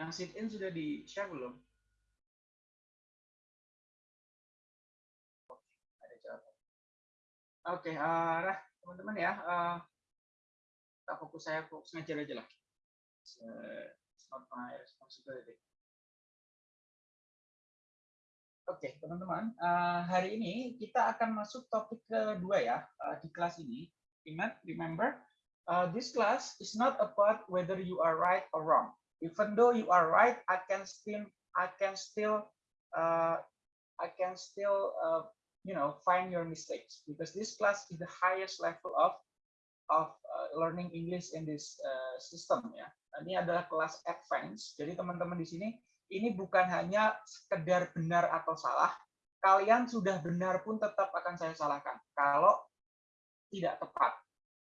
Yang sit in sudah di share belum? Oke, uh, nah teman-teman ya, uh, kita fokus saya fokus ngajar aja lah. Oke, teman-teman, uh, hari ini kita akan masuk topik kedua ya uh, di kelas ini. Ingat, remember, uh, this class is not about whether you are right or wrong. Even though you are right, I can still, I can still, uh, I can still, uh, you know, find your mistakes because this class is the highest level of of uh, learning English in this uh, system ya. Ini adalah kelas advance. Jadi teman-teman di sini ini bukan hanya sekedar benar atau salah, kalian sudah benar pun tetap akan saya salahkan kalau tidak tepat.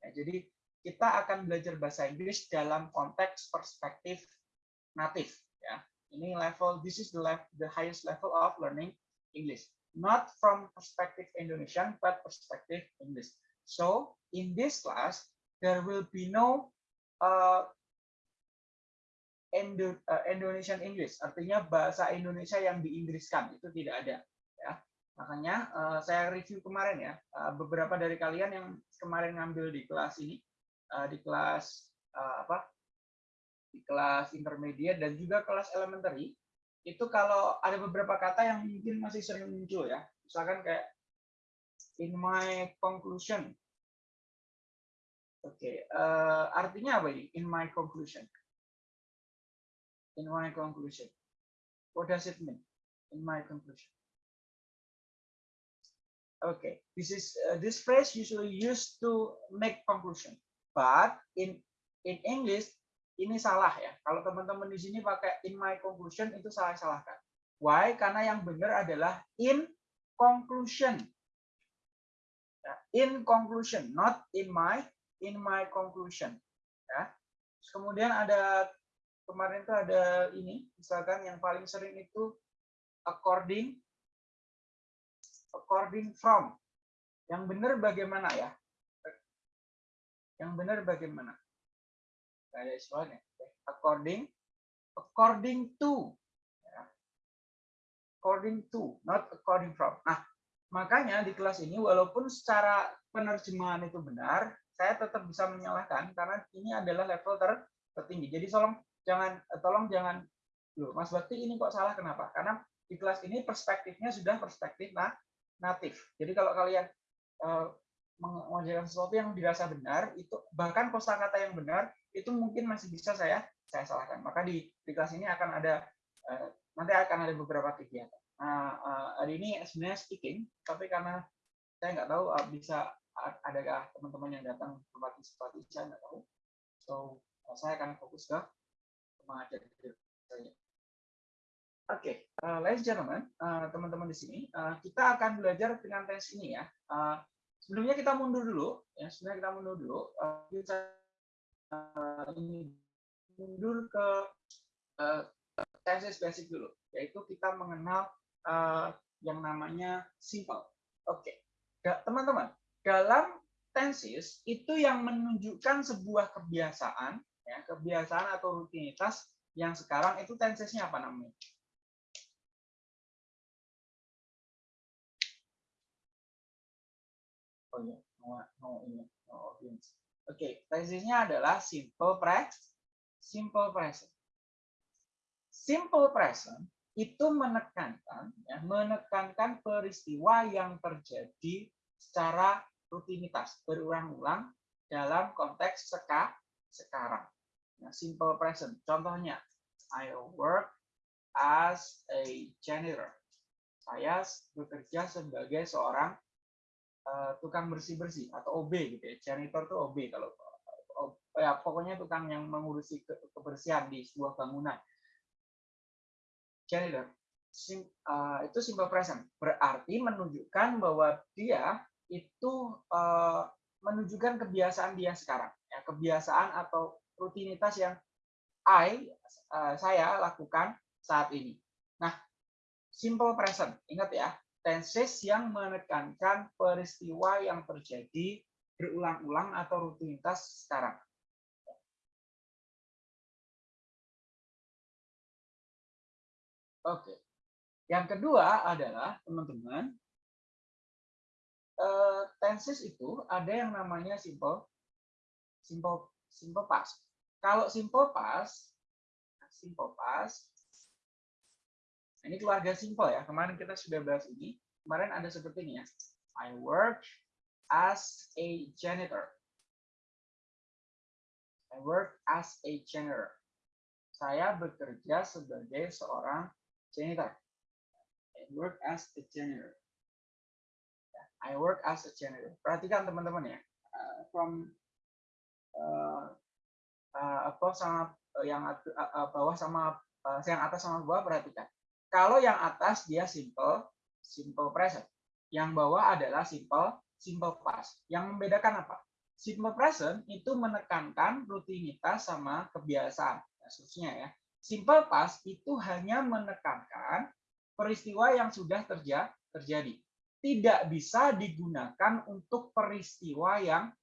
Ya, jadi kita akan belajar bahasa Inggris dalam konteks perspektif natif. Ya, ini level, this is the level, the highest level of learning English, not from perspective Indonesian, but perspective English. So in this class, there will be no uh, Indo, uh, Indonesian English, artinya bahasa Indonesia yang diinggriskan itu tidak ada. Ya, makanya uh, saya review kemarin ya, uh, beberapa dari kalian yang kemarin ngambil di kelas ini, uh, di kelas uh, apa, di kelas intermediate dan juga kelas elementary, itu kalau ada beberapa kata yang mungkin masih sering muncul ya, misalkan kayak in my conclusion. Oke, okay. uh, artinya apa ini? In my conclusion in my conclusion. What does it mean in my conclusion? Okay, this is uh, this phrase usually used to make conclusion, but in in English ini salah ya. Kalau teman-teman di sini pakai in my conclusion itu salah salahkan. Why? Karena yang benar adalah in conclusion. Ya, in conclusion, not in my in my conclusion. Ya. kemudian ada kemarin tuh ada ini, misalkan yang paling sering itu according, according from. Yang benar bagaimana ya? Yang benar bagaimana? Ada soalnya. According, according to. Ya. According to, not according from. Nah, makanya di kelas ini walaupun secara penerjemahan itu benar, saya tetap bisa menyalahkan karena ini adalah level ter tertinggi. Jadi tolong jangan eh, tolong jangan Loh, Mas Bakti ini kok salah kenapa? Karena di kelas ini perspektifnya sudah perspektif nah, natif. Jadi kalau kalian uh, mengajarkan sesuatu yang dirasa benar, itu bahkan kosakata yang benar itu mungkin masih bisa saya saya salahkan. Maka di, di kelas ini akan ada uh, nanti akan ada beberapa kegiatan. Nah, uh, hari ini sebenarnya speaking, tapi karena saya nggak tahu uh, bisa adakah teman-teman yang datang berpartisipasi, saya nggak tahu. So, uh, saya akan fokus ke mengajar saya. Oke, okay, uh, ladies and gentlemen, uh, teman-teman di sini, uh, kita akan belajar dengan tes ini ya. Uh, sebelumnya kita mundur dulu, ya. Sebelumnya kita mundur dulu. Kita ini mundur ke uh, tesis basic dulu, yaitu kita mengenal uh, yang namanya simple. Oke, teman-teman, dalam tenses itu yang menunjukkan sebuah kebiasaan ya kebiasaan atau rutinitas yang sekarang itu tensesnya apa namanya? Oke, okay, tensesnya adalah simple present, simple present. Simple present itu menekankan ya, menekankan peristiwa yang terjadi secara rutinitas berulang-ulang dalam konteks seka, sekarang. Nah, simple present. Contohnya, I work as a janitor. Saya bekerja sebagai seorang uh, tukang bersih-bersih atau OB gitu ya. Janitor itu OB kalau ya pokoknya tukang yang mengurusi ke kebersihan di sebuah bangunan. Janitor. Sim, uh, itu simple present. Berarti menunjukkan bahwa dia itu uh, menunjukkan kebiasaan dia sekarang ya, kebiasaan atau rutinitas yang I uh, saya lakukan saat ini. Nah, simple present, ingat ya, tenses yang menekankan peristiwa yang terjadi berulang-ulang atau rutinitas sekarang. Oke. Yang kedua adalah teman-teman uh, tenses itu ada yang namanya simple simple simple past. Kalau simple past simple past ini keluarga simple ya. Kemarin kita sudah bahas ini. Kemarin ada seperti ini ya. I work as a janitor. I work as a janitor. Saya bekerja sebagai seorang janitor. I work as a janitor. I work as a janitor. Perhatikan teman-teman ya, uh, from uh, uh, apa sama uh, yang uh, bawah sama uh, yang atas sama bawah perhatikan. Kalau yang atas dia simple, simple present. Yang bawah adalah simple, simple past. Yang membedakan apa? Simple present itu menekankan rutinitas sama kebiasaan. Khususnya ya. Simple past itu hanya menekankan peristiwa yang sudah terjadi tidak bisa digunakan untuk peristiwa yang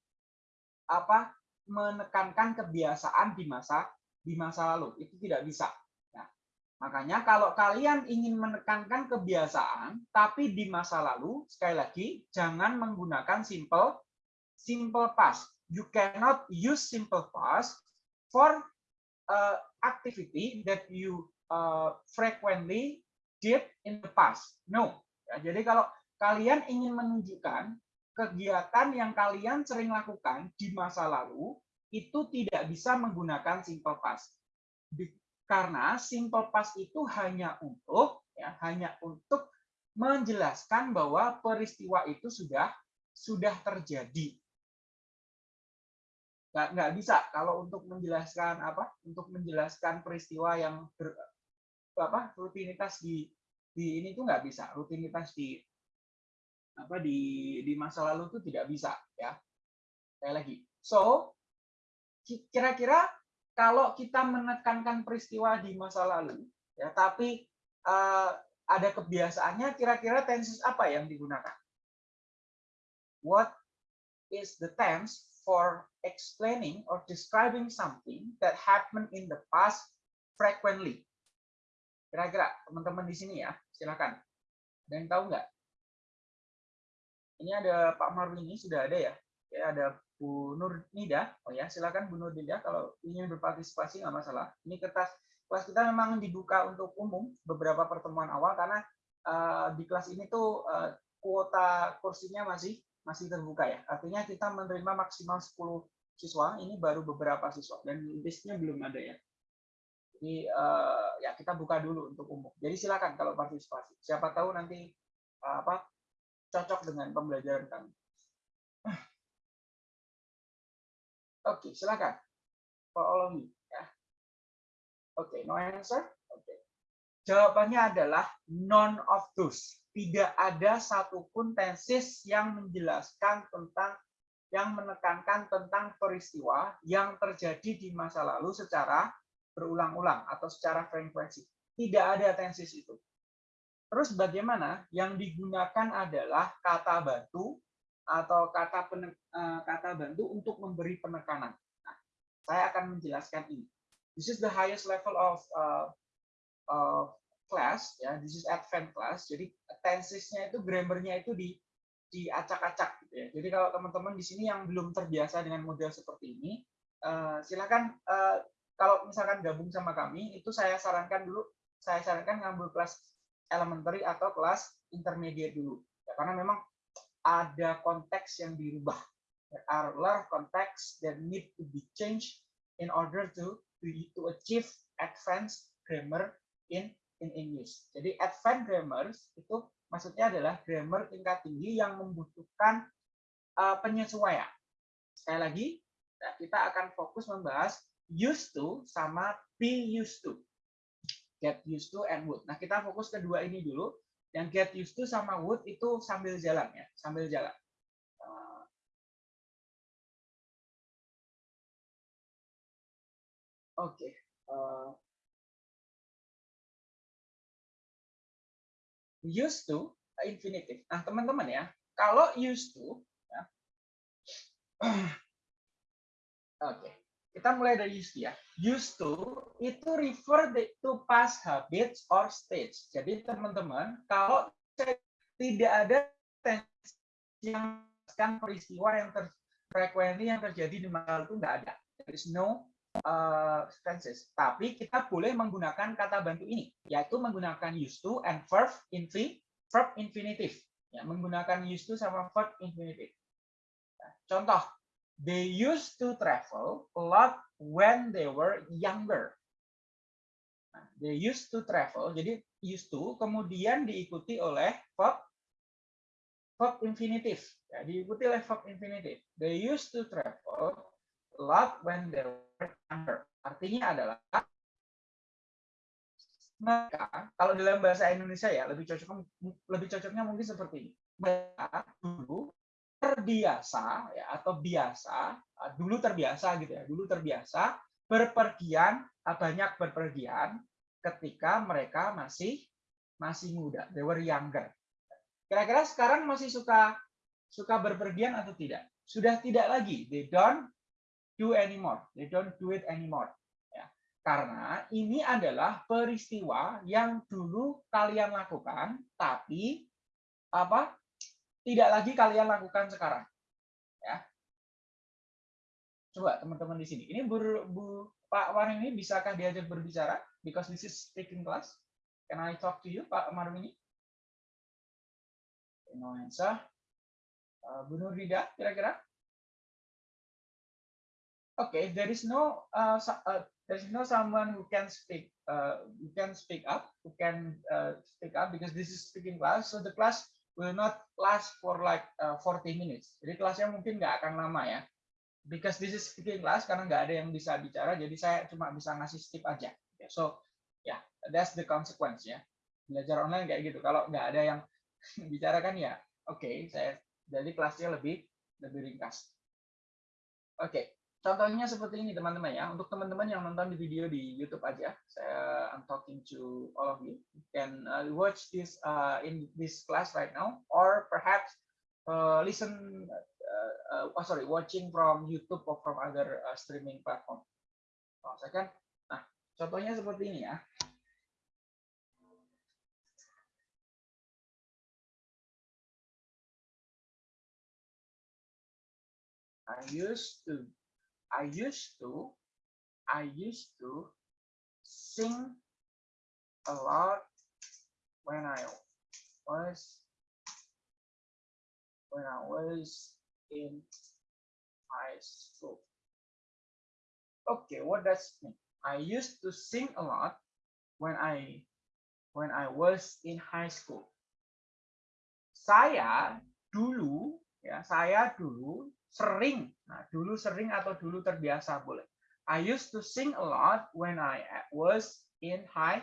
apa menekankan kebiasaan di masa di masa lalu itu tidak bisa makanya kalau kalian ingin menekankan kebiasaan tapi di masa lalu sekali lagi jangan menggunakan simple simple past. You cannot use simple past for uh, activity that you uh, frequently did in the past. No. Ya, jadi kalau kalian ingin menunjukkan kegiatan yang kalian sering lakukan di masa lalu itu tidak bisa menggunakan simple past. Karena simple past itu hanya untuk ya hanya untuk menjelaskan bahwa peristiwa itu sudah sudah terjadi. Nggak, nggak bisa kalau untuk menjelaskan apa? Untuk menjelaskan peristiwa yang ber, apa rutinitas di di ini tuh nggak bisa rutinitas di apa di di masa lalu itu tidak bisa ya sekali lagi so kira-kira kalau kita menekankan peristiwa di masa lalu ya tapi uh, ada kebiasaannya kira-kira tenses apa yang digunakan? What is the tense for explaining or describing something that happened in the past frequently? Kira-kira teman-teman di sini ya silakan. Ada yang tahu nggak? Ini ada Pak Marwini sudah ada ya. Ya ada Bu Nur Nida. Oh ya, silakan Bu Nur Nida kalau ingin berpartisipasi nggak masalah. Ini kertas kelas kita memang dibuka untuk umum beberapa pertemuan awal karena uh, di kelas ini tuh uh, kuota kursinya masih masih terbuka ya. Artinya kita menerima maksimal 10 siswa, ini baru beberapa siswa dan listnya belum ada ya. Jadi uh, ya kita buka dulu untuk umum. Jadi silakan kalau partisipasi. Siapa tahu nanti uh, apa cocok dengan pembelajaran kami. Oke, silakan. Follow me. Ya. Oke, no answer? Oke. Jawabannya adalah none of those. Tidak ada satupun tesis yang menjelaskan tentang yang menekankan tentang peristiwa yang terjadi di masa lalu secara berulang-ulang atau secara frekuensi. Tidak ada tesis itu. Terus bagaimana? Yang digunakan adalah kata bantu atau kata penek, eh, kata bantu untuk memberi penekanan. Nah, saya akan menjelaskan ini. This is the highest level of uh, of class, ya. This is advanced class. Jadi tensesnya itu grammarnya itu di diacak-acak gitu ya. Jadi kalau teman-teman di sini yang belum terbiasa dengan model seperti ini, uh, silakan uh, kalau misalkan gabung sama kami, itu saya sarankan dulu, saya sarankan ngambil kelas elementary atau kelas intermediate dulu. Ya, karena memang ada konteks yang dirubah. There are a lot of context that need to be changed in order to to achieve advanced grammar in in English. Jadi advanced grammar itu maksudnya adalah grammar tingkat tinggi yang membutuhkan uh, penyesuaian. Sekali lagi, ya, kita akan fokus membahas used to sama be used to get used to and would. Nah, kita fokus ke dua ini dulu. Yang get used to sama would itu sambil jalan ya, sambil jalan. Uh, Oke. Okay. Uh, used to infinitive. Nah, teman-teman ya, kalau used to ya. Oke. Okay. Kita mulai dari used ya. Used to itu refer to past habits or stage. Jadi teman-teman, kalau tidak ada yang kan peristiwa yang ter yang terjadi di masa lalu nggak ada. There is no uh, tenses. Tapi kita boleh menggunakan kata bantu ini, yaitu menggunakan used to and verb infinitive. Verb infinitive. Ya, menggunakan used to sama verb infinitive. Nah, contoh, they used to travel a lot when they were younger. Nah, they used to travel, jadi used to kemudian diikuti oleh verb verb infinitive. Ya, diikuti oleh verb infinitive. They used to travel a lot when they were younger. Artinya adalah mereka kalau dalam bahasa Indonesia ya lebih cocok lebih cocoknya mungkin seperti ini. Mereka dulu terbiasa ya atau biasa ah, dulu terbiasa gitu ya dulu terbiasa berpergian ah, banyak berpergian ketika mereka masih masih muda they were younger. Kira-kira sekarang masih suka suka berpergian atau tidak? Sudah tidak lagi they don't do anymore they don't do it anymore ya. Karena ini adalah peristiwa yang dulu kalian lakukan tapi apa tidak lagi kalian lakukan sekarang. Ya. Coba teman-teman di sini. Ini Bu, Bu Pak Warin ini bisakah diajak berbicara? Because this is speaking class. Can I talk to you, Pak Marwini? No answer. Uh, Bu Nurida, kira-kira? Okay, there is no uh, uh, there is no someone who can speak uh, who can speak up, who can uh, speak up because this is speaking class. So the class will not last for like uh, 40 minutes. Jadi kelasnya mungkin nggak akan lama ya. Because this is speaking class karena nggak ada yang bisa bicara, jadi saya cuma bisa ngasih tip aja. So, ya, yeah, that's the consequence ya. Belajar online kayak gitu. Kalau nggak ada yang bicara kan ya, oke, okay, saya jadi kelasnya lebih lebih ringkas. Oke. Okay. Contohnya seperti ini teman-teman ya. Untuk teman-teman yang nonton di video di YouTube aja, saya I'm talking to all of you. You can uh, watch this uh, in this class right now, or perhaps uh, listen, oh sorry, watching from YouTube or from other streaming platform. Oh, kan, nah contohnya seperti ini ya. I used to I used to I used to sing a lot when I was when I was in high school. Okay, what does mean? I used to sing a lot when I when I was in high school. Saya dulu ya, saya dulu sering. Nah, dulu sering atau dulu terbiasa boleh. I used to sing a lot when I was in high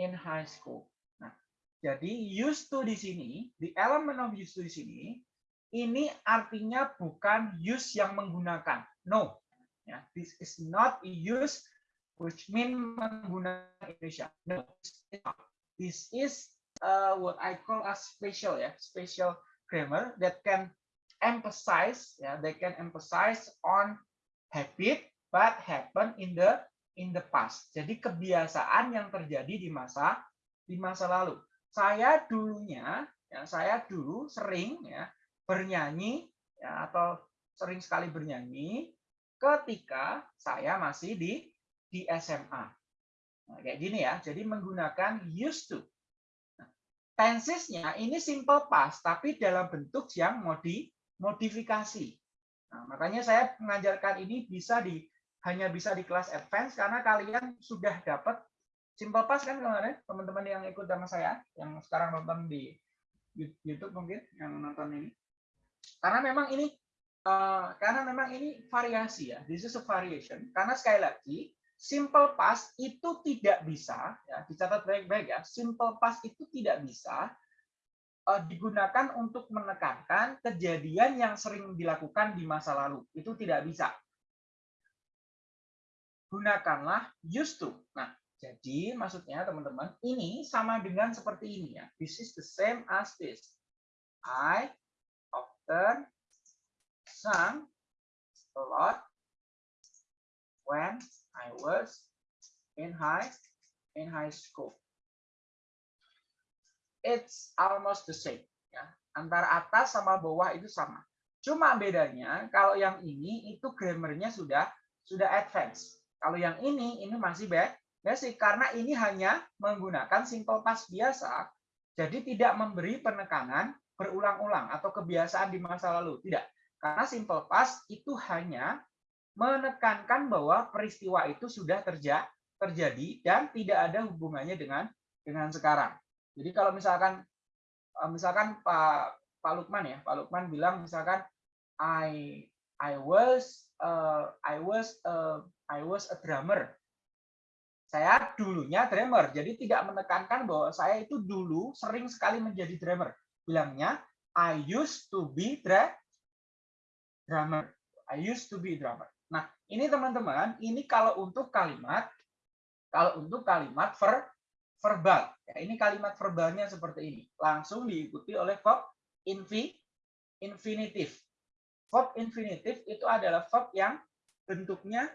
in high school. Nah, jadi used to di sini, the element of used to di sini, ini artinya bukan use yang menggunakan. No. Ya, this is not use which mean menggunakan Indonesia. No. This is uh, what I call a special ya, special grammar that can emphasize ya they can emphasize on habit but happen in the in the past. Jadi kebiasaan yang terjadi di masa di masa lalu. Saya dulunya ya saya dulu sering ya bernyanyi ya atau sering sekali bernyanyi ketika saya masih di di SMA. Nah, kayak gini ya. Jadi menggunakan used to. Nah, tensesnya ini simple past tapi dalam bentuk yang modi modifikasi. Nah, makanya saya mengajarkan ini bisa di hanya bisa di kelas advance karena kalian sudah dapat simple pass kan kemarin teman-teman yang ikut sama saya yang sekarang nonton di YouTube mungkin yang nonton ini. Karena memang ini uh, karena memang ini variasi ya. This is a variation. Karena sekali lagi simple past itu tidak bisa ya dicatat baik-baik ya. Simple past itu tidak bisa uh, digunakan untuk menekankan kejadian yang sering dilakukan di masa lalu. Itu tidak bisa. Gunakanlah used to. Nah, jadi maksudnya teman-teman, ini sama dengan seperti ini ya. This is the same as this. I often sang a lot when I was in high in high school. It's almost the same ya. Antara atas sama bawah itu sama. Cuma bedanya kalau yang ini itu grammarnya sudah sudah advance. Kalau yang ini ini masih basic karena ini hanya menggunakan simple past biasa. Jadi tidak memberi penekanan berulang-ulang atau kebiasaan di masa lalu. Tidak. Karena simple past itu hanya menekankan bahwa peristiwa itu sudah terja terjadi dan tidak ada hubungannya dengan dengan sekarang. Jadi kalau misalkan eh, misalkan Pak Pak Lukman ya, Pak Lukman bilang misalkan I I was uh, I was uh, I was a drummer. Saya dulunya drummer, jadi tidak menekankan bahwa saya itu dulu sering sekali menjadi drummer. Bilangnya I used to be drummer. I used to be drummer. Nah, ini teman-teman, ini kalau untuk kalimat kalau untuk kalimat ver, verbal, ya, ini kalimat verbalnya seperti ini. Langsung diikuti oleh verb infi, infinitif. Verb infinitif itu adalah verb yang bentuknya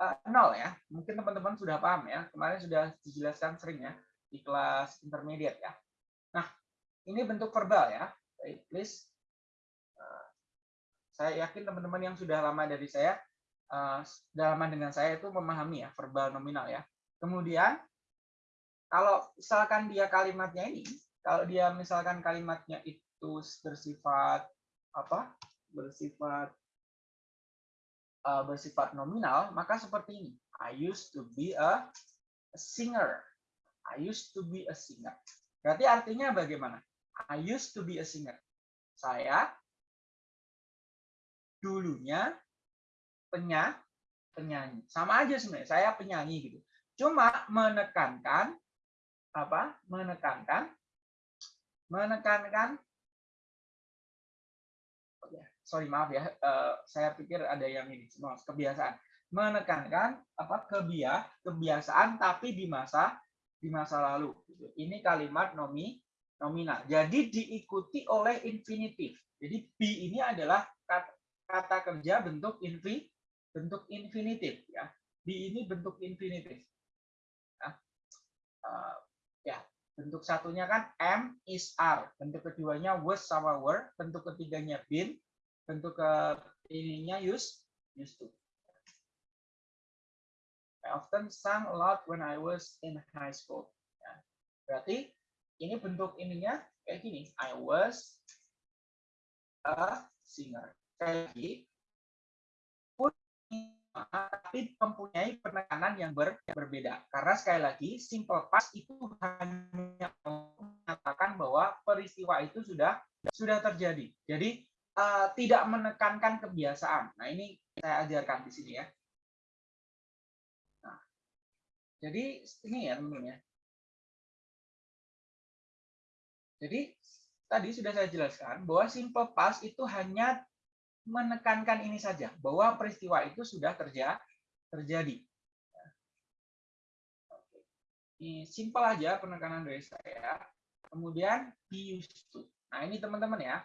uh, nol ya. Mungkin teman-teman sudah paham ya. Kemarin sudah dijelaskan sering ya di kelas intermediate ya. Nah, ini bentuk verbal ya. Baik, please. Uh, saya yakin teman-teman yang sudah lama dari saya, uh, dalaman dengan saya itu memahami ya verbal nominal ya. Kemudian kalau misalkan dia kalimatnya ini, kalau dia misalkan kalimatnya itu bersifat apa? Bersifat uh, bersifat nominal, maka seperti ini. I used to be a, a singer. I used to be a singer. Berarti artinya bagaimana? I used to be a singer. Saya dulunya penyanyi, penyanyi. Sama aja sebenarnya, saya penyanyi gitu cuma menekankan apa menekankan menekankan sorry maaf ya uh, saya pikir ada yang ini semua kebiasaan. Menekankan apa kebia kebiasaan tapi di masa di masa lalu gitu. ini kalimat nomi nominal jadi diikuti oleh infinitif. Jadi be ini adalah kata, kata kerja bentuk infi bentuk infinitif ya. Be ini bentuk infinitif. Uh, ya bentuk satunya kan M is R, bentuk keduanya was sama were, bentuk ketiganya been, bentuk ke ininya use used to. I often sang a lot when I was in high school. Ya. Berarti ini bentuk ininya kayak gini. I was a singer. Kayak gini tapi mempunyai penekanan yang ber, berbeda. Karena sekali lagi, simple past itu hanya mengatakan bahwa peristiwa itu sudah sudah terjadi. Jadi uh, tidak menekankan kebiasaan. Nah ini saya ajarkan di sini ya. Nah, jadi ini ya teman-teman ya. Jadi tadi sudah saya jelaskan bahwa simple past itu hanya menekankan ini saja bahwa peristiwa itu sudah terja terjadi. Ini simpel aja penekanan dari saya. Kemudian be used to. Nah, ini teman-teman ya.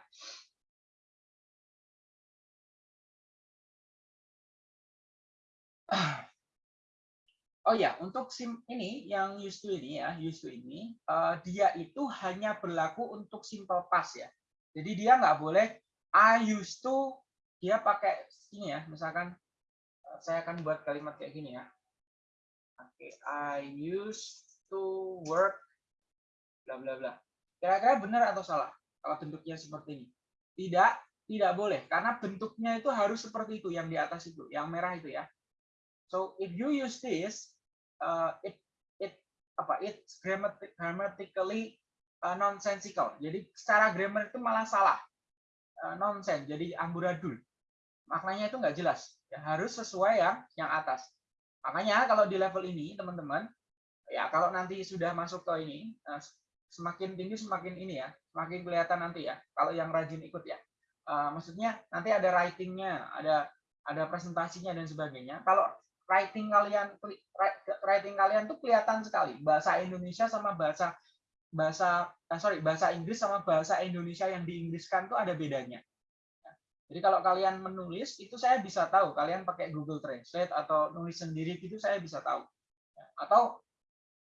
Oh ya, untuk sim ini yang used to ini ya, used to ini, uh, dia itu hanya berlaku untuk simple past ya. Jadi dia nggak boleh I used to dia pakai ini ya, misalkan eh, saya akan buat kalimat kayak gini ya. Oke, okay, I used to work bla bla bla. Kira-kira benar atau salah kalau bentuknya seperti ini? Tidak, tidak boleh karena bentuknya itu harus seperti itu yang di atas itu, yang merah itu ya. So if you use this, uh, it it apa? It's grammatically uh, nonsensical. Jadi secara grammar itu malah salah, uh, nonsense. Jadi amburadul maknanya itu nggak jelas. Ya, harus sesuai yang yang atas. Makanya kalau di level ini, teman-teman, ya kalau nanti sudah masuk ke ini, eh, semakin tinggi semakin ini ya, semakin kelihatan nanti ya. Kalau yang rajin ikut ya, uh, maksudnya nanti ada writingnya, ada ada presentasinya dan sebagainya. Kalau writing kalian writing kalian tuh kelihatan sekali. Bahasa Indonesia sama bahasa bahasa eh, sorry bahasa Inggris sama bahasa Indonesia yang diinggriskan tuh ada bedanya. Jadi kalau kalian menulis itu saya bisa tahu. Kalian pakai Google Translate atau nulis sendiri gitu saya bisa tahu. Atau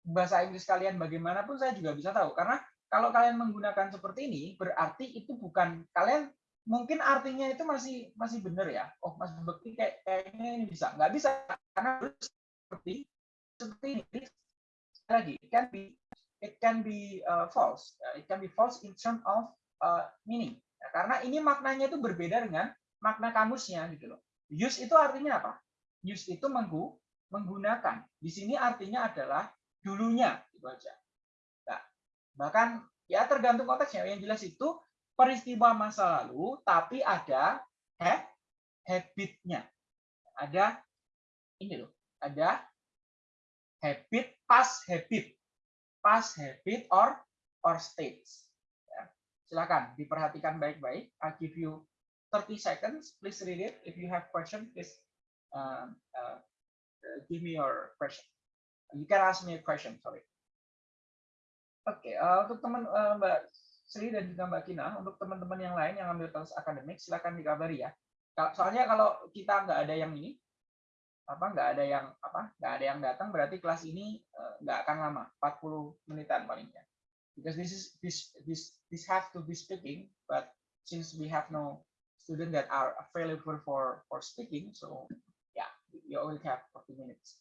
bahasa Inggris kalian bagaimanapun saya juga bisa tahu. Karena kalau kalian menggunakan seperti ini berarti itu bukan kalian mungkin artinya itu masih masih benar ya. Oh, Mas Bekti kayak kayaknya ini bisa. Nggak bisa karena seperti seperti ini lagi it can be it can be uh, false. It can be false in terms of uh, meaning Ya, karena ini maknanya itu berbeda dengan makna kamusnya gitu loh. Use itu artinya apa? Use itu menggu, menggunakan. Di sini artinya adalah dulunya gitu aja. Nah, bahkan ya tergantung konteksnya. Yang jelas itu peristiwa masa lalu tapi ada ha habitnya. Ada ini loh, ada habit, past habit. Past habit or or states. Silakan diperhatikan baik-baik. I'll give you 30 seconds. Please read it. If you have question, please uh, uh, give me your question. You can ask me a question. Sorry. Oke, okay, uh, untuk teman uh, Mbak Sri dan juga Mbak Kina, untuk teman-teman yang lain yang ambil kelas akademik, silakan dikabari ya. Soalnya kalau kita nggak ada yang ini, apa nggak ada yang apa nggak ada yang datang, berarti kelas ini uh, nggak akan lama, 40 menitan palingnya because this is this this this have to be speaking but since we have no student that are available for for speaking so yeah you only have 40 minutes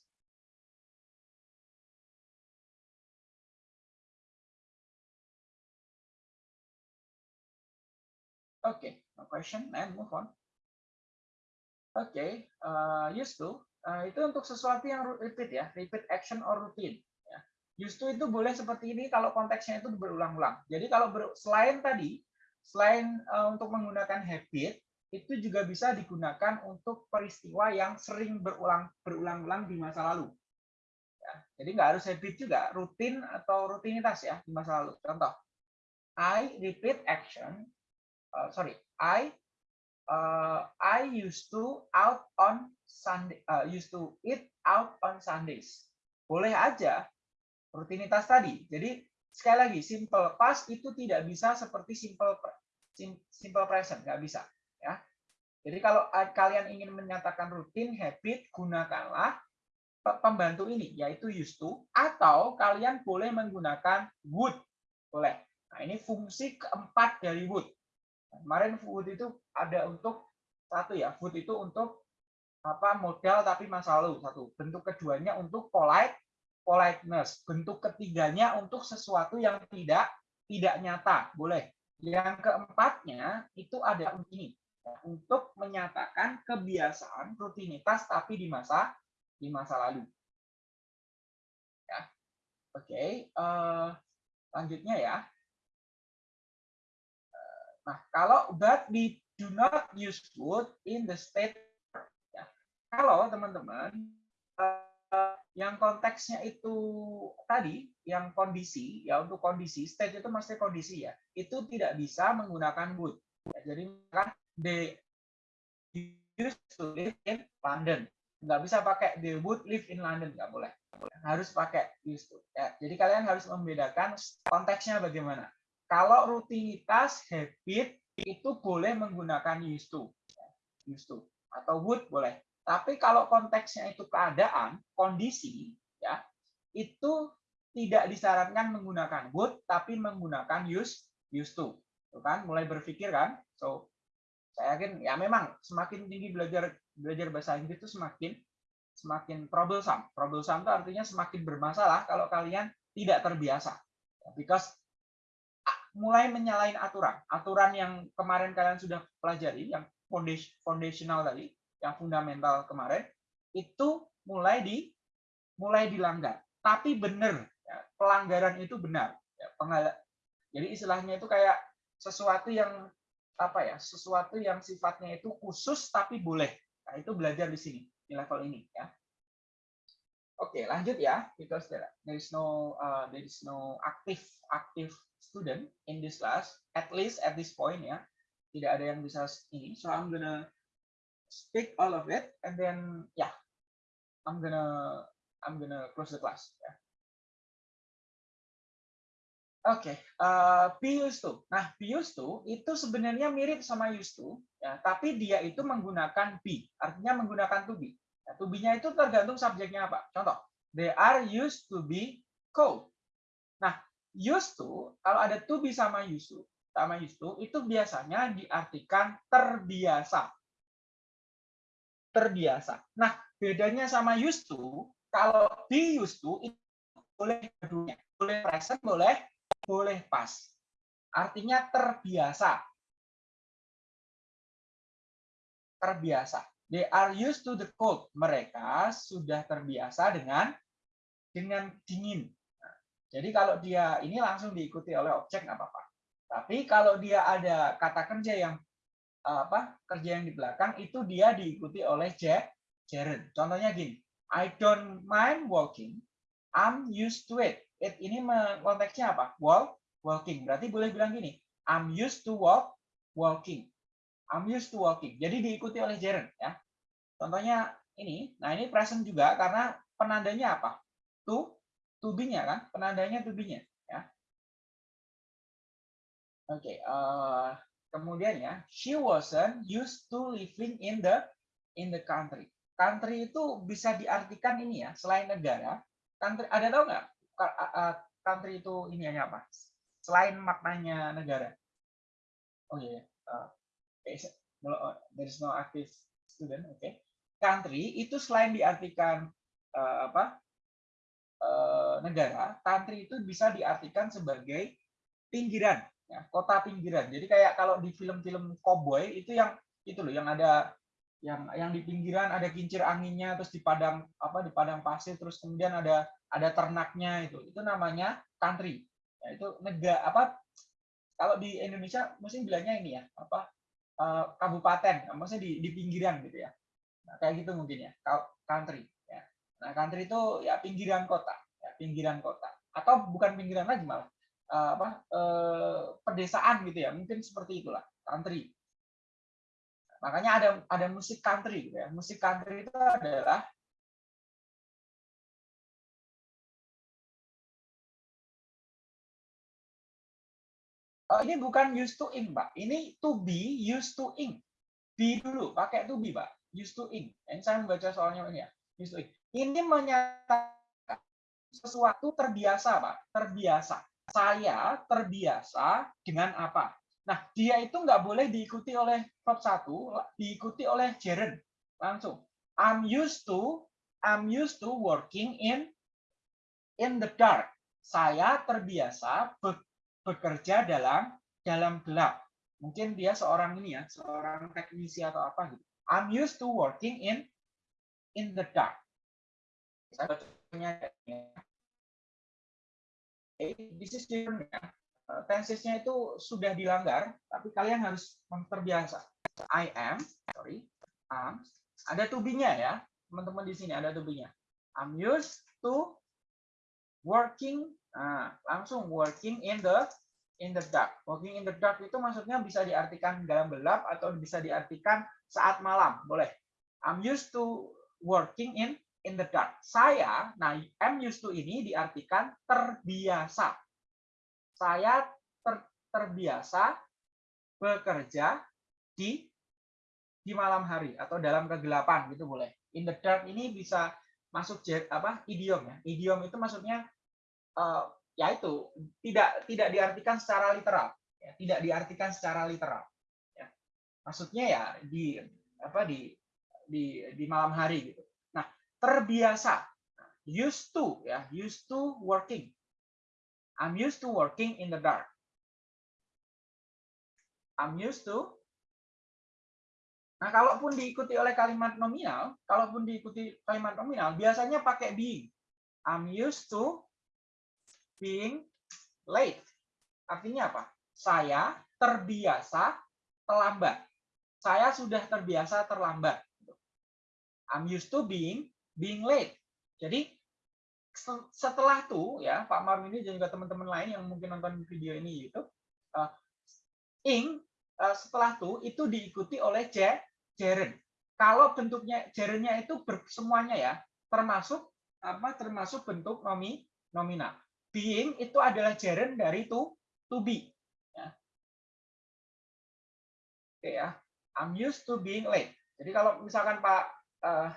okay no question and move on okay uh, used to uh, itu untuk sesuatu yang repeat ya repeat action or routine Justru itu boleh seperti ini kalau konteksnya itu berulang-ulang. Jadi kalau ber, selain tadi, selain uh, untuk menggunakan habit, itu juga bisa digunakan untuk peristiwa yang sering berulang berulang-ulang di masa lalu. Ya, jadi nggak harus habit juga, rutin atau rutinitas ya di masa lalu. Contoh, I repeat action. Uh, sorry, I uh, I used to out on Sunday. Uh, used to eat out on Sundays. Boleh aja rutinitas tadi. Jadi sekali lagi simple past itu tidak bisa seperti simple simple present, nggak bisa ya. Jadi kalau kalian ingin menyatakan rutin habit gunakanlah pembantu ini yaitu used to atau kalian boleh menggunakan would boleh. Nah, ini fungsi keempat dari would. Kemarin would itu ada untuk satu ya, would itu untuk apa modal tapi masa lalu satu. Bentuk keduanya untuk polite politeness. Bentuk ketiganya untuk sesuatu yang tidak tidak nyata, boleh. Yang keempatnya itu ada ini untuk menyatakan kebiasaan rutinitas tapi di masa di masa lalu. Ya. Oke, okay. uh, eh, lanjutnya ya. Nah, kalau but we do not use would in the state. Ya. Kalau teman-teman uh, yang konteksnya itu tadi yang kondisi ya untuk kondisi state itu mesti kondisi ya itu tidak bisa menggunakan would. Ya, jadi kan they used to live in London. Nggak bisa pakai they would live in London nggak boleh. Harus pakai used to. Ya jadi kalian harus membedakan konteksnya bagaimana kalau rutinitas habit itu boleh menggunakan used to used to atau would boleh tapi kalau konteksnya itu keadaan, kondisi, ya itu tidak disarankan menggunakan would, tapi menggunakan use, used to. Tuh kan, mulai berpikir kan. So, saya yakin ya memang semakin tinggi belajar belajar bahasa Inggris itu semakin semakin troublesome. Troublesome itu artinya semakin bermasalah kalau kalian tidak terbiasa. Because mulai menyalahin aturan. Aturan yang kemarin kalian sudah pelajari, yang foundational tadi, yang fundamental kemarin itu mulai di mulai dilanggar. Tapi benar, ya, pelanggaran itu benar. Ya, jadi istilahnya itu kayak sesuatu yang apa ya, sesuatu yang sifatnya itu khusus tapi boleh. Nah, itu belajar di sini di level ini ya. Oke, lanjut ya, because there, there is no uh, there is no active active student in this class, at least at this point ya. Tidak ada yang bisa ini. So I'm gonna speak all of it and then yeah i'm gonna i'm gonna close the class yeah Oke, uh, be used to. Nah, used to itu sebenarnya mirip sama used to, ya, tapi dia itu menggunakan be, artinya menggunakan to be. Ya, to be-nya itu tergantung subjeknya apa. Contoh, they are used to be cold. Nah, used to, kalau ada to be sama used to, sama used to, itu biasanya diartikan terbiasa. Terbiasa. Nah, bedanya sama used to, kalau be used to, itu boleh keduanya. Boleh present, boleh boleh pas. Artinya terbiasa. Terbiasa. They are used to the cold. Mereka sudah terbiasa dengan dengan dingin. Nah, jadi kalau dia ini langsung diikuti oleh objek nggak apa-apa. Tapi kalau dia ada kata kerja yang apa kerja yang di belakang itu dia diikuti oleh gerund. Contohnya gini, I don't mind walking, I'm used to it it ini konteksnya apa? Walk, walking. Berarti boleh bilang gini, I'm used to walk, walking. I'm used to walking. Jadi diikuti oleh gerund ya. Contohnya ini, nah ini present juga karena penandanya apa? To, to be-nya kan? Penandanya to be-nya ya. Oke, okay, uh, eh, kemudian ya, she wasn't used to living in the in the country. Country itu bisa diartikan ini ya, selain negara. Country ada tahu nggak country itu ini hanya apa? Selain maknanya negara. Oh iya, yeah. Uh, there is no active student, oke. Okay. Country itu selain diartikan uh, apa? Uh, negara, country itu bisa diartikan sebagai pinggiran, ya, kota pinggiran. Jadi kayak kalau di film-film cowboy itu yang itu loh, yang ada yang yang di pinggiran ada kincir anginnya, terus di padang apa di padang pasir, terus kemudian ada ada ternaknya itu itu namanya country ya, itu negara apa kalau di Indonesia mungkin bilangnya ini ya apa uh, kabupaten maksudnya di, di pinggiran gitu ya. Nah, kayak gitu mungkin ya country ya. Nah country itu ya pinggiran kota ya, pinggiran kota. Atau bukan pinggiran lagi malah uh, apa uh, pedesaan gitu ya mungkin seperti itulah country. Makanya ada ada musik country gitu ya musik country itu adalah ini bukan used to ing, Pak. Ini to be used to ing. Be dulu, pakai to be, Pak. Used to ing. Ini saya membaca soalnya ini ya. Used to ing. Ini menyatakan sesuatu terbiasa, Pak. Terbiasa. Saya terbiasa dengan apa? Nah, dia itu nggak boleh diikuti oleh verb satu, diikuti oleh gerund. Langsung. I'm used to I'm used to working in in the dark. Saya terbiasa dalam dalam gelap. Mungkin dia seorang ini ya, seorang teknisi atau apa gitu. I'm used to working in in the dark. Saya bacanya this is ya. Eh, tensesnya itu sudah dilanggar, tapi kalian harus terbiasa. I am, sorry, am, ada to be-nya ya, teman-teman di sini ada to be-nya. I'm used to working Nah, langsung working in the in the dark. Working in the dark itu maksudnya bisa diartikan dalam gelap atau bisa diartikan saat malam, boleh. I'm used to working in in the dark. Saya, nah I'm used to ini diartikan terbiasa. Saya ter, terbiasa bekerja di di malam hari atau dalam kegelapan gitu boleh. In the dark ini bisa masuk apa idiom ya. Idiom itu maksudnya uh, ya itu tidak tidak diartikan secara literal, ya, tidak diartikan secara literal. Ya. Maksudnya ya di apa di di di malam hari gitu. Nah terbiasa, used to ya used to working. I'm used to working in the dark. I'm used to Nah, kalaupun diikuti oleh kalimat nominal, kalaupun diikuti kalimat nominal, biasanya pakai being. I'm used to being late. Artinya apa? Saya terbiasa terlambat. Saya sudah terbiasa terlambat. I'm used to being being late. Jadi setelah itu ya Pak Marwini dan juga teman-teman lain yang mungkin nonton video ini itu uh, ing uh, setelah itu itu diikuti oleh gerund. Kalau bentuknya gerundnya itu semuanya ya termasuk apa termasuk bentuk nomi nominal. Being itu adalah gerund dari to to be. Ya. Oke ya, I'm used to being late. Jadi kalau misalkan Pak uh,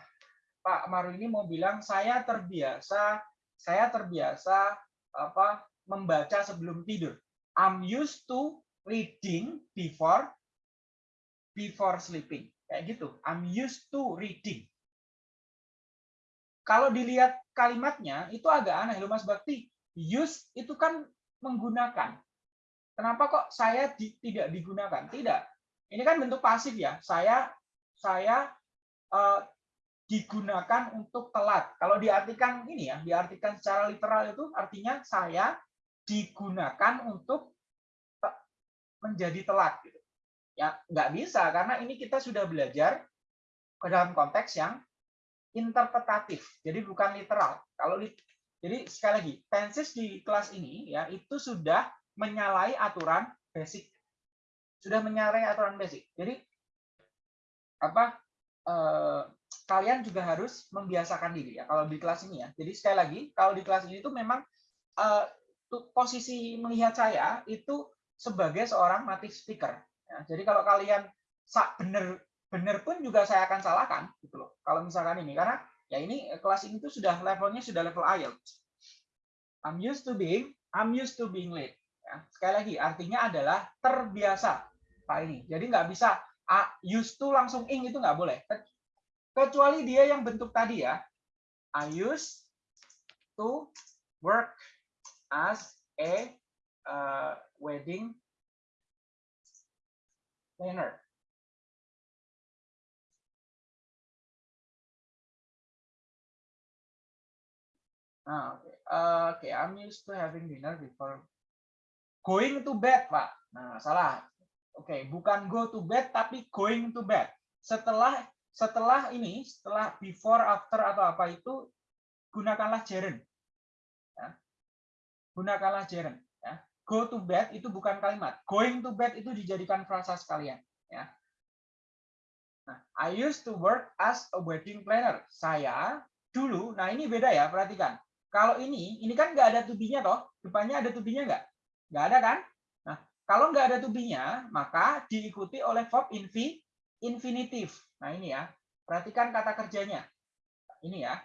Pak Maru ini mau bilang saya terbiasa saya terbiasa apa membaca sebelum tidur. I'm used to reading before before sleeping. Kayak gitu. I'm used to reading. Kalau dilihat kalimatnya itu agak aneh loh Mas Bakti. Use itu kan menggunakan. Kenapa kok saya di, tidak digunakan? Tidak. Ini kan bentuk pasif ya. Saya saya uh, digunakan untuk telat. Kalau diartikan ini ya, diartikan secara literal itu artinya saya digunakan untuk menjadi telat gitu. Ya, nggak bisa karena ini kita sudah belajar ke dalam konteks yang interpretatif. Jadi bukan literal. Kalau jadi sekali lagi, tenses di kelas ini ya itu sudah menyalahi aturan basic. Sudah menyalahi aturan basic. Jadi apa eh, kalian juga harus membiasakan diri ya kalau di kelas ini ya. Jadi sekali lagi, kalau di kelas ini itu memang eh, posisi melihat saya itu sebagai seorang native speaker. Ya, jadi kalau kalian benar benar pun juga saya akan salahkan gitu loh. Kalau misalkan ini karena ya ini eh, kelas ini tuh sudah levelnya sudah level IELTS. I'm used to being I'm used to being late. Ya, sekali lagi artinya adalah terbiasa Pak ini. Jadi nggak bisa used to langsung ing itu nggak boleh. Kecuali dia yang bentuk tadi ya. I used to work as a uh, wedding planner. Ah, oke. Okay. Uh, okay, I'm used to having dinner before going to bed, Pak. Nah, salah. Oke, okay, bukan go to bed tapi going to bed. Setelah setelah ini, setelah before, after atau apa itu gunakanlah gerund. Ya. Gunakanlah gerund, ya. Go to bed itu bukan kalimat. Going to bed itu dijadikan frasa sekalian, ya. Nah, I used to work as a wedding planner. Saya dulu, nah ini beda ya, perhatikan kalau ini, ini kan nggak ada tubinya toh, depannya ada tubinya nggak? Nggak ada kan? Nah, kalau nggak ada tubinya, maka diikuti oleh verb infi, infinitif. Nah ini ya, perhatikan kata kerjanya. Ini ya.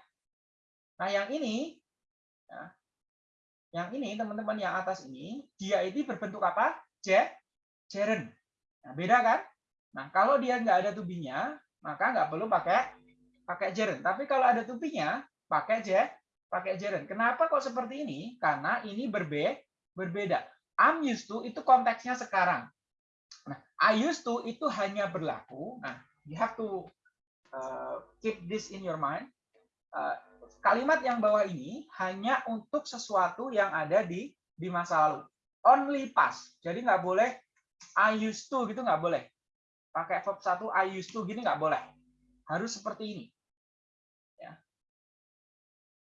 Nah yang ini, ya, yang ini teman-teman yang atas ini, dia ini berbentuk apa? J, jeren. Nah, beda kan? Nah kalau dia nggak ada tubinya, maka nggak perlu pakai pakai jeren. Tapi kalau ada tubinya, pakai j, pakai gerund. Kenapa kok seperti ini? Karena ini berbe berbeda. I'm used to itu konteksnya sekarang. Nah, I used to itu hanya berlaku. Nah, you have to uh, keep this in your mind. Uh, kalimat yang bawah ini hanya untuk sesuatu yang ada di di masa lalu. Only past. Jadi nggak boleh I used to gitu nggak boleh. Pakai verb satu I used to gini nggak boleh. Harus seperti ini.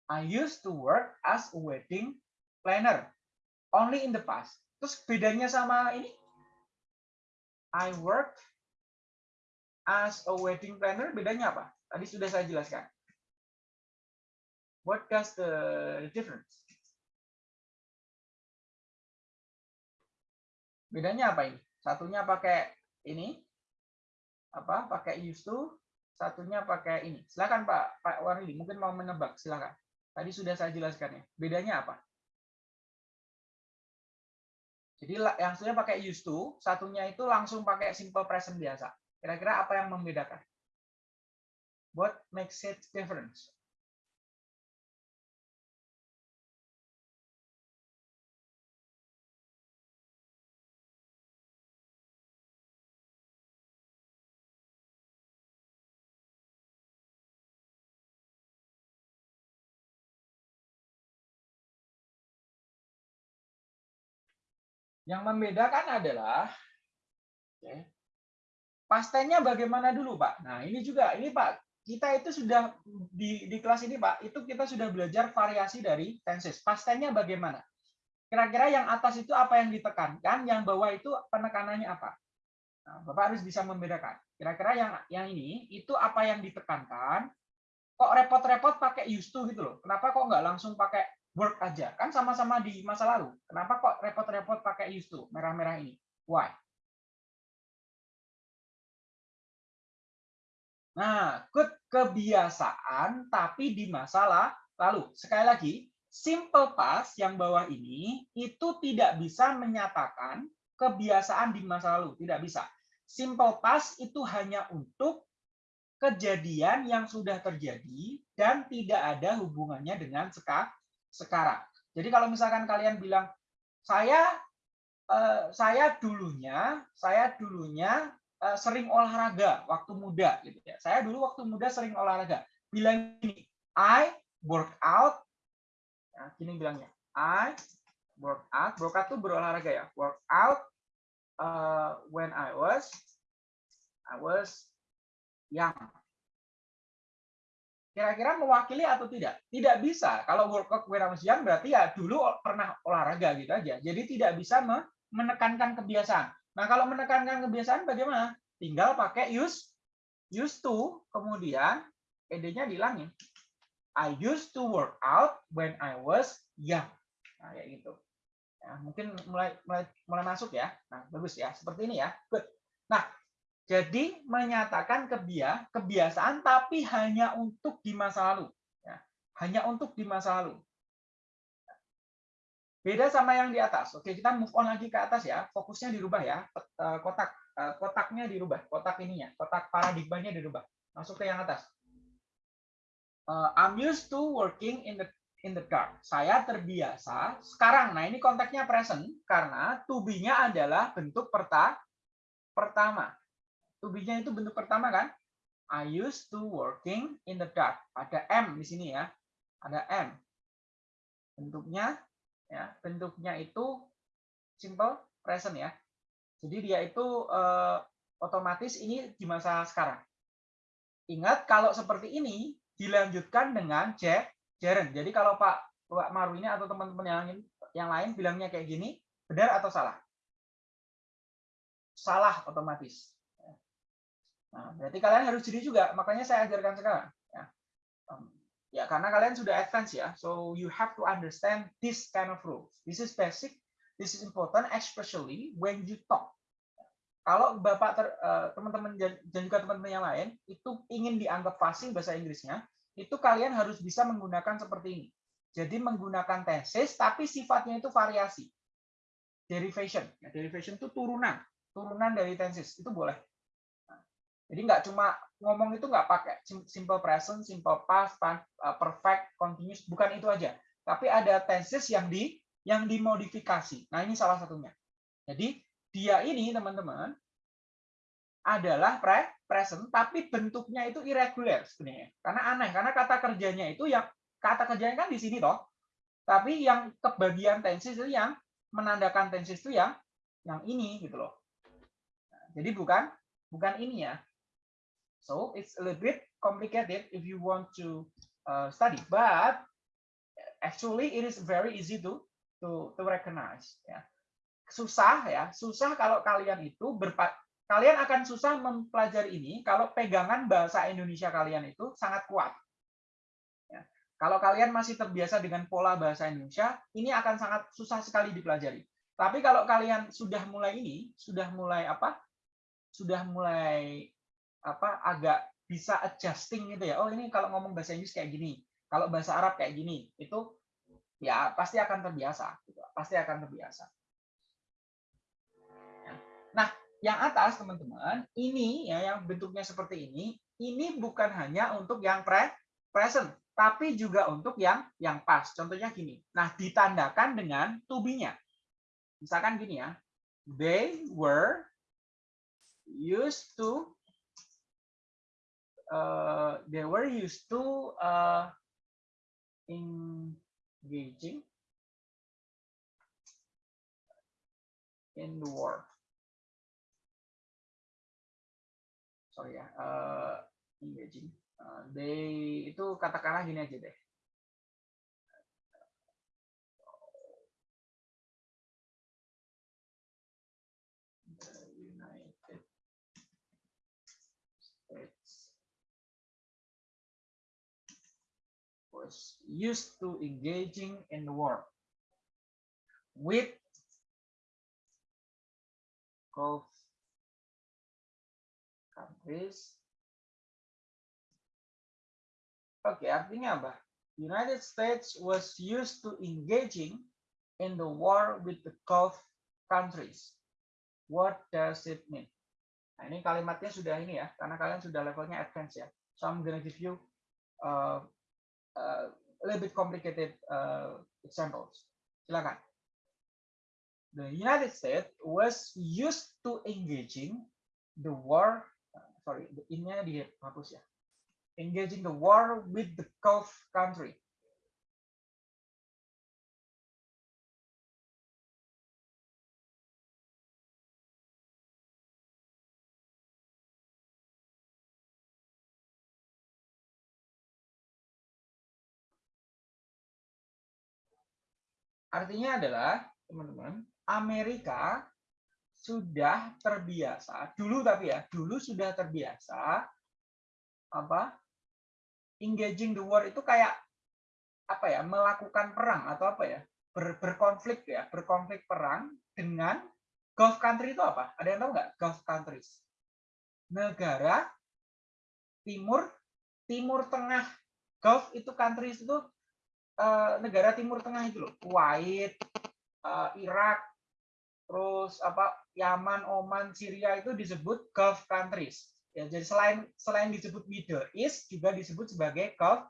I used to work as a wedding planner only in the past. Terus bedanya sama ini? I work as a wedding planner bedanya apa? Tadi sudah saya jelaskan. What does the difference? Bedanya apa ini? Satunya pakai ini, apa? Pakai used to, satunya pakai ini. Silakan Pak Pak Warli, mungkin mau menebak, silakan. Tadi sudah saya jelaskan ya. Bedanya apa? Jadi yang satunya pakai used to, satunya itu langsung pakai simple present biasa. Kira-kira apa yang membedakan? What makes it difference? Yang membedakan adalah okay, pastennya bagaimana dulu, Pak? Nah, ini juga ini Pak, kita itu sudah di di kelas ini, Pak, itu kita sudah belajar variasi dari tenses. Pastennya bagaimana? Kira-kira yang atas itu apa yang ditekankan, yang bawah itu penekanannya apa? Nah, Bapak harus bisa membedakan. Kira-kira yang yang ini itu apa yang ditekankan? Kok repot-repot pakai used to gitu loh? Kenapa kok nggak langsung pakai work aja. Kan sama-sama di masa lalu. Kenapa kok repot-repot pakai used to? Merah-merah ini. Why? Nah, good kebiasaan tapi di masa lalu. Sekali lagi, simple past yang bawah ini itu tidak bisa menyatakan kebiasaan di masa lalu, tidak bisa. Simple past itu hanya untuk kejadian yang sudah terjadi dan tidak ada hubungannya dengan sekarang. Jadi kalau misalkan kalian bilang saya eh, saya dulunya saya dulunya Eh, sering olahraga waktu muda gitu ya. Saya dulu waktu muda sering olahraga. Bilang ini, I work out. Ya, gini bilangnya. I work out. Work out tuh berolahraga ya. Work out uh, when I was I was young. Kira-kira mewakili atau tidak? Tidak bisa. Kalau young berarti ya dulu pernah olahraga gitu aja. Jadi tidak bisa menekankan kebiasaan. Nah, kalau menekankan kebiasaan bagaimana? Tinggal pakai use used to, kemudian ed-nya dihilangin. I used to work out when I was young. Nah, kayak gitu. Ya, mungkin mulai, mulai mulai masuk ya. Nah, bagus ya. Seperti ini ya. Good. Nah, jadi menyatakan kebia, kebiasaan tapi hanya untuk di masa lalu. Ya, hanya untuk di masa lalu. Beda sama yang di atas. Oke, kita move on lagi ke atas ya. Fokusnya dirubah ya. Eh, kotak eh, kotaknya dirubah. Kotak ininya, kotak paradigmanya dirubah. Masuk ke yang atas. Eh, I'm used to working in the in the dark. Saya terbiasa sekarang. Nah, ini konteksnya present karena to be-nya adalah bentuk perta pertama. To be-nya itu bentuk pertama kan? I used to working in the dark. Ada M di sini ya. Ada M. Bentuknya ya bentuknya itu simple present ya jadi dia itu eh, otomatis ini di masa sekarang ingat kalau seperti ini dilanjutkan dengan gerund jadi kalau Pak Pak Maru ini atau teman-teman yang yang lain bilangnya kayak gini benar atau salah salah otomatis nah berarti kalian harus jadi juga makanya saya ajarkan sekarang ya Ya, karena kalian sudah advance ya. So you have to understand this kind of rules. This is basic. This is important, especially when you talk. Kalau bapak eh, teman-teman dan juga teman-teman yang lain itu ingin dianggap fasih bahasa Inggrisnya, itu kalian harus bisa menggunakan seperti ini. Jadi menggunakan tenses, tapi sifatnya itu variasi. Derivation. Ya, derivation itu turunan, turunan dari tenses itu boleh. Jadi nggak cuma ngomong itu nggak pakai simple present, simple past, uh, perfect, continuous, bukan itu aja. Tapi ada tenses yang di yang dimodifikasi. Nah, ini salah satunya. Jadi, dia ini teman-teman adalah pre present tapi bentuknya itu irregular sebenarnya. Karena aneh, karena kata kerjanya itu yang kata kerjanya kan di sini toh. Tapi yang kebagian tenses itu yang menandakan tenses itu yang yang ini gitu loh. Nah, jadi bukan bukan ini ya. So it's a little bit complicated if you want to uh, study, but actually it is very easy to to to recognize. Ya. Susah ya, susah kalau kalian itu berpa kalian akan susah mempelajari ini kalau pegangan bahasa Indonesia kalian itu sangat kuat. Ya. Kalau kalian masih terbiasa dengan pola bahasa Indonesia, ini akan sangat susah sekali dipelajari. Tapi kalau kalian sudah mulai ini, sudah mulai apa? Sudah mulai apa agak bisa adjusting gitu ya. Oh ini kalau ngomong bahasa Inggris kayak gini, kalau bahasa Arab kayak gini, itu ya pasti akan terbiasa. Gitu. Pasti akan terbiasa. Ya. Nah, yang atas teman-teman, ini ya yang bentuknya seperti ini, ini bukan hanya untuk yang pre present, tapi juga untuk yang yang pas. Contohnya gini. Nah, ditandakan dengan to be-nya. Misalkan gini ya. They were used to uh, they were used to uh, engaging in the war. Sorry ya, uh, engaging. Uh, they itu katakanlah gini aja deh. Was used to engaging in war with Gulf countries. Oke, okay, artinya apa? United States was used to engaging in the war with the Gulf countries. What does it mean? Nah, ini kalimatnya sudah ini ya, karena kalian sudah levelnya advance ya. So I'm gonna give you uh, a little bit complicated uh, examples. Silakan. The United States was used to engaging the war. Uh, sorry, ini dihapus ya. Engaging the war with the Gulf country. Artinya adalah, teman-teman, Amerika sudah terbiasa, dulu tapi ya, dulu sudah terbiasa apa? engaging the war itu kayak apa ya, melakukan perang atau apa ya? Ber, berkonflik ya, berkonflik perang dengan Gulf country itu apa? Ada yang tahu nggak? Gulf countries. Negara timur timur tengah Gulf itu countries itu uh, negara Timur Tengah itu loh, Kuwait, uh, Irak, terus apa Yaman, Oman, Syria itu disebut Gulf countries. Ya, jadi selain selain disebut Middle East juga disebut sebagai Gulf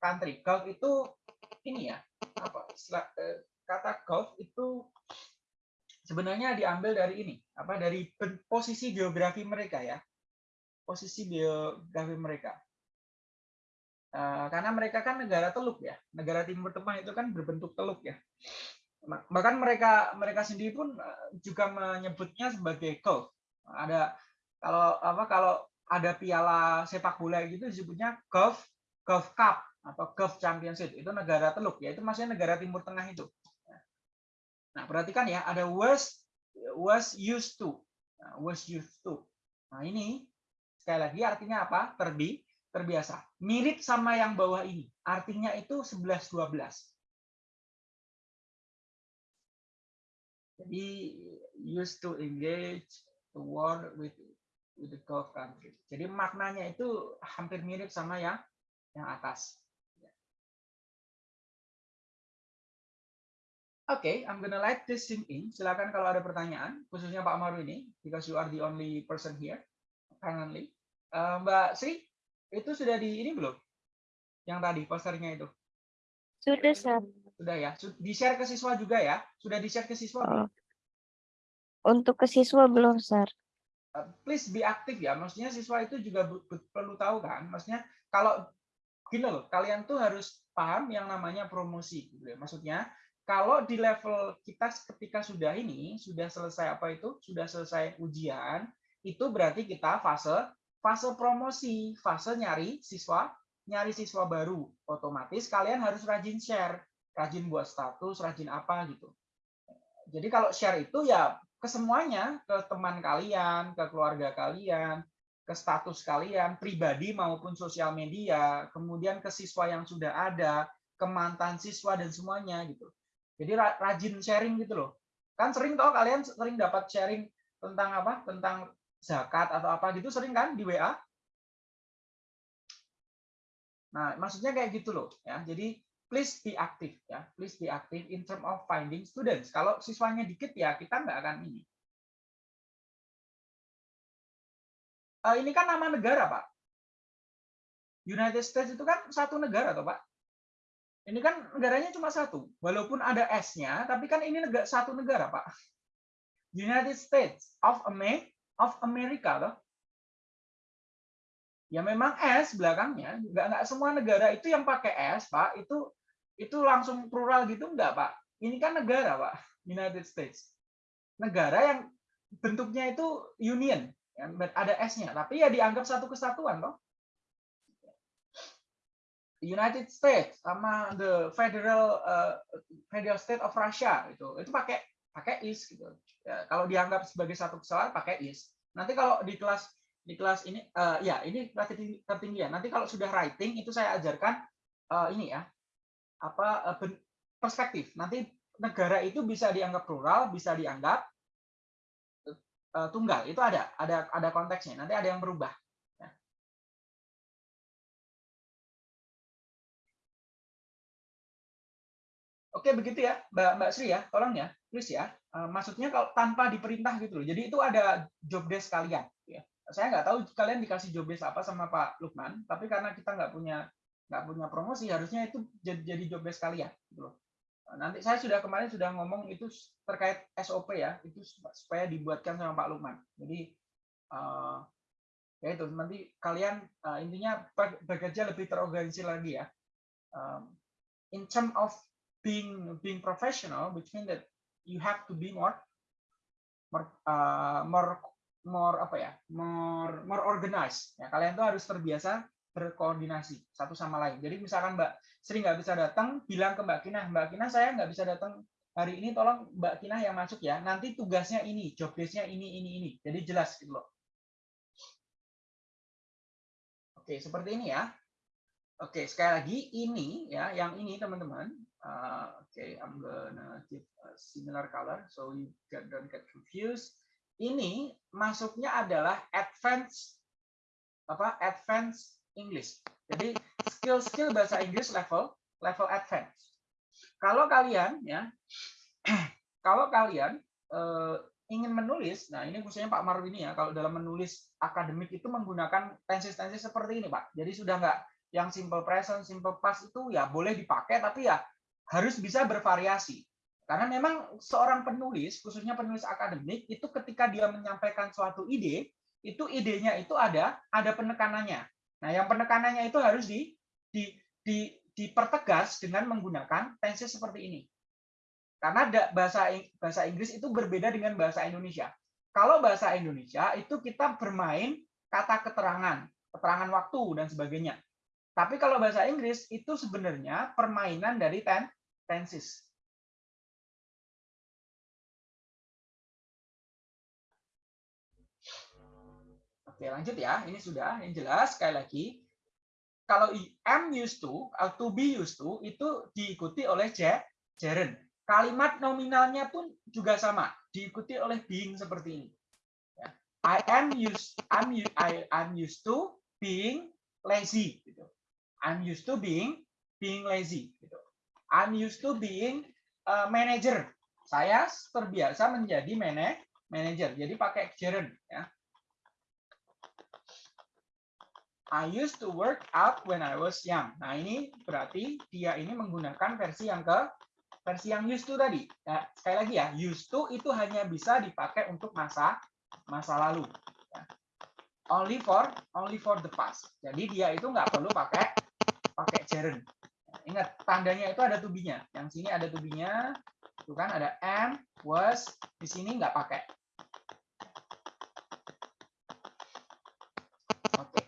country. Gulf itu ini ya apa uh, kata Gulf itu sebenarnya diambil dari ini apa dari posisi geografi mereka ya posisi geografi mereka Eh, karena mereka kan negara teluk ya, negara Timur Tengah itu kan berbentuk teluk ya. Bahkan mereka mereka sendiri pun eh, juga menyebutnya sebagai Gulf. Ada kalau apa kalau ada piala sepak bola gitu disebutnya Gulf Gulf Cup atau Gulf Championship itu negara teluk ya itu maksudnya negara Timur Tengah itu. Nah perhatikan ya ada was was used to nah, was used to. Nah ini sekali lagi artinya apa? Terbi terbiasa. Mirip sama yang bawah ini. Artinya itu 11 12. Jadi used to engage the war with with the Gulf country. Jadi maknanya itu hampir mirip sama yang yang atas. Oke, okay, I'm gonna let this sink in. Silakan kalau ada pertanyaan, khususnya Pak Maru ini, because you are the only person here, apparently. Uh, Mbak Sri, itu sudah di ini belum? Yang tadi posternya itu. Sudah, Sir. Sudah ya. Di-share ke siswa juga ya? Sudah di-share ke siswa? Oh. Untuk ke siswa belum, Sir. Uh, please be aktif ya. Maksudnya siswa itu juga perlu tahu kan. Maksudnya kalau gini loh, kalian tuh harus paham yang namanya promosi. Gitu ya. Maksudnya kalau di level kita ketika sudah ini, sudah selesai apa itu, sudah selesai ujian, itu berarti kita fase fase promosi, fase nyari siswa, nyari siswa baru. Otomatis kalian harus rajin share, rajin buat status, rajin apa gitu. Jadi kalau share itu ya ke semuanya, ke teman kalian, ke keluarga kalian, ke status kalian, pribadi maupun sosial media, kemudian ke siswa yang sudah ada, ke mantan siswa dan semuanya gitu. Jadi rajin sharing gitu loh. Kan sering toh kalian sering dapat sharing tentang apa? Tentang zakat atau apa gitu sering kan di WA? Nah, maksudnya kayak gitu loh ya. Jadi please be active ya. Please be active in term of finding students. Kalau siswanya dikit ya kita nggak akan ini. Uh, ini kan nama negara, Pak. United States itu kan satu negara, toh, Pak. Ini kan negaranya cuma satu. Walaupun ada S-nya, tapi kan ini negara, satu negara, Pak. United States of America of America loh. Ya memang S belakangnya, nggak nggak semua negara itu yang pakai S, Pak. Itu itu langsung plural gitu enggak, Pak? Ini kan negara, Pak. United States. Negara yang bentuknya itu union, yang ada S-nya, tapi ya dianggap satu kesatuan, loh. United States sama the Federal uh, Federal State of Russia itu itu pakai pakai is gitu. Ya, kalau dianggap sebagai satu kesalahan pakai is. Nanti kalau di kelas di kelas ini uh, ya ini kelas tertinggi ya. Nanti kalau sudah writing itu saya ajarkan uh, ini ya. apa ben- perspektif. Nanti negara itu bisa dianggap plural, bisa dianggap eh, tunggal. Itu ada, ada ada konteksnya. Nanti ada yang berubah. Oke, begitu ya, Mbak Mbak Sri ya, tolong ya, please ya. Eh, Maksudnya kalau tanpa diperintah gitu loh. Jadi itu ada job desk kalian. Ya. Saya nggak tahu kalian dikasih job desk apa sama Pak Lukman, tapi karena kita nggak punya nggak punya promosi, harusnya itu jadi, jadi job desk kalian. Gitu loh. Nah, Nanti saya sudah kemarin sudah ngomong itu terkait SOP ya, itu supaya dibuatkan sama Pak Lukman. Jadi eh, ya itu nanti kalian eh, intinya bekerja lebih terorganisir lagi ya. Um, in term of being being professional, which means that you have to be more more uh, more more apa ya more more organized. Ya kalian tuh harus terbiasa berkoordinasi satu sama lain. Jadi misalkan Mbak Sri nggak bisa datang bilang ke Mbak Kinah Mbak Kinah saya nggak bisa datang hari ini tolong Mbak Kinah yang masuk ya. Nanti tugasnya ini job desk-nya ini ini ini. Jadi jelas gitu loh. Oke seperti ini ya. Oke sekali lagi ini ya yang ini teman-teman Uh, okay, I'm gonna give a similar color so you get, don't get confused. Ini masuknya adalah advanced apa? Advanced English. Jadi skill-skill bahasa Inggris level level advance. Kalau kalian ya, kalau kalian eh, ingin menulis, nah ini khususnya Pak Marwini ya, kalau dalam menulis akademik itu menggunakan tenses-tenses seperti ini Pak. Jadi sudah nggak yang simple present, simple past itu ya boleh dipakai, tapi ya harus bisa bervariasi. Karena memang seorang penulis, khususnya penulis akademik, itu ketika dia menyampaikan suatu ide, itu idenya itu ada ada penekanannya. Nah, yang penekanannya itu harus di, di, di dipertegas dengan menggunakan tenses seperti ini. Karena bahasa bahasa Inggris itu berbeda dengan bahasa Indonesia. Kalau bahasa Indonesia itu kita bermain kata keterangan, keterangan waktu dan sebagainya. Tapi kalau bahasa Inggris itu sebenarnya permainan dari ten, tenses. Oke, lanjut ya. Ini sudah yang jelas sekali lagi. Kalau am used to atau to be used to itu diikuti oleh ge- gerund. Kalimat nominalnya pun juga sama, diikuti oleh being seperti ini. Ya. I am used I'm I I'm used to being lazy gitu. I'm used to being being lazy gitu. I'm used to being a manager. Saya terbiasa menjadi mana manager. Jadi pakai gerund ya. I used to work out when I was young. Nah, ini berarti dia ini menggunakan versi yang ke versi yang used to tadi. Ya, sekali lagi ya, used to itu hanya bisa dipakai untuk masa masa lalu. ya. Only for only for the past. Jadi dia itu nggak perlu pakai pakai gerund. Ingat tandanya itu ada tubinya. Yang sini ada tubinya, tuh kan ada am, was, di sini nggak pakai. Oke,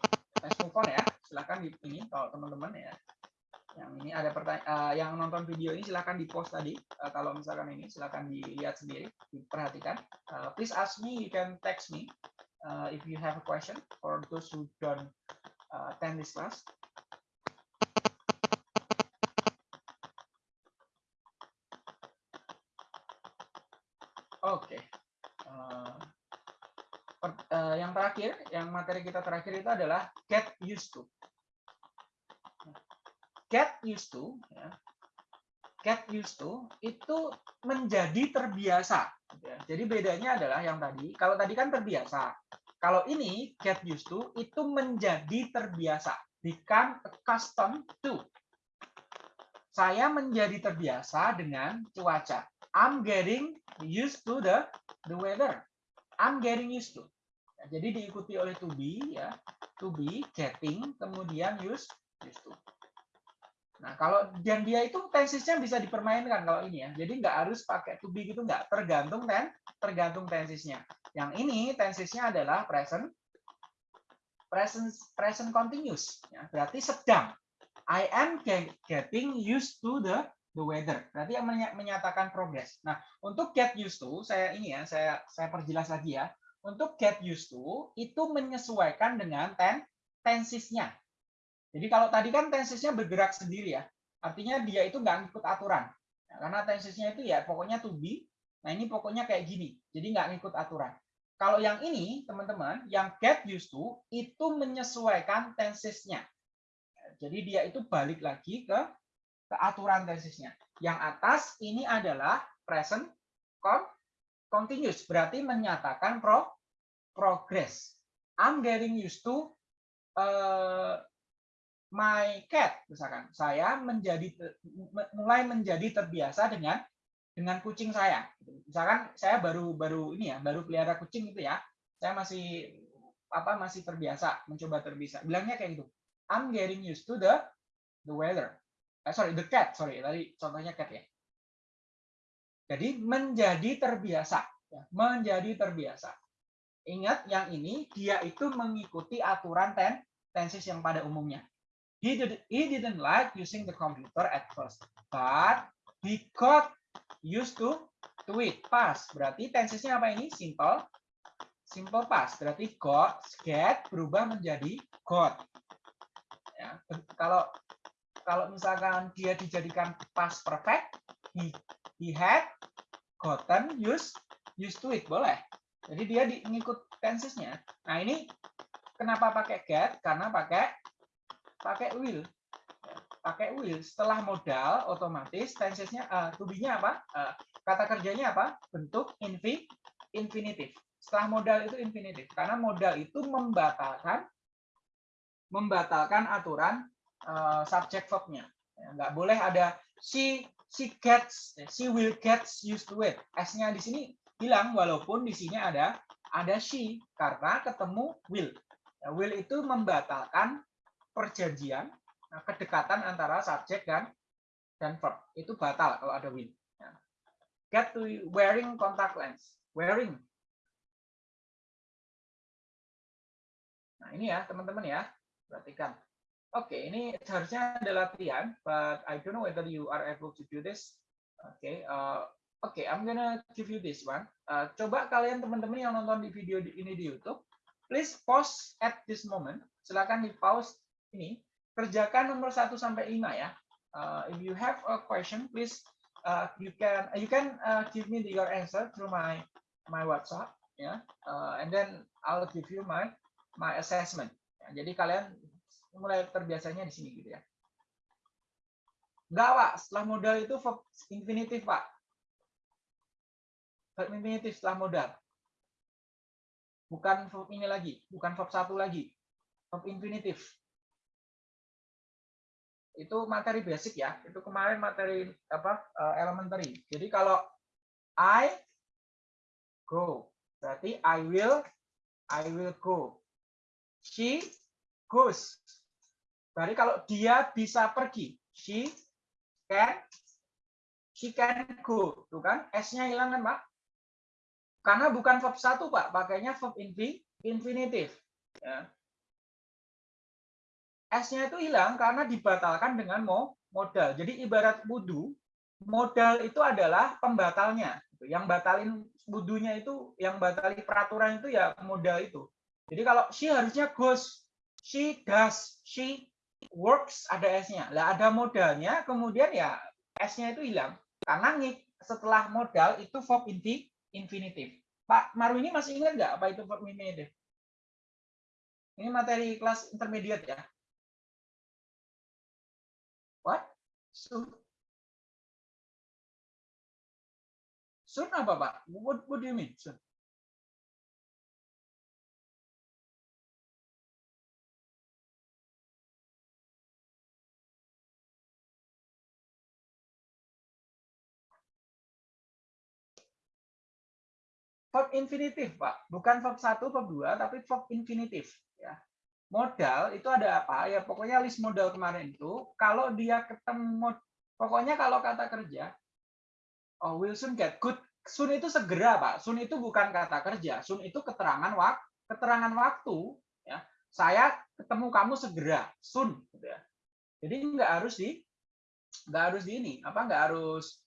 let's move on ya. Silahkan di ini kalau teman-teman ya. Yang ini ada pertanyaan, yang nonton video ini silahkan di post tadi. Eh, kalau misalkan ini silahkan dilihat sendiri, diperhatikan. Eh, please ask me, you can text me uh, if you have a question for those who don't uh, attend this class. Oke. Eh, per- eh, yang terakhir, yang materi kita terakhir itu adalah get used to. Get used to, ya. get used to itu menjadi terbiasa. gitu ya. Jadi bedanya adalah yang tadi, kalau tadi kan terbiasa. Kalau ini get used to itu menjadi terbiasa, become accustomed to. Saya menjadi terbiasa dengan cuaca. I'm getting used to the the weather. I'm getting used to. Ya, jadi diikuti oleh to be ya, to be, getting, kemudian used used to. Nah, kalau dan dia itu tensesnya bisa dipermainkan kalau ini ya. Jadi nggak harus pakai to be gitu nggak, tergantung ten, tergantung tensesnya. Yang ini tensesnya adalah present present present continuous ya. Berarti sedang. I am ge- getting used to the the weather. Berarti yang menya- menyatakan progress. Nah, untuk get used to saya ini ya, saya saya perjelas lagi ya. Untuk get used to itu menyesuaikan dengan ten tensesnya. Jadi kalau tadi kan tensesnya bergerak sendiri ya. Artinya dia itu nggak ngikut aturan. Nah, karena tensesnya itu ya pokoknya to be. Nah ini pokoknya kayak gini. Jadi nggak ngikut aturan. Kalau yang ini, teman-teman, yang get used to, itu menyesuaikan tensesnya. Jadi dia itu balik lagi ke, ke aturan tensesnya. Yang atas ini adalah present continuous. Berarti menyatakan pro, progress. I'm getting used to uh, my cat misalkan. Saya menjadi mulai menjadi terbiasa dengan dengan kucing saya. Misalkan saya baru baru ini ya baru pelihara kucing itu ya. Saya masih apa masih terbiasa mencoba terbiasa. Bilangnya kayak gitu. I'm getting used to the the weather. Eh, sorry the cat sorry. Tadi contohnya cat ya jadi menjadi terbiasa ya, menjadi terbiasa ingat yang ini dia itu mengikuti aturan ten tenses yang pada umumnya He, did, he didn't like using the computer at first, but he got used to to it. Past berarti tensesnya apa ini? Simple, simple past. Berarti got, get berubah menjadi got. Ya, kalau kalau misalkan dia dijadikan past perfect, he he had gotten used used to it boleh. Jadi dia di, ngikut tensesnya. Nah ini kenapa pakai get? Karena pakai pakai will pakai will setelah modal otomatis tensesnya uh, to be-nya apa? Uh, kata kerjanya apa? Bentuk infi infinitif. Setelah modal itu infinitif. Karena modal itu membatalkan membatalkan aturan uh, subject verb-nya ya, nggak boleh ada she she gets she will gets used to it s-nya di sini hilang walaupun di sini ada ada she karena ketemu will ya, will itu membatalkan perjanjian, nah, kedekatan antara subjek dan dan verb itu batal kalau ada will. Ya. Get to wearing contact lens. Wearing. Nah ini ya teman-teman ya, perhatikan. Oke, okay, ini seharusnya ada latihan, but I don't know whether you are able to do this. Oke, okay, uh, oke, okay, I'm gonna give you this one. Uh, coba kalian teman-teman yang nonton di video ini di YouTube, please pause at this moment. Silakan di pause ini kerjakan nomor 1 sampai 5 ya. Uh, if you have a question, please uh, you can you can uh, give me your answer through my my WhatsApp ya. Yeah? Uh, and then I'll give you my my assessment. Jadi kalian mulai terbiasanya di sini gitu ya. Enggak, Pak. Setelah modal itu verb infinitif, Pak. Verb infinitif setelah modal. Bukan verb ini lagi, bukan verb satu lagi. Verb infinitif itu materi basic ya. Itu kemarin materi apa uh, elementary. Jadi kalau I go, berarti I will I will go. She goes. Berarti kalau dia bisa pergi, she can she can go, tuh kan? S-nya hilang kan, Pak? Karena bukan verb satu, Pak, pakainya verb infinitif. Ya. S-nya itu hilang karena dibatalkan dengan modal. Jadi ibarat wudhu, modal itu adalah pembatalnya. Yang batalin wudhunya itu, yang batalin peraturan itu ya modal itu. Jadi kalau she harusnya goes, she does, she works, ada S-nya. Lah ada modalnya, kemudian ya S-nya itu hilang. Karena setelah modal itu verb infinitif. Pak Maru ini masih ingat nggak apa itu verb infinitif? Ini materi kelas intermediate ya. What? Soon? Soon apa, Pak? What, what do you mean, soon? Verb infinitif, Pak. Bukan verb 1, verb 2, tapi verb infinitif. Ya. Modal itu ada apa? Ya pokoknya list modal kemarin itu kalau dia ketemu pokoknya kalau kata kerja oh Wilson get good. Soon itu segera pak. Soon itu bukan kata kerja. Soon itu keterangan waktu keterangan waktu ya. Saya ketemu kamu segera soon gitu ya. Jadi nggak harus di nggak harus di ini apa nggak harus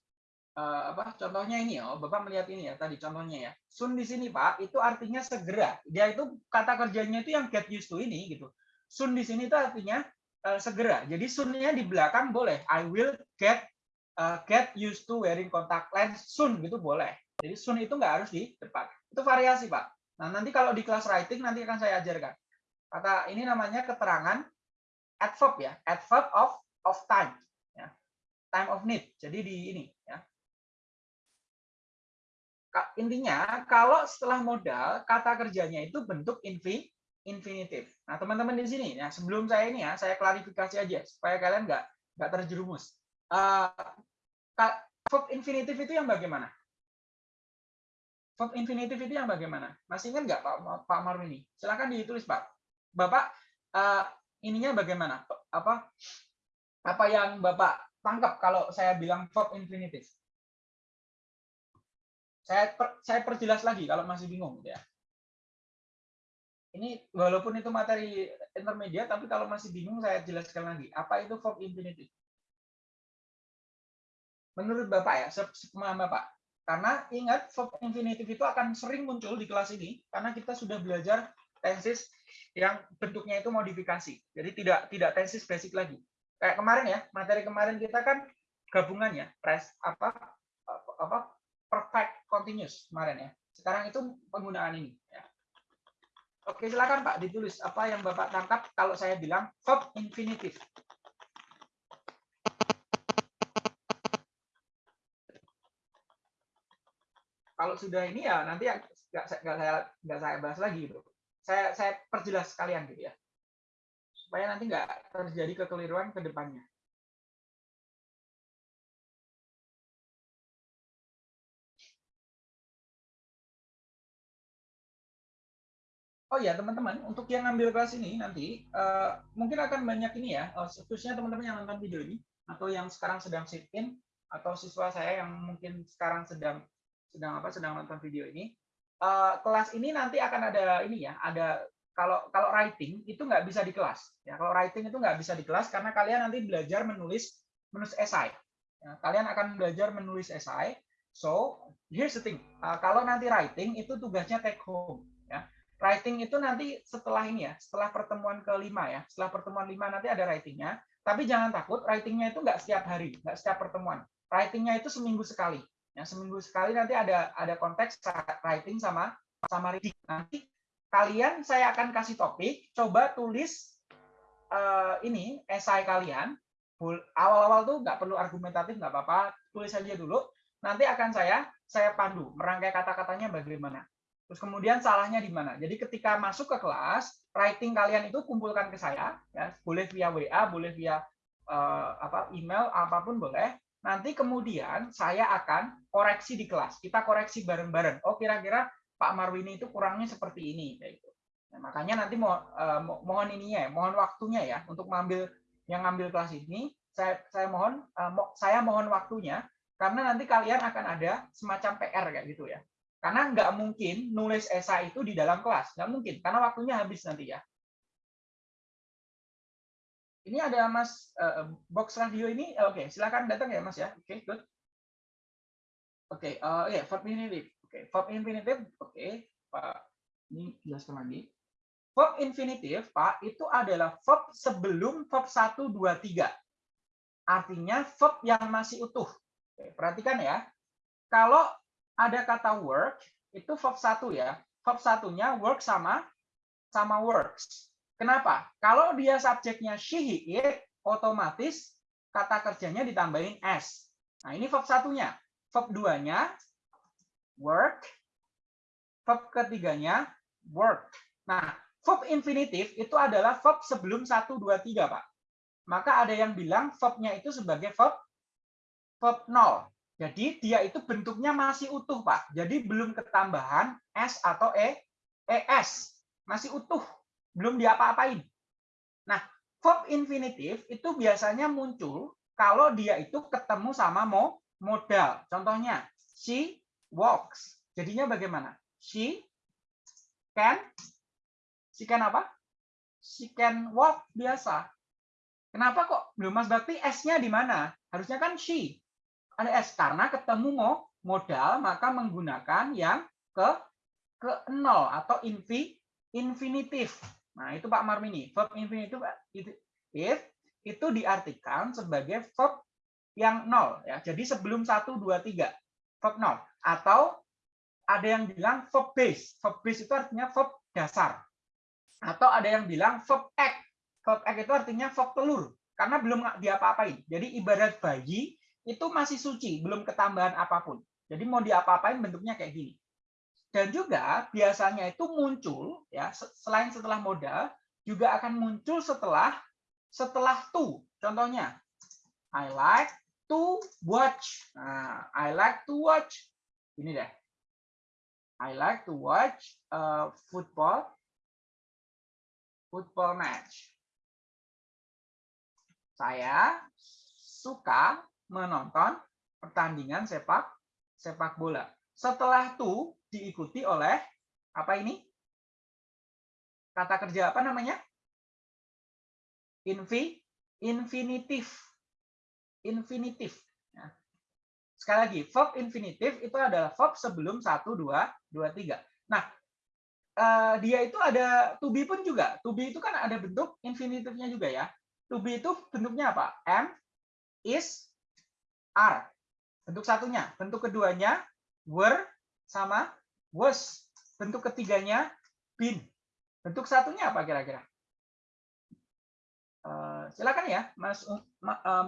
uh, apa contohnya ini ya, oh, Bapak melihat ini ya tadi contohnya ya. Soon di sini Pak itu artinya segera. Dia itu kata kerjanya itu yang get used to ini gitu. Soon di sini itu artinya eh, segera. Jadi soon-nya di belakang boleh. I will get uh, get used to wearing contact lens soon gitu boleh. Jadi soon itu nggak harus di depan. Itu variasi, Pak. Nah, nanti kalau di kelas writing nanti akan saya ajarkan. Kata ini namanya keterangan adverb ya, adverb of of time ya. Time of need. Jadi di ini ya. Intinya kalau setelah modal kata kerjanya itu bentuk infin infinitif. Nah, teman-teman di sini ya, sebelum saya ini ya, saya klarifikasi aja supaya kalian nggak nggak terjerumus. Uh, verb infinitif itu yang bagaimana? Verb infinitif itu yang bagaimana? Masih ingat nggak Pak Pak Marwini? Silakan ditulis Pak. Bapak uh, ininya bagaimana? Apa apa yang Bapak tangkap kalau saya bilang verb infinitif? Saya per, saya perjelas lagi kalau masih bingung ya ini walaupun itu materi intermediate, tapi kalau masih bingung saya jelaskan lagi. Apa itu verb infinitive? Menurut Bapak ya, sepemahaman Bapak. Karena ingat, verb infinitive itu akan sering muncul di kelas ini, karena kita sudah belajar tenses yang bentuknya itu modifikasi. Jadi tidak tidak tenses basic lagi. Kayak kemarin ya, materi kemarin kita kan gabungannya, press apa apa perfect continuous kemarin ya. Sekarang itu penggunaan ini. Ya Oke, silakan Pak ditulis apa yang Bapak tangkap kalau saya bilang verb infinitif. Kalau sudah ini ya nanti nggak saya nggak saya bahas lagi gitu. Saya saya perjelas sekalian gitu ya. Supaya nanti nggak terjadi kekeliruan ke depannya. Oh ya teman-teman, untuk yang ngambil kelas ini nanti uh, mungkin akan banyak ini ya, uh, khususnya teman-teman yang nonton video ini atau yang sekarang sedang sit in atau siswa saya yang mungkin sekarang sedang sedang apa sedang nonton video ini. Uh, kelas ini nanti akan ada ini ya, ada kalau kalau writing itu nggak bisa di kelas. Ya, kalau writing itu nggak bisa di kelas karena kalian nanti belajar menulis menulis esai. Ya, kalian akan belajar menulis esai. So here's the thing, uh, kalau nanti writing itu tugasnya take home Writing itu nanti setelah ini ya, setelah pertemuan kelima ya, setelah pertemuan lima nanti ada writingnya. Tapi jangan takut, writingnya itu nggak setiap hari, nggak setiap pertemuan. Writingnya itu seminggu sekali. Ya, seminggu sekali nanti ada ada konteks writing sama sama reading. Nanti kalian saya akan kasih topik, coba tulis uh, ini esai kalian. Awal-awal tuh nggak perlu argumentatif, nggak apa-apa, tulis aja dulu. Nanti akan saya saya pandu merangkai kata-katanya bagaimana. Terus kemudian salahnya di mana? Jadi ketika masuk ke kelas, writing kalian itu kumpulkan ke saya, ya, boleh via WA, boleh via uh, apa email, apa pun boleh. Nanti kemudian saya akan koreksi di kelas. Kita koreksi bareng-bareng. Oh kira-kira Pak Marwini itu kurangnya seperti ini, gitu. Nah, makanya nanti mo, uh, mohon ininya, ya, mohon waktunya ya untuk mengambil yang ngambil kelas ini. Saya saya mohon mo, saya mohon waktunya karena nanti kalian akan ada semacam PR kayak gitu ya karena nggak mungkin nulis esai itu di dalam kelas, nggak mungkin, karena waktunya habis nanti ya. Ini ada Mas uh, box radio ini, oke, okay, silakan datang ya Mas ya, oke, okay, good. Oke, okay, uh, ya yeah, verb infinitive, oke, okay, verb infinitive, oke, okay, Pak, ini jelaskan lagi. Verb infinitive, Pak, itu adalah verb sebelum verb 1, 2, 3. Artinya verb yang masih utuh. Oke, perhatikan ya. Kalau ada kata work, itu verb satu ya. Verb satunya work sama sama works. Kenapa? Kalau dia subjeknya she, he, it, otomatis kata kerjanya ditambahin s. Nah, ini verb satunya. Verb duanya work. Verb ketiganya work. Nah, verb infinitif itu adalah verb sebelum 1, 2, 3, Pak. Maka ada yang bilang verbnya itu sebagai verb verb 0. Jadi dia itu bentuknya masih utuh, Pak. Jadi belum ketambahan S atau E, ES. Masih utuh, belum diapa-apain. Nah, verb infinitif itu biasanya muncul kalau dia itu ketemu sama mo modal. Contohnya, she walks. Jadinya bagaimana? She can she can apa? She can walk biasa. Kenapa kok belum Mas Bakti S-nya di mana? Harusnya kan she ada S karena ketemu modal maka menggunakan yang ke ke nol atau infi, infinitif. Nah, itu Pak Marmini. Verb infinitif if itu diartikan sebagai verb yang nol ya. Jadi sebelum 1 2 3 verb nol atau ada yang bilang verb base. Verb base itu artinya verb dasar. Atau ada yang bilang verb act. Verb act itu artinya verb telur karena belum diapa-apain. Jadi ibarat bayi itu masih suci, belum ketambahan apa pun. Jadi mau diapa-apain bentuknya kayak gini. Dan juga biasanya itu muncul ya selain setelah modal juga akan muncul setelah setelah to. Contohnya I like to watch. Nah, I like to watch. Ini deh. I like to watch a football football match. Saya suka menonton pertandingan sepak sepak bola. Setelah itu diikuti oleh apa ini? Kata kerja apa namanya? Infi, infinitif. Infinitif. Ya. Sekali lagi, verb infinitif itu adalah verb sebelum 1, 2, 2, 3. Nah, eh, dia itu ada to be pun juga. To be itu kan ada bentuk infinitifnya juga ya. To be itu bentuknya apa? Am, is, are. Bentuk satunya. Bentuk keduanya were sama was. Bentuk ketiganya been. Bentuk satunya apa kira-kira? Uh, silakan ya, Mas uh,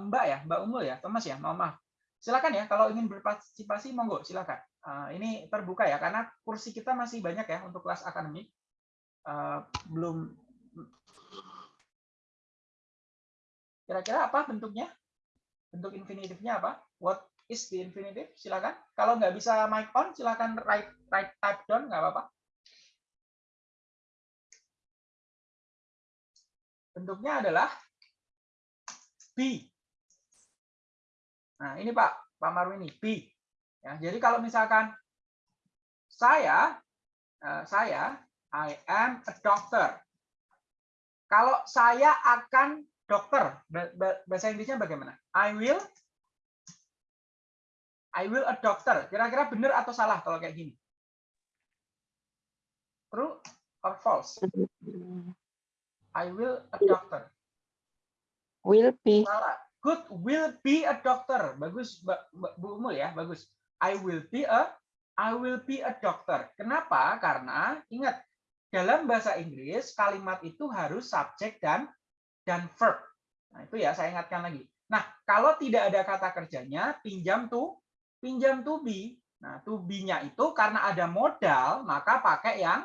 Mbak ya, Mbak Umul ya, Thomas ya, mau maaf. Silakan ya, kalau ingin berpartisipasi, monggo silakan. Uh, ini terbuka ya, karena kursi kita masih banyak ya untuk kelas akademik. Uh, belum. Kira-kira apa bentuknya? Bentuk infinitifnya apa? What is the infinitive? Silakan. Kalau nggak bisa mic on, silakan write, write type down, nggak apa-apa. bentuknya adalah B. Nah, ini Pak, Pak Marwini, B. Ya, jadi kalau misalkan saya, uh, saya, I am a doctor. Kalau saya akan dokter, bahasa Inggrisnya bagaimana? I will, I will a doctor. Kira-kira benar atau salah kalau kayak gini? True or false? I will a doctor. Will be. Salah. Good will be a doctor. Bagus Bu Umul ya, bagus. I will be a I will be a doctor. Kenapa? Karena ingat dalam bahasa Inggris kalimat itu harus subjek dan dan verb. Nah, itu ya saya ingatkan lagi. Nah, kalau tidak ada kata kerjanya, pinjam tuh, pinjam to be. Nah, to be-nya itu karena ada modal, maka pakai yang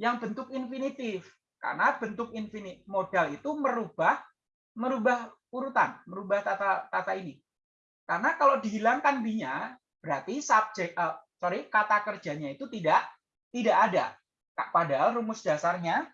yang bentuk infinitif. Karena bentuk infinite modal itu merubah merubah urutan, merubah tata tata ini. Karena kalau dihilangkan b-nya, berarti subjek uh, sorry, kata kerjanya itu tidak tidak ada. Padahal rumus dasarnya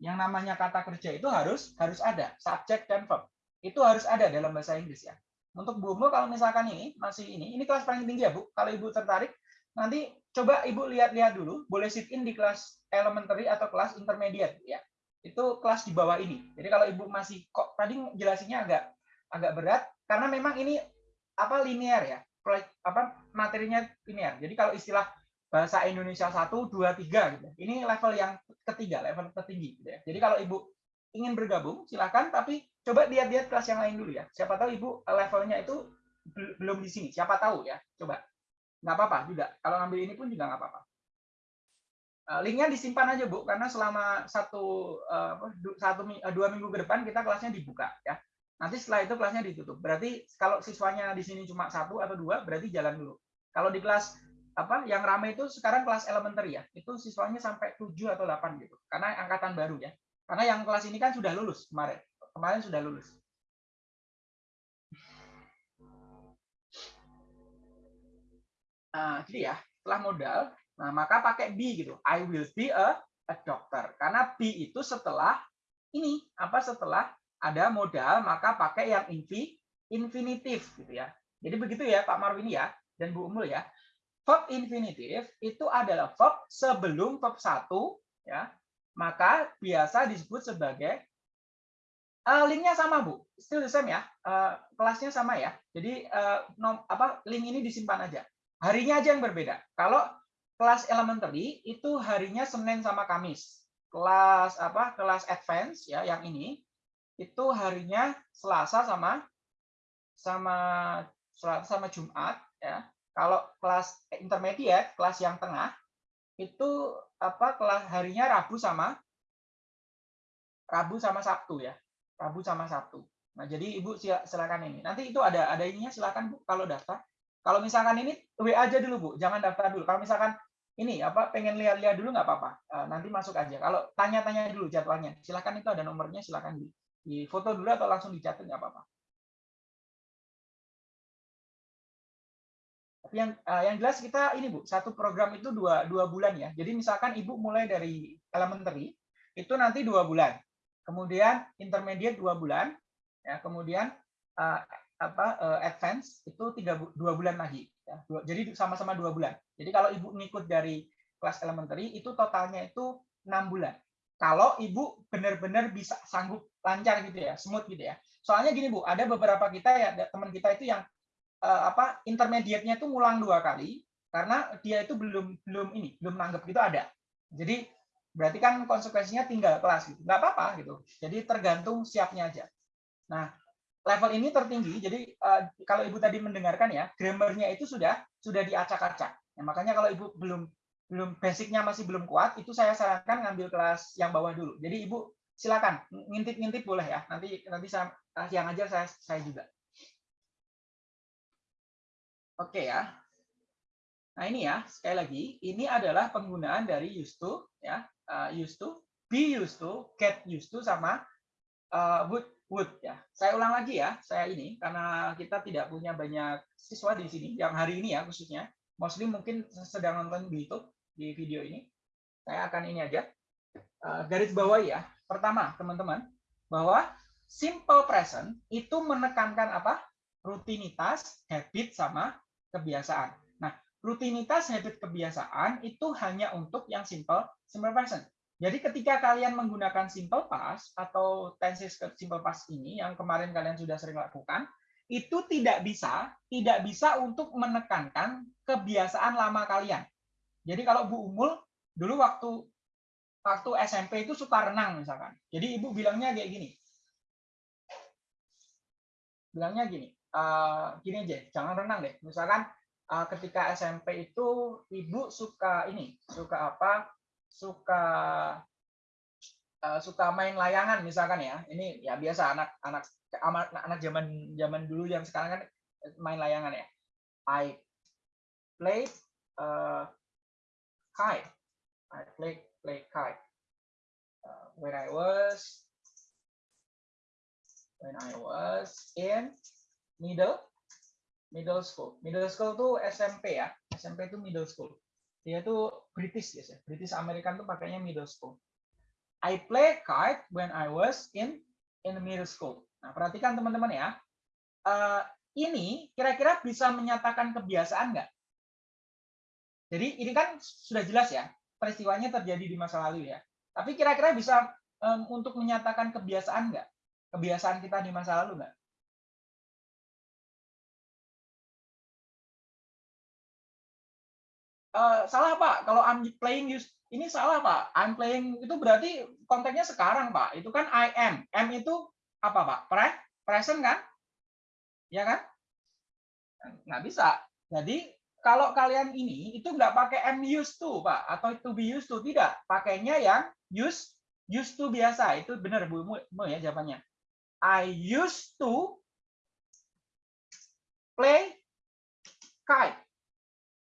yang namanya kata kerja itu harus harus ada, subjek dan verb. Itu harus ada dalam bahasa Inggris ya. Untuk Bu kalau misalkan ini masih ini, ini kelas paling tinggi ya Bu. Kalau Ibu tertarik, nanti coba Ibu lihat-lihat dulu, boleh sit in di kelas elementary atau kelas intermediate ya itu kelas di bawah ini. Jadi kalau ibu masih kok tadi jelasinnya agak agak berat karena memang ini apa linear ya, apa materinya linear. Jadi kalau istilah bahasa Indonesia 1, 2, 3 gitu. Ini level yang ketiga, level tertinggi gitu ya. Jadi kalau ibu ingin bergabung silakan tapi coba lihat-lihat kelas yang lain dulu ya. Siapa tahu ibu levelnya itu belum di sini. Siapa tahu ya. Coba. Nggak apa-apa juga. Kalau ngambil ini pun juga nggak apa-apa. Eh, linknya disimpan aja bu karena selama satu eh, satu eh, dua minggu ke depan kita kelasnya dibuka ya nanti setelah itu kelasnya ditutup berarti kalau siswanya di sini cuma satu atau dua berarti jalan dulu kalau di kelas apa yang ramai itu sekarang kelas elementary ya itu siswanya sampai 7 atau 8 gitu karena angkatan baru ya karena yang kelas ini kan sudah lulus kemarin kemarin sudah lulus nah jadi ya setelah modal Nah, maka pakai be gitu. I will be a, a doctor. Karena be itu setelah ini, apa setelah ada modal, maka pakai yang infi, infinitif gitu ya. Jadi begitu ya Pak Marwini ya dan Bu Umul ya. Verb infinitif itu adalah verb sebelum verb satu ya. Maka biasa disebut sebagai uh, linknya sama Bu, still the same ya. Uh, kelasnya sama ya. Jadi uh, nom, apa link ini disimpan aja. Harinya aja yang berbeda. Kalau kelas elementary itu harinya Senin sama Kamis. Kelas apa? Kelas advance ya yang ini itu harinya Selasa sama sama Selasa sama Jumat ya. Kalau kelas intermediate, kelas yang tengah itu apa kelas harinya Rabu sama Rabu sama Sabtu ya. Rabu sama Sabtu. Nah, jadi Ibu silakan ini. Nanti itu ada ada ininya silakan Bu kalau daftar. Kalau misalkan ini WA aja dulu Bu, jangan daftar dulu. Kalau misalkan ini apa pengen lihat-lihat dulu nggak apa-apa. Eh, nanti masuk aja. Kalau tanya-tanya dulu jadwalnya, silakan itu ada nomornya, silakan di, di foto dulu atau langsung dicatat nggak apa-apa. Yang uh, yang jelas kita ini Bu, satu program itu dua, dua bulan ya. Jadi misalkan Ibu mulai dari elementary, itu nanti dua bulan. Kemudian intermediate dua bulan, ya kemudian uh, apa uh, advance itu tiga dua bulan lagi. Ya. Dua, jadi sama-sama dua bulan. Jadi kalau Ibu ngikut dari kelas elementary, itu totalnya itu enam bulan. Kalau Ibu benar-benar bisa sanggup lancar gitu ya, smooth gitu ya. Soalnya gini Bu, ada beberapa kita ya teman kita itu yang apa intermediate-nya itu ngulang dua kali karena dia itu belum belum ini belum nanggap gitu ada. Jadi berarti kan konsekuensinya tinggal kelas gitu. Nggak apa-apa gitu. Jadi tergantung siapnya aja. Nah level ini tertinggi jadi uh, kalau ibu tadi mendengarkan ya grammarnya itu sudah sudah diacak-acak. Ya, makanya kalau ibu belum belum basicnya masih belum kuat itu saya sarankan ngambil kelas yang bawah dulu. Jadi ibu silakan ngintip-ngintip boleh ya. Nanti nanti saya yang ajar saya saya juga Oke ya. Nah ini ya, sekali lagi, ini adalah penggunaan dari used to, ya, uh, used to, be used to, get used to, sama uh, would, would ya. Saya ulang lagi ya, saya ini karena kita tidak punya banyak siswa di sini yang hari ini ya khususnya, mostly mungkin sedang nonton di YouTube di video ini. Saya akan ini aja uh, garis bawah ya. Pertama, teman-teman, bahwa simple present itu menekankan apa? Rutinitas, habit, sama kebiasaan. Nah, rutinitas habit kebiasaan itu hanya untuk yang simple simple present. Jadi ketika kalian menggunakan simple past atau tenses simple past ini yang kemarin kalian sudah sering lakukan, itu tidak bisa tidak bisa untuk menekankan kebiasaan lama kalian. Jadi kalau Bu Umul dulu waktu waktu SMP itu suka renang misalkan. Jadi ibu bilangnya kayak gini. Bilangnya gini, uh, gini aja, jangan renang deh. Misalkan uh, ketika SMP itu ibu suka ini, suka apa? Suka uh, suka main layangan misalkan ya. Ini ya biasa anak-anak anak anak zaman zaman dulu yang sekarang kan main layangan ya. I play uh, kite. I play play kite. Uh, when I was when I was in middle middle school. Middle school tuh SMP ya. SMP itu middle school. Dia tuh British ya, British American tuh pakainya middle school. I play kite when I was in in middle school. Nah, perhatikan teman-teman ya. Uh, ini kira-kira bisa menyatakan kebiasaan nggak? Jadi ini kan sudah jelas ya, peristiwanya terjadi di masa lalu ya. Tapi kira-kira bisa um, untuk menyatakan kebiasaan nggak? Kebiasaan kita di masa lalu nggak? Uh, salah Pak. Kalau I'm playing use ini salah Pak. I'm playing itu berarti konteksnya sekarang Pak. Itu kan I am. M itu apa Pak? Pre present kan? Ya kan? Nggak bisa. Jadi kalau kalian ini itu nggak pakai am used to Pak atau to be used to tidak. Pakainya yang use used to biasa. Itu benar Bu Mu ya jawabannya. I used to play kite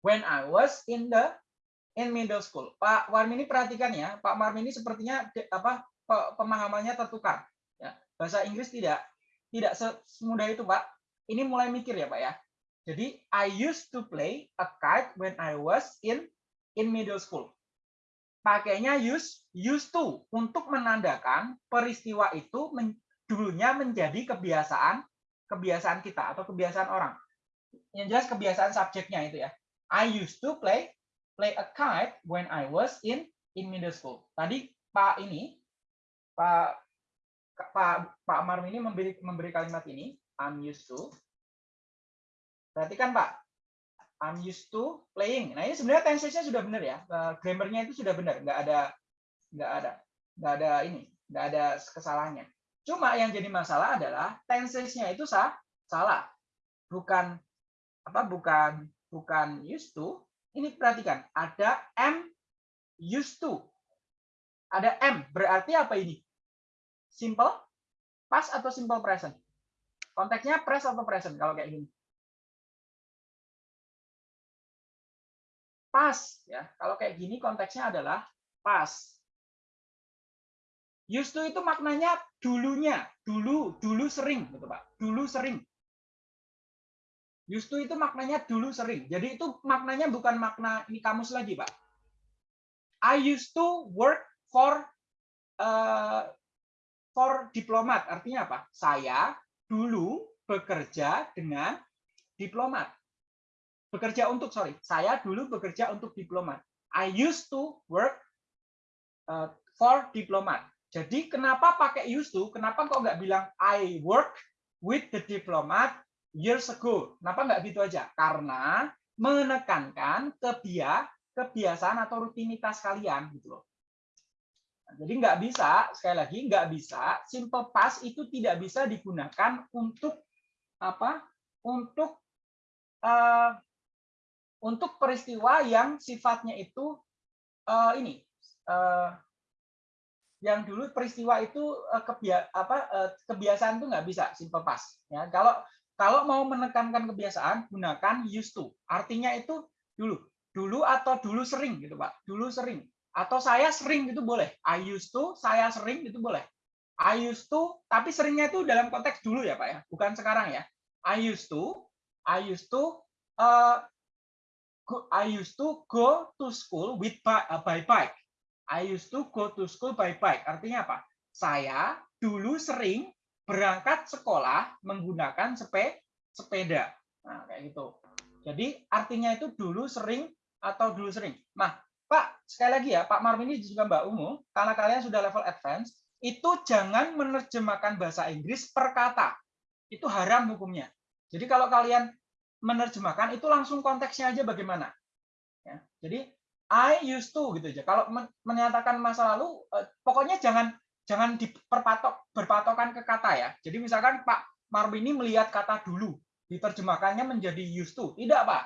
when I was in the in middle school. Pak Warmini perhatikan ya, Pak Warmini sepertinya apa pemahamannya tertukar. Ya, bahasa Inggris tidak tidak semudah itu, Pak. Ini mulai mikir ya, Pak ya. Jadi I used to play a kite when I was in in middle school. Pakainya use used to untuk menandakan peristiwa itu men, dulunya menjadi kebiasaan kebiasaan kita atau kebiasaan orang. Yang jelas kebiasaan subjeknya itu ya. I used to play play a kite when I was in in middle school. Tadi Pak ini Pak Pak Pak Marm ini memberi memberi kalimat ini I'm used to. Perhatikan Pak. I'm used to playing. Nah ini sebenarnya tensesnya sudah benar ya. Uh, grammarnya itu sudah benar. Nggak ada nggak ada nggak ada ini nggak ada kesalahannya. Cuma yang jadi masalah adalah tenses-nya itu salah. Bukan apa bukan bukan used to. Ini perhatikan, ada am used to. Ada am, berarti apa ini? Simple past atau simple present? Konteksnya past atau present kalau kayak gini? Pas ya. Kalau kayak gini konteksnya adalah pas. Used to itu maknanya dulunya, dulu, dulu sering, gitu Pak. Dulu sering. Used to itu maknanya dulu sering. Jadi itu maknanya bukan makna ini kamus lagi, Pak. I used to work for uh, for diplomat. Artinya apa? Saya dulu bekerja dengan diplomat. Bekerja untuk, sorry, saya dulu bekerja untuk diplomat. I used to work uh, for diplomat. Jadi kenapa pakai used to? Kenapa kok nggak bilang I work with the diplomat years ago? Kenapa nggak gitu aja? Karena menekankan kebia kebiasaan atau rutinitas kalian gitu loh. Nah, jadi nggak bisa sekali lagi nggak bisa simple past itu tidak bisa digunakan untuk apa? Untuk uh, untuk peristiwa yang sifatnya itu uh, ini uh, yang dulu peristiwa itu kebia apa kebiasaan itu nggak bisa simple past ya kalau kalau mau menekankan kebiasaan gunakan used to. Artinya itu dulu dulu atau dulu sering gitu pak. Dulu sering. Atau saya sering itu boleh. I used to saya sering itu boleh. I used to tapi seringnya itu dalam konteks dulu ya pak ya. Bukan sekarang ya. I used to I used to uh, I used to go to school with by, uh, by bike. I used to go to school by bike. Artinya apa? Saya dulu sering berangkat sekolah menggunakan sepe, sepeda. Nah, kayak gitu. Jadi artinya itu dulu sering atau dulu sering. Nah, Pak, sekali lagi ya, Pak Marmini juga Mbak Ungu, karena kalian sudah level advance, itu jangan menerjemahkan bahasa Inggris per kata. Itu haram hukumnya. Jadi kalau kalian menerjemahkan, itu langsung konteksnya aja bagaimana. Ya, jadi I used to gitu aja. Kalau menyatakan masa lalu, eh, pokoknya jangan jangan diperpatok berpatokan ke kata ya. Jadi misalkan Pak Marwini melihat kata dulu, diterjemahkannya menjadi used to. Tidak, Pak.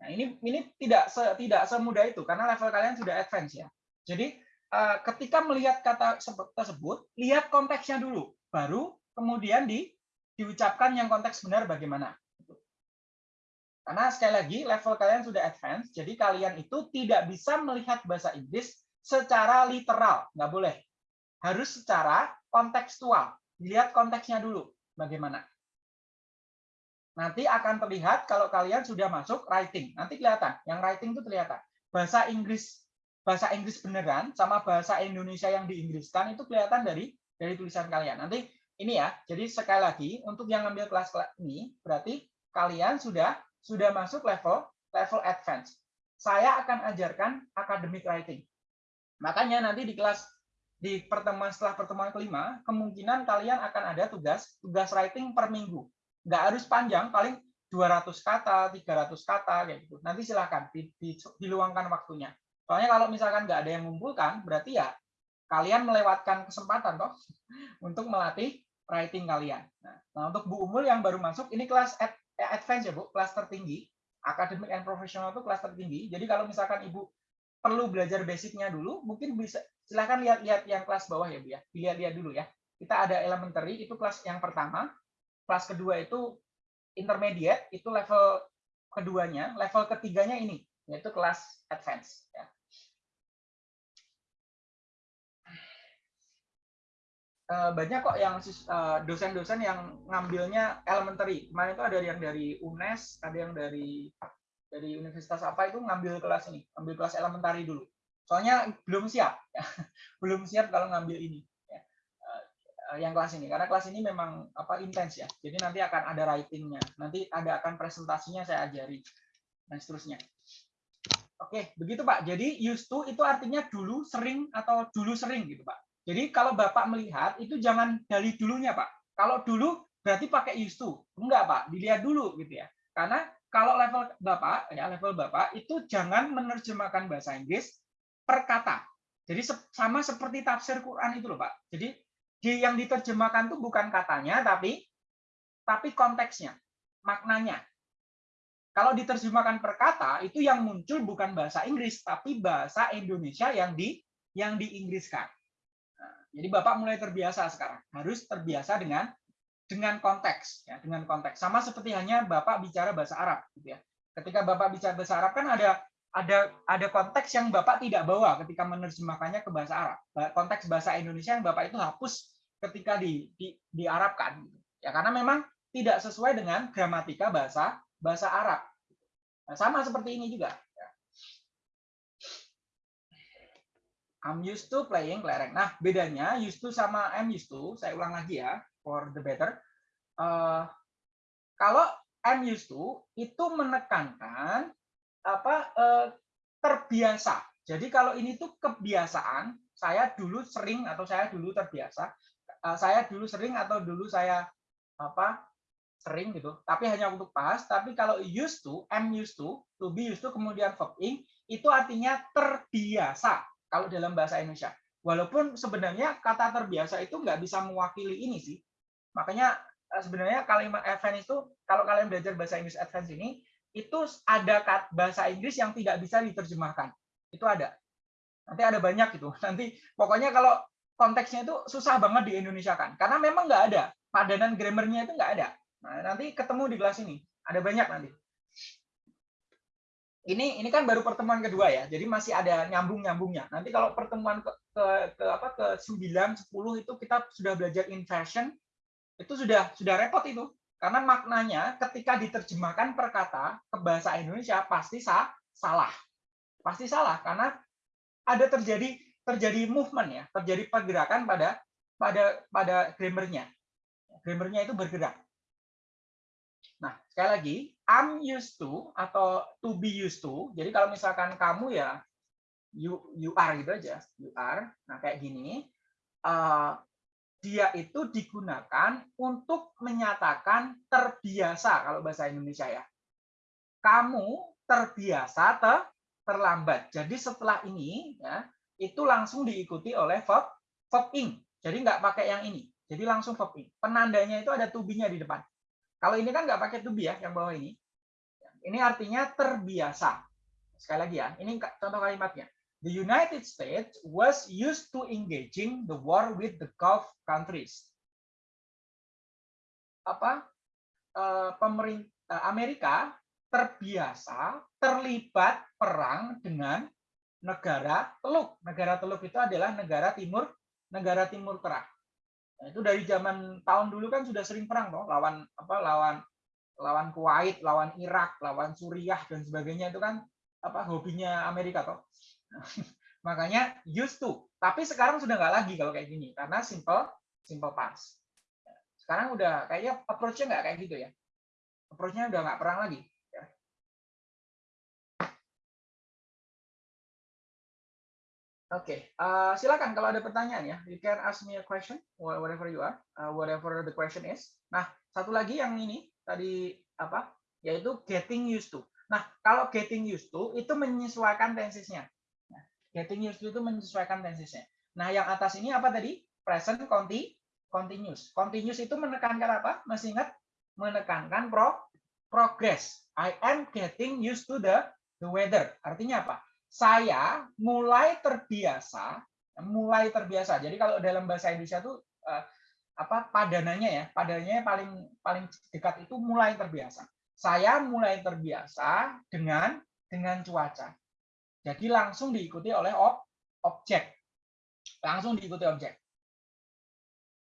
Nah, ini ini tidak se, tidak semudah itu karena level kalian sudah advance ya. Jadi eh, ketika melihat kata tersebut, lihat konteksnya dulu, baru kemudian di diucapkan yang konteks benar bagaimana. Karena sekali lagi level kalian sudah advance, jadi kalian itu tidak bisa melihat bahasa Inggris secara literal, nggak boleh. Harus secara kontekstual. Lihat konteksnya dulu, bagaimana. Nanti akan terlihat kalau kalian sudah masuk writing. Nanti kelihatan, yang writing itu kelihatan. Bahasa Inggris bahasa Inggris beneran sama bahasa Indonesia yang diinggriskan itu kelihatan dari dari tulisan kalian. Nanti ini ya, jadi sekali lagi untuk yang ngambil kelas ini berarti kalian sudah sudah masuk level level advance. Saya akan ajarkan academic writing. Makanya nanti di kelas di pertemuan setelah pertemuan kelima, kemungkinan kalian akan ada tugas tugas writing per minggu. Nggak harus panjang, paling 200 kata, 300 kata kayak gitu. Nanti silahkan di, di, diluangkan waktunya. Soalnya kalau misalkan nggak ada yang mengumpulkan, berarti ya kalian melewatkan kesempatan toh untuk melatih writing kalian. Nah, nah untuk Bu Umul yang baru masuk, ini kelas Eh, advance ya Bu, kelas tertinggi. Akademik and profesional itu kelas tertinggi. Jadi kalau misalkan Ibu perlu belajar basicnya dulu, mungkin bisa silahkan lihat-lihat yang kelas bawah ya Bu ya. Dilihat-lihat dulu ya. Kita ada elementary, itu kelas yang pertama. Kelas kedua itu intermediate, itu level keduanya. Level ketiganya ini, yaitu kelas advance. Ya. Eh, banyak kok yang eh, dosen-dosen yang ngambilnya elementary. Kemarin itu ada yang dari UNES, ada yang dari dari universitas apa itu ngambil kelas ini, ngambil kelas elementary dulu. Soalnya belum siap, ya. belum siap kalau ngambil ini, ya. Eh, yang kelas ini. Karena kelas ini memang apa intens ya. Jadi nanti akan ada writingnya, nanti ada akan presentasinya saya ajari dan seterusnya. Oke, begitu Pak. Jadi used to itu artinya dulu sering atau dulu sering gitu Pak. Jadi kalau Bapak melihat itu jangan dari dulunya Pak. Kalau dulu berarti pakai used to. Enggak Pak, dilihat dulu gitu ya. Karena kalau level Bapak ya level Bapak itu jangan menerjemahkan bahasa Inggris per kata. Jadi sama seperti tafsir Quran itu loh Pak. Jadi di yang diterjemahkan tuh bukan katanya tapi tapi konteksnya, maknanya. Kalau diterjemahkan per kata itu yang muncul bukan bahasa Inggris tapi bahasa Indonesia yang di yang diinggriskan. Nah, jadi Bapak mulai terbiasa sekarang, harus terbiasa dengan dengan konteks ya, dengan konteks. Sama seperti hanya Bapak bicara bahasa Arab gitu ya. Ketika Bapak bicara bahasa Arab kan ada ada ada konteks yang Bapak tidak bawa ketika menerjemahkannya ke bahasa Arab. Konteks bahasa Indonesia yang Bapak itu hapus ketika di, di diarabkan gitu. Ya karena memang tidak sesuai dengan gramatika bahasa bahasa Arab. Nah, sama seperti ini juga. Ya. I'm used to playing kelereng. Nah, bedanya used to sama I'm used to, saya ulang lagi ya, for the better. Uh, kalau I'm used to itu menekankan apa uh, terbiasa. Jadi kalau ini tuh kebiasaan, saya dulu sering atau saya dulu terbiasa, uh, saya dulu sering atau dulu saya apa sering gitu, tapi hanya untuk pas. Tapi kalau used to, am used to, to be used to, kemudian verb ing, itu artinya terbiasa kalau dalam bahasa Indonesia. Walaupun sebenarnya kata terbiasa itu nggak bisa mewakili ini sih. Makanya eh, sebenarnya kalimat advance itu, kalau kalian belajar bahasa Inggris advance ini, itu ada bahasa Inggris yang tidak bisa diterjemahkan. Itu ada. Nanti ada banyak itu. Nanti pokoknya kalau konteksnya itu susah banget di Indonesia kan. Karena memang nggak ada. Padanan grammarnya itu nggak ada. Nah, nanti ketemu di kelas ini. Ada banyak nanti. Ini ini kan baru pertemuan kedua ya. Jadi masih ada nyambung-nyambungnya. Nanti kalau pertemuan ke, ke, ke apa ke 9 10 itu kita sudah belajar inversion itu sudah sudah repot itu. Karena maknanya ketika diterjemahkan per kata ke bahasa Indonesia pasti sah, salah. Pasti salah karena ada terjadi terjadi movement ya, terjadi pergerakan pada pada pada grammarnya. Grammarnya itu bergerak. Nah, sekali lagi, I'm used to atau to be used to. Jadi kalau misalkan kamu ya you you are gitu aja, you are. Nah, kayak gini. Uh, dia itu digunakan untuk menyatakan terbiasa kalau bahasa Indonesia ya. Kamu terbiasa ter, terlambat. Jadi setelah ini ya itu langsung diikuti oleh verb verb ing. Jadi nggak pakai yang ini. Jadi langsung verb ing. Penandanya itu ada tubinya di depan. Kalau ini kan nggak pakai tubi ya yang bawah ini. Ini artinya terbiasa. Sekali lagi ya, ini contoh kalimatnya the United States was used to engaging the war with the Gulf countries. Apa? Eh, pemerintah Amerika terbiasa terlibat perang dengan negara Teluk. Negara Teluk itu adalah negara timur negara timur tengah. Nah, itu dari zaman tahun dulu kan sudah sering perang toh, lawan apa lawan lawan Kuwait, lawan Irak, lawan Suriah dan sebagainya itu kan apa hobinya Amerika toh. Makanya used to. Tapi sekarang sudah nggak lagi kalau kayak gini karena simple simple past. Sekarang udah kayaknya approach-nya nggak kayak gitu ya. Approach-nya udah nggak perang lagi. Ya. Oke, okay. uh, silakan kalau ada pertanyaan ya. You can ask me a question, whatever you are, uh, whatever the question is. Nah, satu lagi yang ini tadi apa? Yaitu getting used to. Nah, kalau getting used to itu menyesuaikan tensesnya. Getting used to itu menyesuaikan tensesnya. Nah, yang atas ini apa tadi? Present conti, continuous. Continuous itu menekankan apa? Masih ingat? Menekankan pro, progress. I am getting used to the, the weather. Artinya apa? Saya mulai terbiasa, mulai terbiasa. Jadi kalau dalam bahasa Indonesia itu uh, apa padanannya ya? Padanannya paling paling dekat itu mulai terbiasa. Saya mulai terbiasa dengan dengan cuaca. Jadi langsung diikuti oleh ob, objek. Langsung diikuti objek.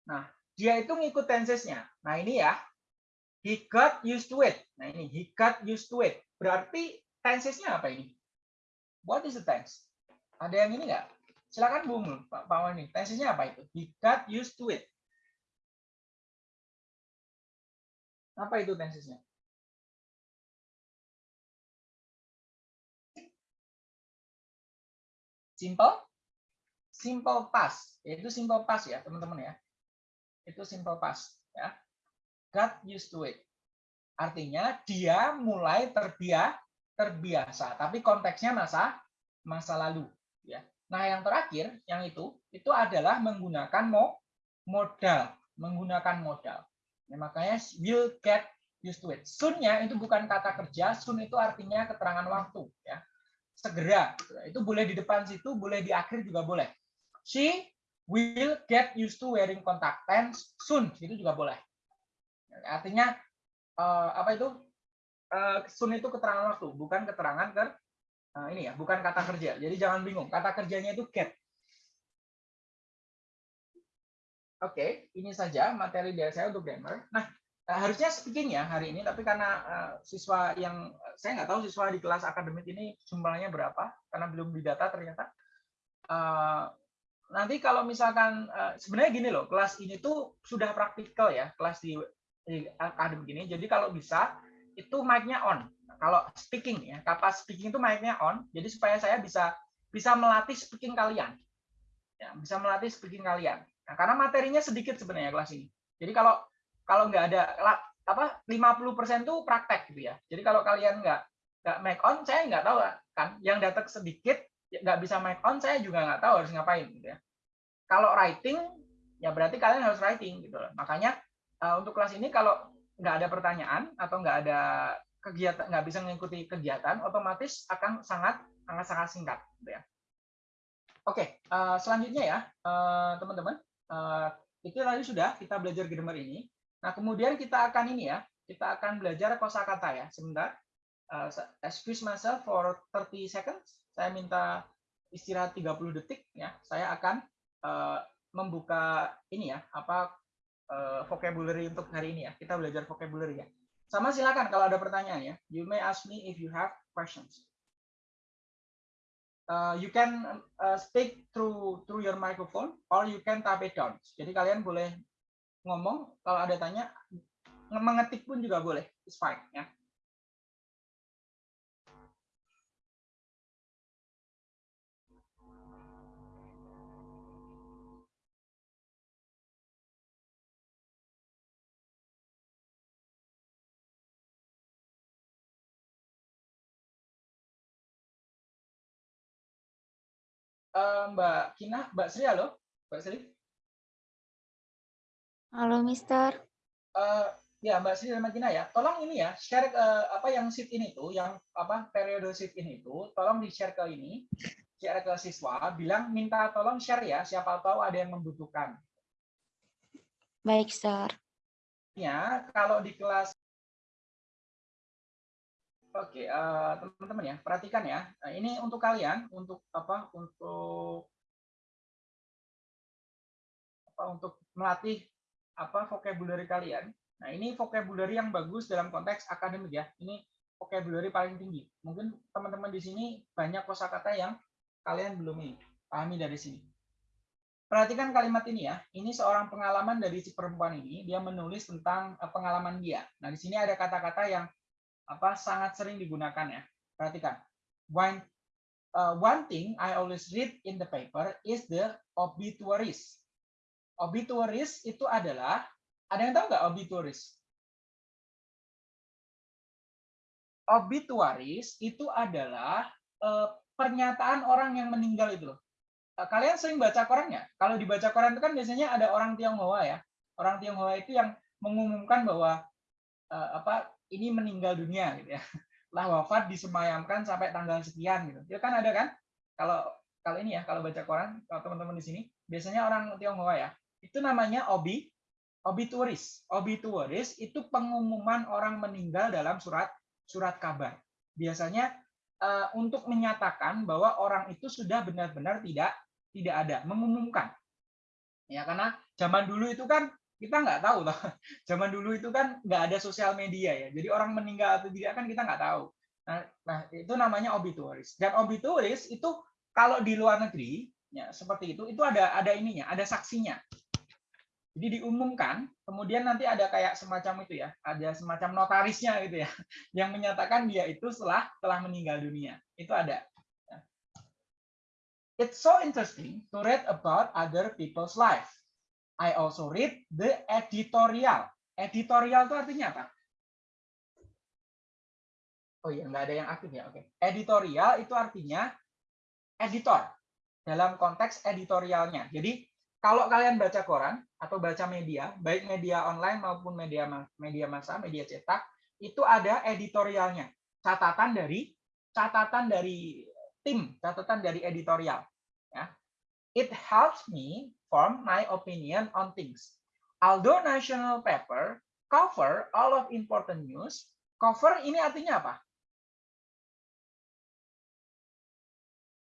Nah, dia itu ngikut tensesnya. Nah, ini ya. He got used to it. Nah, ini he got used to it. Berarti tensesnya apa ini? What is the tense? Ada yang ini enggak? Silakan Bung Pak Pak ini. Tensesnya apa itu? He got used to it. Apa itu tensesnya? Simple? Simple past. Yaitu simple past ya teman-teman ya. Itu simple past ya. Got used to it. Artinya dia mulai terbiasa terbiasa. Tapi konteksnya masa masa lalu ya. Nah yang terakhir yang itu itu adalah menggunakan mo modal, menggunakan modal. Ya, makanya will get used to it. Soon-nya itu bukan kata kerja, soon itu artinya keterangan waktu. ya Segera. Itu boleh di depan situ, boleh di akhir juga boleh. She will get used to wearing contact lens soon. Itu juga boleh. Artinya, uh, apa itu? Uh, soon itu keterangan waktu, bukan keterangan ke uh, ini ya, bukan kata kerja. Jadi jangan bingung. Kata kerjanya itu get. Oke, ini saja materi dari saya untuk grammar. Nah, Eh, harusnya speaking ya hari ini, tapi karena uh, siswa yang saya nggak tahu siswa di kelas akademik ini jumlahnya berapa, karena belum didata ternyata. Uh, nanti kalau misalkan uh, sebenarnya gini loh, kelas ini tuh sudah praktikal ya, kelas di, di akademik ini. Jadi kalau bisa itu mic-nya on. Kalau speaking ya, kapas speaking itu mic-nya on. Jadi supaya saya bisa bisa melatih speaking kalian. Ya, bisa melatih speaking kalian. Nah, karena materinya sedikit sebenarnya kelas ini. Jadi kalau kalau nggak ada apa 50% tuh praktek gitu ya. Jadi kalau kalian nggak nggak make on, saya nggak tahu kan. Yang datang sedikit ya nggak bisa make on, saya juga nggak tahu harus ngapain gitu ya. Kalau writing ya berarti kalian harus writing gitu loh. Makanya uh, untuk kelas ini kalau nggak ada pertanyaan atau nggak ada kegiatan nggak bisa mengikuti kegiatan otomatis akan sangat sangat sangat singkat gitu ya. Oke, uh, selanjutnya ya eh, teman-teman, itu tadi sudah kita belajar grammar ini. Nah, kemudian kita akan ini ya, kita akan belajar kosakata ya. Sebentar. Uh, excuse myself for 30 seconds. Saya minta istirahat 30 detik ya. Saya akan uh, membuka ini ya, apa uh, vocabulary untuk hari ini ya. Kita belajar vocabulary ya. Sama silakan kalau ada pertanyaan ya. You may ask me if you have questions. Uh, you can uh, speak through through your microphone or you can type it down. Jadi kalian boleh ngomong, kalau ada tanya, mengetik pun juga boleh, it's fine ya. Uh, Mbak Kina, Mbak Sri, halo? Mbak Sri? Halo, Mister. Uh, ya, Mbak Sri dan Magina ya. Tolong ini ya, share uh, apa yang sheet ini tuh, yang apa periode sheet ini tuh, tolong di-share ke ini, share ke siswa, bilang minta tolong share ya, siapa tahu ada yang membutuhkan. Baik, Sir. Ya, kalau di kelas Oke, uh, teman-teman ya, perhatikan ya. Nah, ini untuk kalian, untuk apa? Untuk apa? Untuk melatih apa vocabulary kalian. Nah, ini vocabulary yang bagus dalam konteks akademik ya. Ini vocabulary paling tinggi. Mungkin teman-teman di sini banyak kosakata yang kalian belum ini pahami dari sini. Perhatikan kalimat ini ya. Ini seorang pengalaman dari si perempuan ini. Dia menulis tentang eh, pengalaman dia. Nah, di sini ada kata-kata yang apa sangat sering digunakan ya. Perhatikan. One, uh, one thing I always read in the paper is the obituaries obituaries itu adalah ada yang tahu nggak obituaries? Obituaries itu adalah eh, pernyataan orang yang meninggal itu loh. Eh, kalian sering baca koran ya? Kalau dibaca koran itu kan biasanya ada orang Tionghoa ya. Orang Tionghoa itu yang mengumumkan bahwa eh, apa ini meninggal dunia gitu ya. Lah wafat disemayamkan sampai tanggal sekian gitu. Ya kan ada kan? Kalau kalau ini ya, kalau baca koran, teman-teman di sini, biasanya orang Tionghoa ya, itu namanya obi obituaris. Obituaris itu pengumuman orang meninggal dalam surat surat kabar. Biasanya uh, untuk menyatakan bahwa orang itu sudah benar-benar tidak tidak ada, mengumumkan. Ya karena zaman dulu itu kan kita nggak tahu loh. Zaman dulu itu kan nggak ada sosial media ya. Jadi orang meninggal atau tidak kan kita nggak tahu. Nah, nah itu namanya obituaris. Dan obituaris itu kalau di luar negeri ya seperti itu itu ada ada ininya, ada saksinya. Jadi diumumkan, kemudian nanti ada kayak semacam itu ya, ada semacam notarisnya gitu ya, yang menyatakan dia itu setelah telah meninggal dunia. Itu ada. It's so interesting to read about other people's life. I also read the editorial. Editorial itu artinya apa? Oh iya, nggak ada yang aktif ya. Oke. Editorial itu artinya editor dalam konteks editorialnya. Jadi kalau kalian baca koran atau baca media, baik media online maupun media media massa, media cetak, itu ada editorialnya, catatan dari catatan dari tim, catatan dari editorial. Ya. It helps me form my opinion on things. Although national paper cover all of important news, cover ini artinya apa?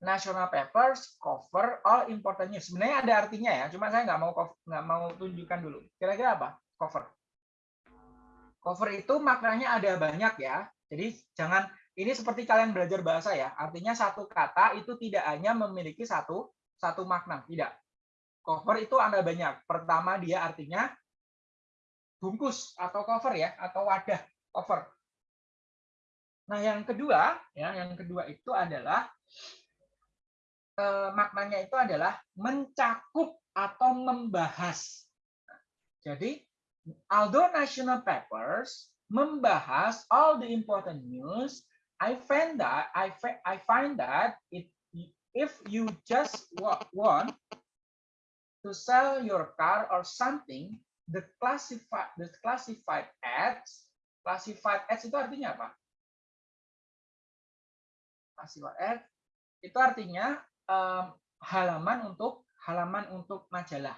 National papers cover all important news. Sebenarnya ada artinya ya, cuma saya nggak mau nggak mau tunjukkan dulu. Kira-kira apa? Cover. Cover itu maknanya ada banyak ya. Jadi jangan ini seperti kalian belajar bahasa ya. Artinya satu kata itu tidak hanya memiliki satu satu makna, tidak. Cover itu ada banyak. Pertama dia artinya bungkus atau cover ya, atau wadah cover. Nah, yang kedua, ya, yang kedua itu adalah eh, maknanya itu adalah mencakup atau membahas. Jadi, although national papers membahas all the important news, I find that I, I find that it, if you just want to sell your car or something, the classified the classified ads, classified ads itu artinya apa? Classified ads itu artinya um, halaman untuk halaman untuk majalah,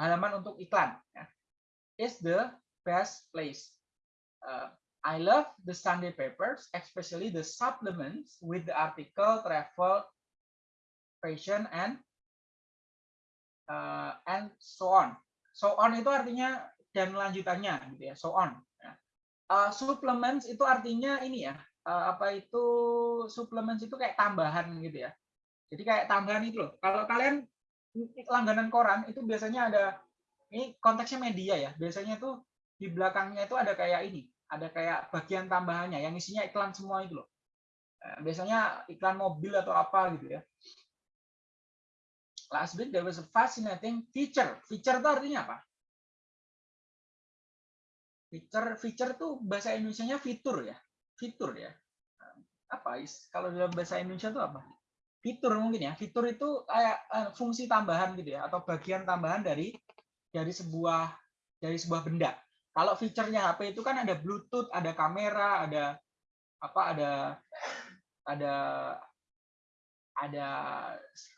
halaman untuk iklan. Ya. Is the best place. Uh, I love the Sunday papers, especially the supplements with the article, travel, fashion, and uh, and so on. So on itu artinya dan lanjutannya, gitu ya. So on. Uh, supplements itu artinya ini ya. Uh, apa itu supplements itu kayak tambahan gitu ya. Jadi kayak tambahan itu loh. Kalau kalian langganan koran itu biasanya ada ini konteksnya media ya. Biasanya tuh di belakangnya itu ada kayak ini, ada kayak bagian tambahannya yang isinya iklan semua itu loh. Eh, biasanya iklan mobil atau apa gitu ya. Last week there was a fascinating feature. Feature itu artinya apa? Feature feature tuh bahasa Indonesia-nya fitur ya. Fitur ya. Apa kalau dalam bahasa Indonesia itu apa? Fitur mungkin ya. Fitur itu kayak uh, fungsi tambahan gitu ya atau bagian tambahan dari dari sebuah dari sebuah benda. Kalau fiturnya HP itu kan ada Bluetooth ada kamera ada apa ada ada ada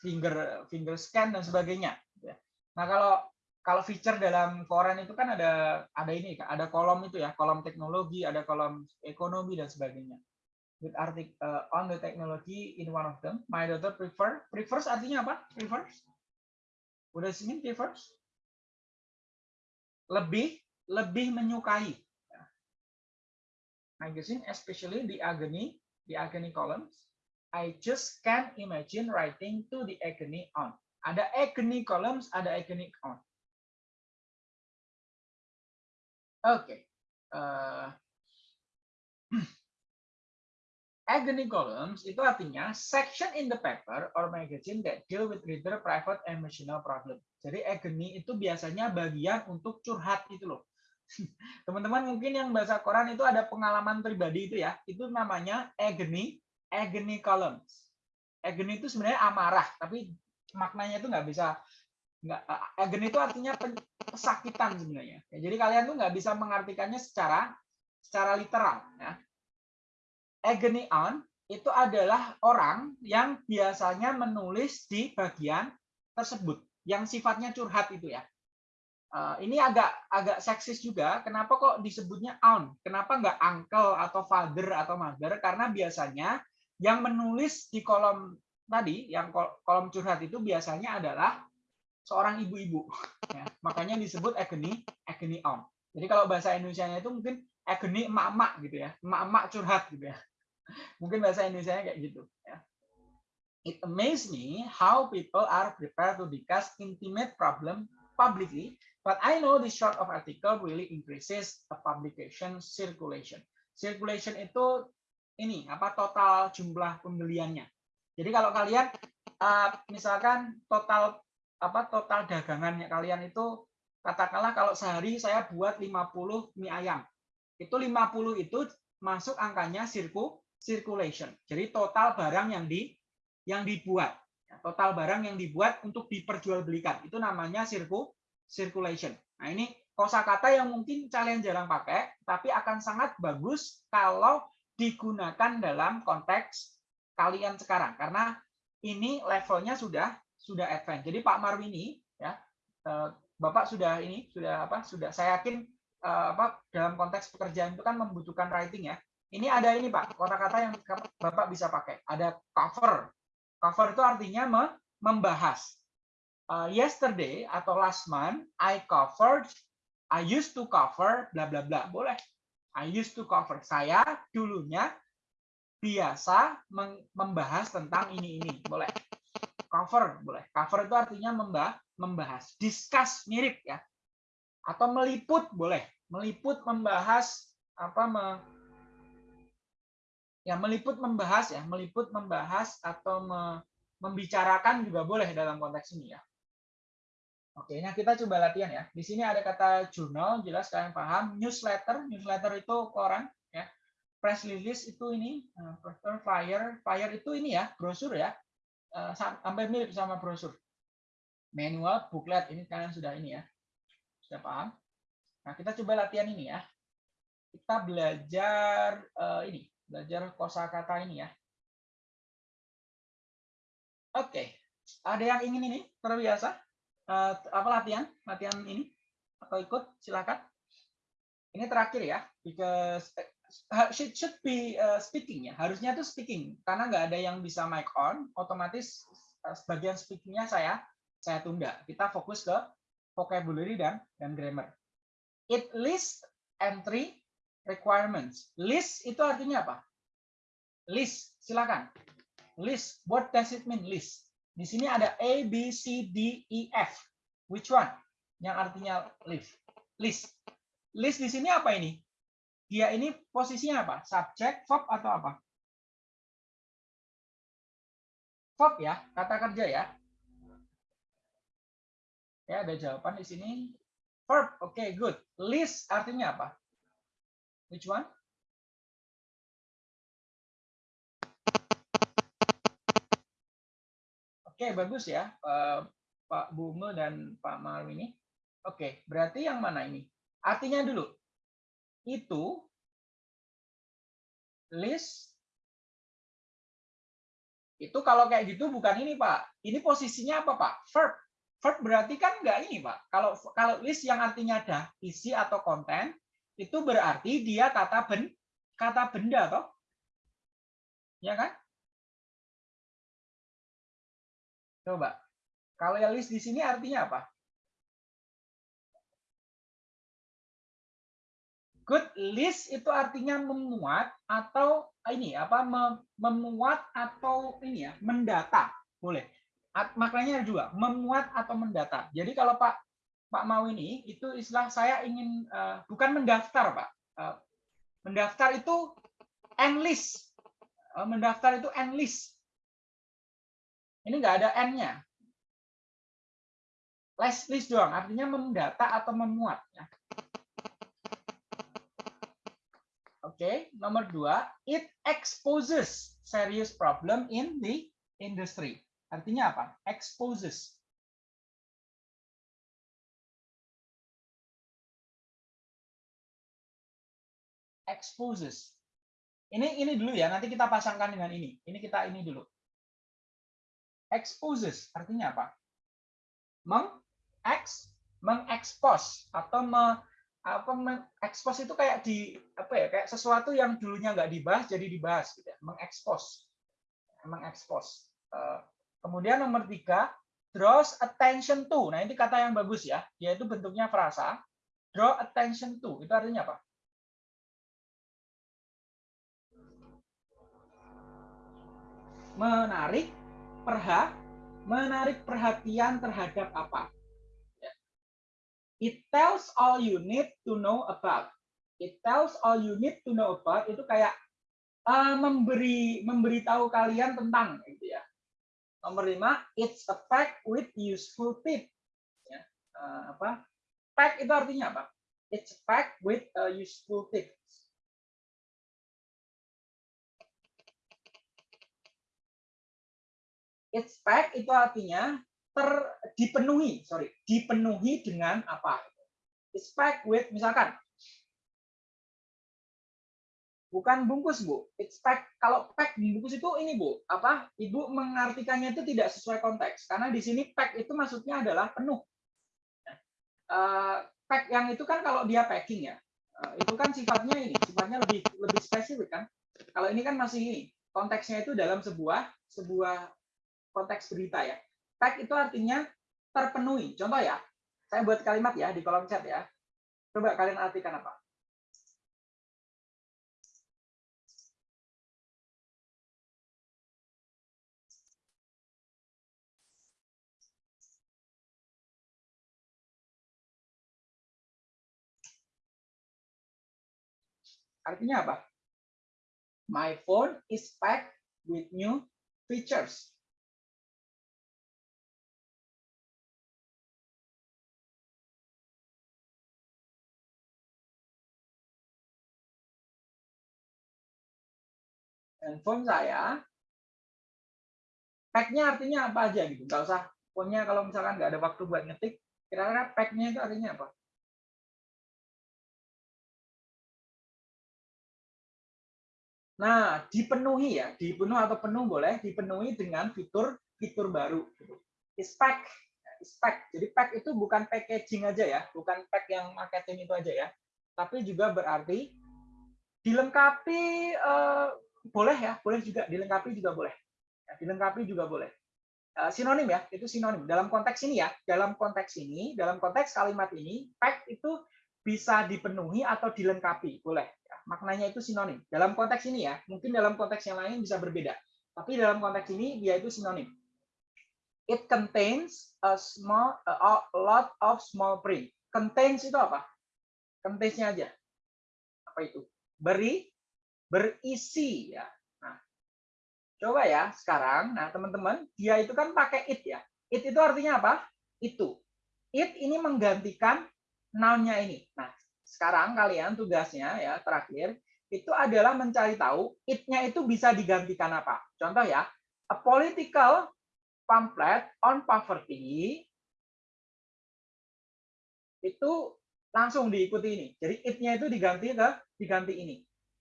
finger finger scan dan sebagainya gitu ya. nah kalau kalau feature dalam koran itu kan ada ada ini ada kolom itu ya kolom teknologi ada kolom ekonomi dan sebagainya with article uh, on the technology in one of them. My daughter prefer. Prefers artinya apa? Prefers. What does prefers? Lebih, lebih menyukai. Magazine, especially the agony, the agony columns. I just can't imagine writing to the agony on. Ada agony columns, ada agony on. Oke. Okay. Uh, agony columns itu artinya section in the paper or magazine that deal with reader private emotional problem. Jadi agony itu biasanya bagian untuk curhat itu loh. Teman-teman mungkin yang bahasa koran itu ada pengalaman pribadi itu ya. Itu namanya agony, agony columns. Agony itu sebenarnya amarah, tapi maknanya itu nggak bisa nggak agony itu artinya kesakitan sebenarnya. jadi kalian tuh nggak bisa mengartikannya secara secara literal ya agony on itu adalah orang yang biasanya menulis di bagian tersebut yang sifatnya curhat itu ya. Uh, ini agak agak seksis juga. Kenapa kok disebutnya on? Kenapa nggak uncle atau father atau mother? Karena biasanya yang menulis di kolom tadi, yang kolom curhat itu biasanya adalah seorang ibu-ibu. Ya, makanya disebut agony, agony on. Jadi kalau bahasa Indonesia itu mungkin agony emak-emak gitu ya, emak-emak curhat gitu ya. Mungkin bahasa Indonesia kayak gitu. Ya. It amazes me how people are prepared to discuss intimate problem publicly, but I know this short of article really increases the publication circulation. Circulation itu ini apa total jumlah pembeliannya. Jadi kalau kalian uh, misalkan total apa total dagangannya kalian itu katakanlah kalau sehari saya buat 50 mie ayam. Itu 50 itu masuk angkanya sirku circulation. Jadi total barang yang di yang dibuat. Ya, total barang yang dibuat untuk diperjualbelikan. Itu namanya sirku, circulation. Nah, ini kosakata yang mungkin kalian jarang pakai, tapi akan sangat bagus kalau digunakan dalam konteks kalian sekarang karena ini levelnya sudah sudah advance. Jadi Pak Marwini ya eh, Bapak sudah ini sudah apa sudah saya yakin eh, apa dalam konteks pekerjaan itu kan membutuhkan writing ya. Ini ada ini Pak, kata-kata yang Bapak bisa pakai. Ada cover. Cover itu artinya membahas. Uh, yesterday atau last month I covered I used to cover bla bla bla. Boleh. I used to cover. Saya dulunya biasa membahas tentang ini ini. Boleh. Cover boleh. Cover itu artinya membahas, membahas. Discuss mirip ya. Atau meliput boleh. Meliput membahas apa ya meliput membahas ya, meliput membahas atau me, membicarakan juga boleh dalam konteks ini ya. Oke, nah kita coba latihan ya. Di sini ada kata jurnal, jelas kalian paham. Newsletter, newsletter itu koran ya. Press release itu ini, uh, flyer, flyer itu ini ya, brosur ya. Uh, sampai mirip sama brosur. Manual, booklet ini kalian sudah ini ya. Sudah paham? Nah, kita coba latihan ini ya. Kita belajar uh, ini, belajar kosakata ini ya. Oke, ada yang ingin ini? Terbiasa? uh, apa latihan? Latihan ini? Atau ikut? Silakan. Ini terakhir ya because uh, should should be speaking ya. Harusnya itu speaking karena nggak ada yang bisa mic on otomatis sebagian speakingnya saya saya tunda. Kita fokus ke vocabulary dan dan grammar. It list entry requirements list itu artinya apa list silakan list what does it mean list di sini ada A, B, C, D, E, F. Which one? Yang artinya list. List. List di sini apa ini? Dia ini posisinya apa? Subjek, verb atau apa? Verb ya, kata kerja ya. Ya, ada jawaban di sini. Verb, oke, okay, good. List artinya apa? Which one? Oke, bagus ya, uh, Pak Bume dan Pak Marwini. Oke, berarti yang mana ini? Artinya dulu, itu list itu kalau kayak gitu bukan ini Pak. Ini posisinya apa Pak? Verb. Verb berarti kan enggak ini Pak. Kalau kalau list yang artinya ada isi atau konten, itu berarti dia kata ben kata benda toh. Ya kan? Coba. Kalau yang list di sini artinya apa? Good list itu artinya memuat atau ini apa memuat atau ini ya mendata boleh. Maknanya juga memuat atau mendata. Jadi kalau Pak Pak mau ini itu istilah saya ingin uh, bukan mendaftar Pak. Uh, mendaftar itu enlist. Uh, mendaftar itu enlist. Ini nggak ada N-nya. List list doang, artinya mendata atau memuat. Ya. Oke, nomor dua, it exposes serious problem in the industry. Artinya apa? Exposes. Exposes. Ini ini dulu ya, nanti kita pasangkan dengan ini. Ini kita ini dulu exposes artinya apa? Meng ex mengekspos atau me, apa mengekspos itu kayak di apa ya kayak sesuatu yang dulunya nggak dibahas jadi dibahas gitu ya. mengekspos mengekspos uh, kemudian nomor tiga draws attention to nah ini kata yang bagus ya yaitu bentuknya frasa draw attention to itu artinya apa menarik perha menarik perhatian terhadap apa. Ya. It tells all you need to know about. It tells all you need to know about itu kayak uh, memberi memberitahu kalian tentang gitu ya. Nomor lima, it's a pack with useful tip. Ya. Uh, apa? Pack itu artinya apa? It's a pack with a useful tip. It's packed itu artinya ter dipenuhi, sorry, dipenuhi dengan apa? It's packed with misalkan. Bukan bungkus bu. It's pack kalau pack bungkus itu ini bu apa? Ibu mengartikannya itu tidak sesuai konteks karena di sini pack itu maksudnya adalah penuh. Uh, pack yang itu kan kalau dia packing ya uh, itu kan sifatnya ini sifatnya lebih lebih spesifik kan. Kalau ini kan masih ini konteksnya itu dalam sebuah sebuah konteks berita ya pack itu artinya terpenuhi contoh ya saya buat kalimat ya di kolom chat ya coba kalian artikan apa Artinya apa? My phone is packed with new features. Handphone saya, pack-nya artinya apa aja gitu. Nggak usah, phone-nya kalau misalkan nggak ada waktu buat ngetik, kira-kira pack-nya itu artinya apa? Nah, dipenuhi ya, dipenuhi atau penuh boleh, dipenuhi dengan fitur fitur baru. Is pack, is pack. Jadi pack itu bukan packaging aja ya, bukan pack yang marketing itu aja ya, tapi juga berarti dilengkapi eh, boleh ya, boleh juga dilengkapi juga boleh. Ya, dilengkapi juga boleh. Eh, sinonim ya, itu sinonim. Dalam konteks ini ya, dalam konteks ini, dalam konteks kalimat ini, pack itu bisa dipenuhi atau dilengkapi, boleh maknanya itu sinonim. Dalam konteks ini ya, mungkin dalam konteks yang lain bisa berbeda. Tapi dalam konteks ini dia itu sinonim. It contains a small a lot of small print. Contains itu apa? Contains-nya aja. Apa itu? Beri, berisi ya. Nah, coba ya sekarang. Nah, teman-teman, dia itu kan pakai it ya. It itu artinya apa? Itu. It ini menggantikan noun-nya ini. Nah, sekarang kalian tugasnya ya terakhir itu adalah mencari tahu it-nya itu bisa digantikan apa. Contoh ya, a political pamphlet on poverty itu langsung diikuti ini. Jadi it-nya itu diganti ke diganti ini.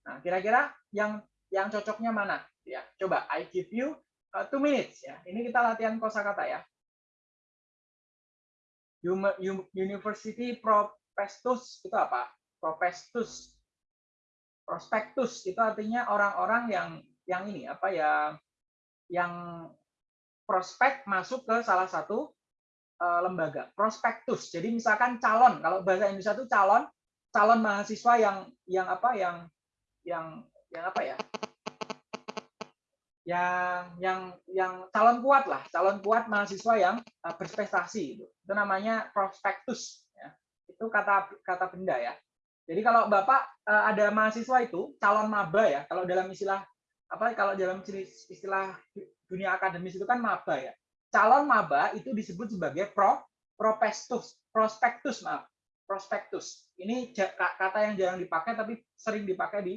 Nah, kira-kira yang yang cocoknya mana? Ya, coba I give you uh, two minutes ya. Ini kita latihan kosakata ya. University Pro prospectus itu apa? Prospectus. Prospektus itu artinya orang-orang yang yang ini apa ya yang prospek masuk ke salah satu uh, lembaga. Prospektus. Jadi misalkan calon, kalau bahasa Indonesia itu calon calon mahasiswa yang yang apa yang yang yang apa ya? yang yang yang calon kuat lah, calon kuat mahasiswa yang uh, berprestasi itu. Itu namanya prospektus itu kata kata benda ya. Jadi kalau Bapak eh, ada mahasiswa itu calon maba ya, kalau dalam istilah apa kalau dalam istilah dunia akademis itu kan maba ya. Calon maba itu disebut sebagai pro prospektus, prospektus maaf, prospektus. Ini kata yang jarang dipakai tapi sering dipakai di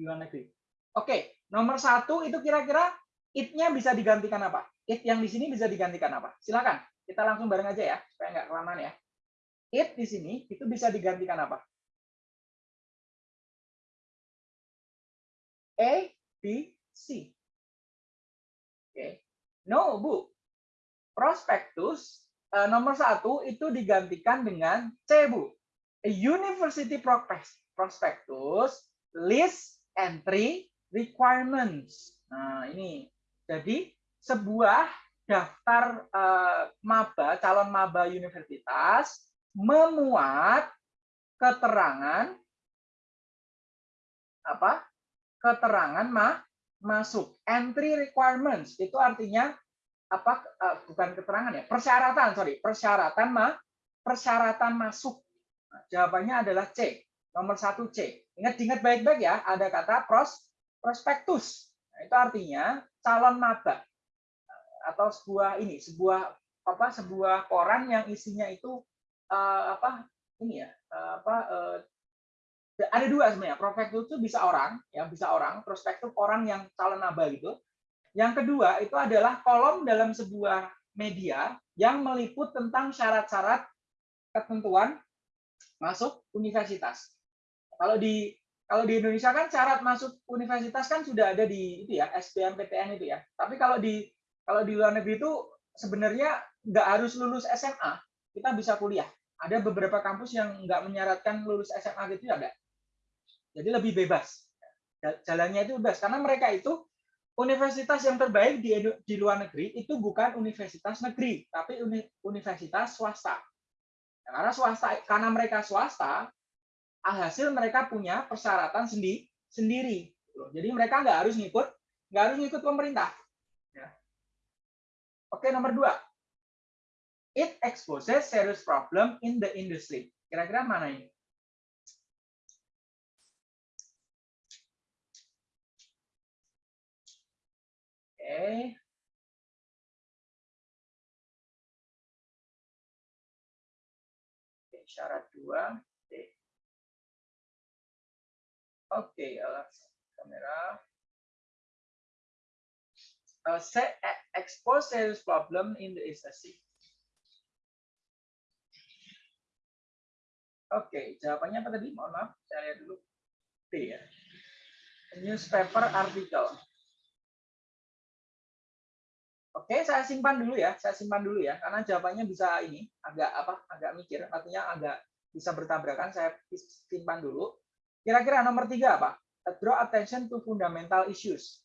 luar negeri. Oke, nomor satu itu kira-kira it-nya bisa digantikan apa? It yang di sini bisa digantikan apa? Silakan, kita langsung bareng aja ya, supaya nggak kelamaan ya it di sini itu bisa digantikan apa? A, B, C. Oke. No, Bu. Prospektus uh, nomor satu itu digantikan dengan C, Bu. A university prospectus list entry requirements. Nah, ini. Jadi, sebuah daftar uh, maba, calon maba universitas memuat keterangan apa? Keterangan ma masuk. Entry requirements itu artinya apa? Uh, bukan keterangan ya, persyaratan, sorry, persyaratan ma persyaratan masuk. Nah, jawabannya adalah C. Nomor satu C. Ingat-ingat baik-baik ya, ada kata pros prospektus. Nah, itu artinya calon maba atau sebuah ini, sebuah apa? Sebuah koran yang isinya itu uh, apa ini ya uh, apa uh, ada dua sebenarnya prospektus itu bisa orang ya bisa orang prospektus orang yang calon naba gitu Yang kedua itu adalah kolom dalam sebuah media yang meliput tentang syarat-syarat ketentuan masuk universitas. Kalau di kalau di Indonesia kan syarat masuk universitas kan sudah ada di itu ya SBMPTN itu ya. Tapi kalau di kalau di luar negeri itu sebenarnya nggak harus lulus SMA, kita bisa kuliah. Ada beberapa kampus yang nggak menyaratkan lulus SMA gitu ya ada. Jadi lebih bebas. Jalannya itu bebas karena mereka itu universitas yang terbaik di di luar negeri itu bukan universitas negeri, tapi universitas swasta. Karena swasta karena mereka swasta, hasil mereka punya persyaratan sendi, sendiri. Jadi mereka nggak harus ngikut nggak harus ngikut pemerintah. Ya. Oke nomor dua, it exposes serious problem in the industry. Kira-kira mana ini? Oke. Syarat dua. Oke, alat kamera. Uh, set, expose serious problem in the industry. Oke, jawabannya apa tadi? Mohon maaf, saya lihat dulu. B ya. Newspaper article. Oke, saya simpan dulu ya. Saya simpan dulu ya, karena jawabannya bisa ini agak apa? Agak mikir, artinya agak bisa bertabrakan. Saya simpan dulu. Kira-kira nomor tiga apa? Draw attention to fundamental issues.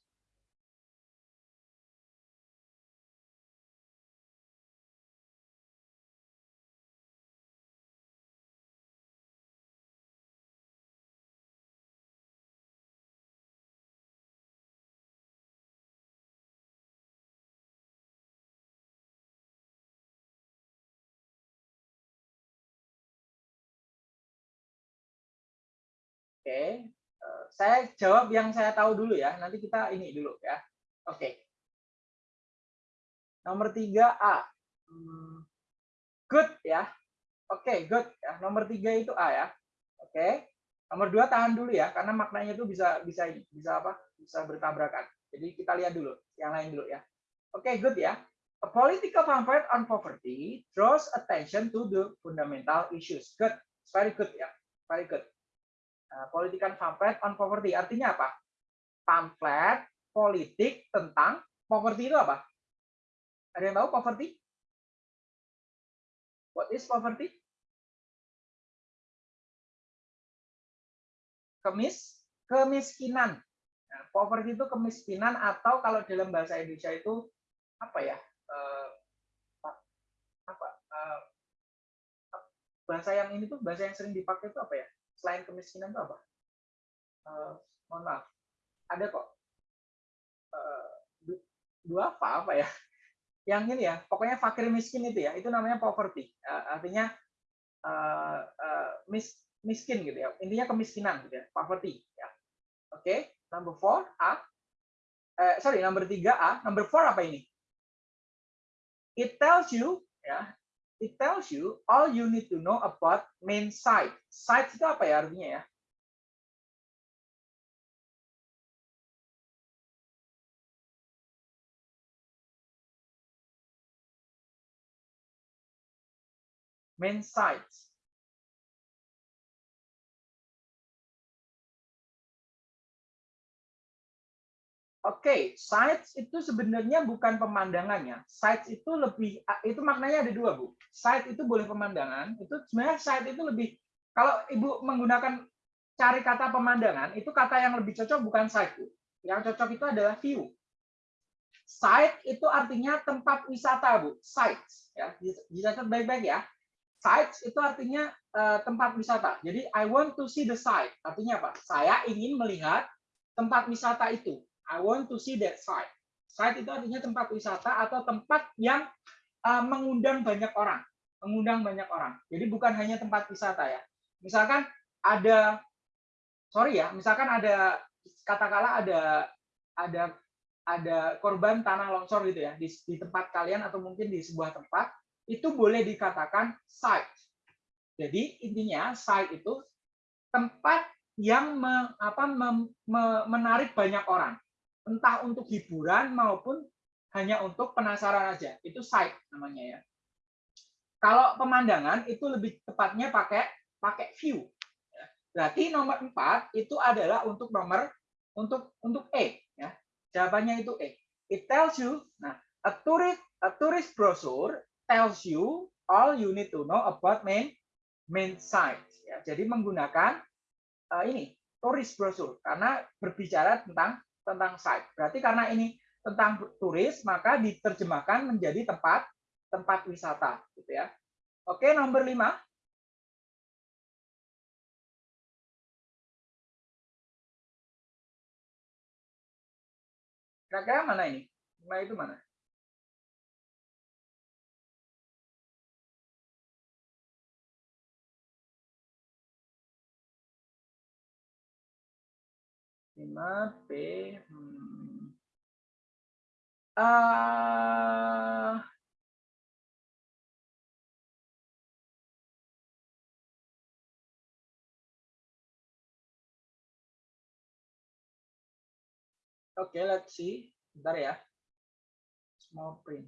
Oke, eh, saya jawab yang saya tahu dulu ya. Nanti kita ini dulu ya. Oke. Nomor tiga A. Hmm, good ya. Oke, good ya. Nomor tiga itu A ya. Oke. Nomor dua tahan dulu ya, karena maknanya itu bisa bisa bisa apa? Bisa bertabrakan. Jadi kita lihat dulu yang lain dulu ya. Oke, good ya. A political pamphlet on poverty draws attention to the fundamental issues. Good, very good ya, very good. Nah, politikan pamflet on poverty. Artinya apa? Pamflet politik tentang poverty itu apa? Ada yang tahu poverty? What is poverty? Kemis, kemiskinan. Nah, poverty itu kemiskinan atau kalau dalam bahasa Indonesia itu apa ya? Uh, apa? Uh, bahasa yang ini tuh bahasa yang sering dipakai itu apa ya? Selain kemiskinan itu apa? Uh, mohon maaf, ada kok uh, dua apa apa ya? Yang ini ya, pokoknya fakir miskin itu ya, itu namanya poverty. Uh, artinya uh, uh, mis, miskin gitu ya, intinya kemiskinan gitu ya, poverty. Ya. Oke, okay. number four A. Uh, sorry, number tiga A. Number four apa ini? It tells you ya it tells you all you need to know about main site. Site itu apa ya artinya ya? Main site. Okay, sites itu sebenarnya bukan pemandangannya. Sites itu lebih itu maknanya ada dua, Bu. Site itu boleh pemandangan, itu sebenarnya site itu lebih kalau Ibu menggunakan cari kata pemandangan, itu kata yang lebih cocok bukan site, Bu. Yang cocok itu adalah view. Site itu artinya tempat wisata, Bu. Sites ya. Dicatat baik-baik ya. Sites itu artinya uh, tempat wisata. Jadi I want to see the site. Artinya apa? Saya ingin melihat tempat wisata itu I want to see that site. Site itu artinya tempat wisata atau tempat yang uh, mengundang banyak orang, mengundang banyak orang. Jadi bukan hanya tempat wisata ya. Misalkan ada, sorry ya, misalkan ada katakanlah ada ada ada korban tanah longsor gitu ya di, di tempat kalian atau mungkin di sebuah tempat itu boleh dikatakan site. Jadi intinya site itu tempat yang me, apa, me, me, menarik banyak orang entah untuk hiburan maupun hanya untuk penasaran aja. Itu sight namanya ya. Kalau pemandangan itu lebih tepatnya pakai pakai view. Berarti nomor 4 itu adalah untuk nomor untuk untuk E ya. Jawabannya itu E. It tells you nah a tourist a tourist brochure tells you all you need to know about main main sites ya. Jadi menggunakan uh, ini tourist brochure karena berbicara tentang tentang site. Berarti karena ini tentang turis maka diterjemahkan menjadi tempat tempat wisata gitu ya. Oke, nomor 5 Kira-kira mana ini? Lima itu mana? Lima B. Hmm. Uh, Oke, okay, let's see. Bentar ya. Small print.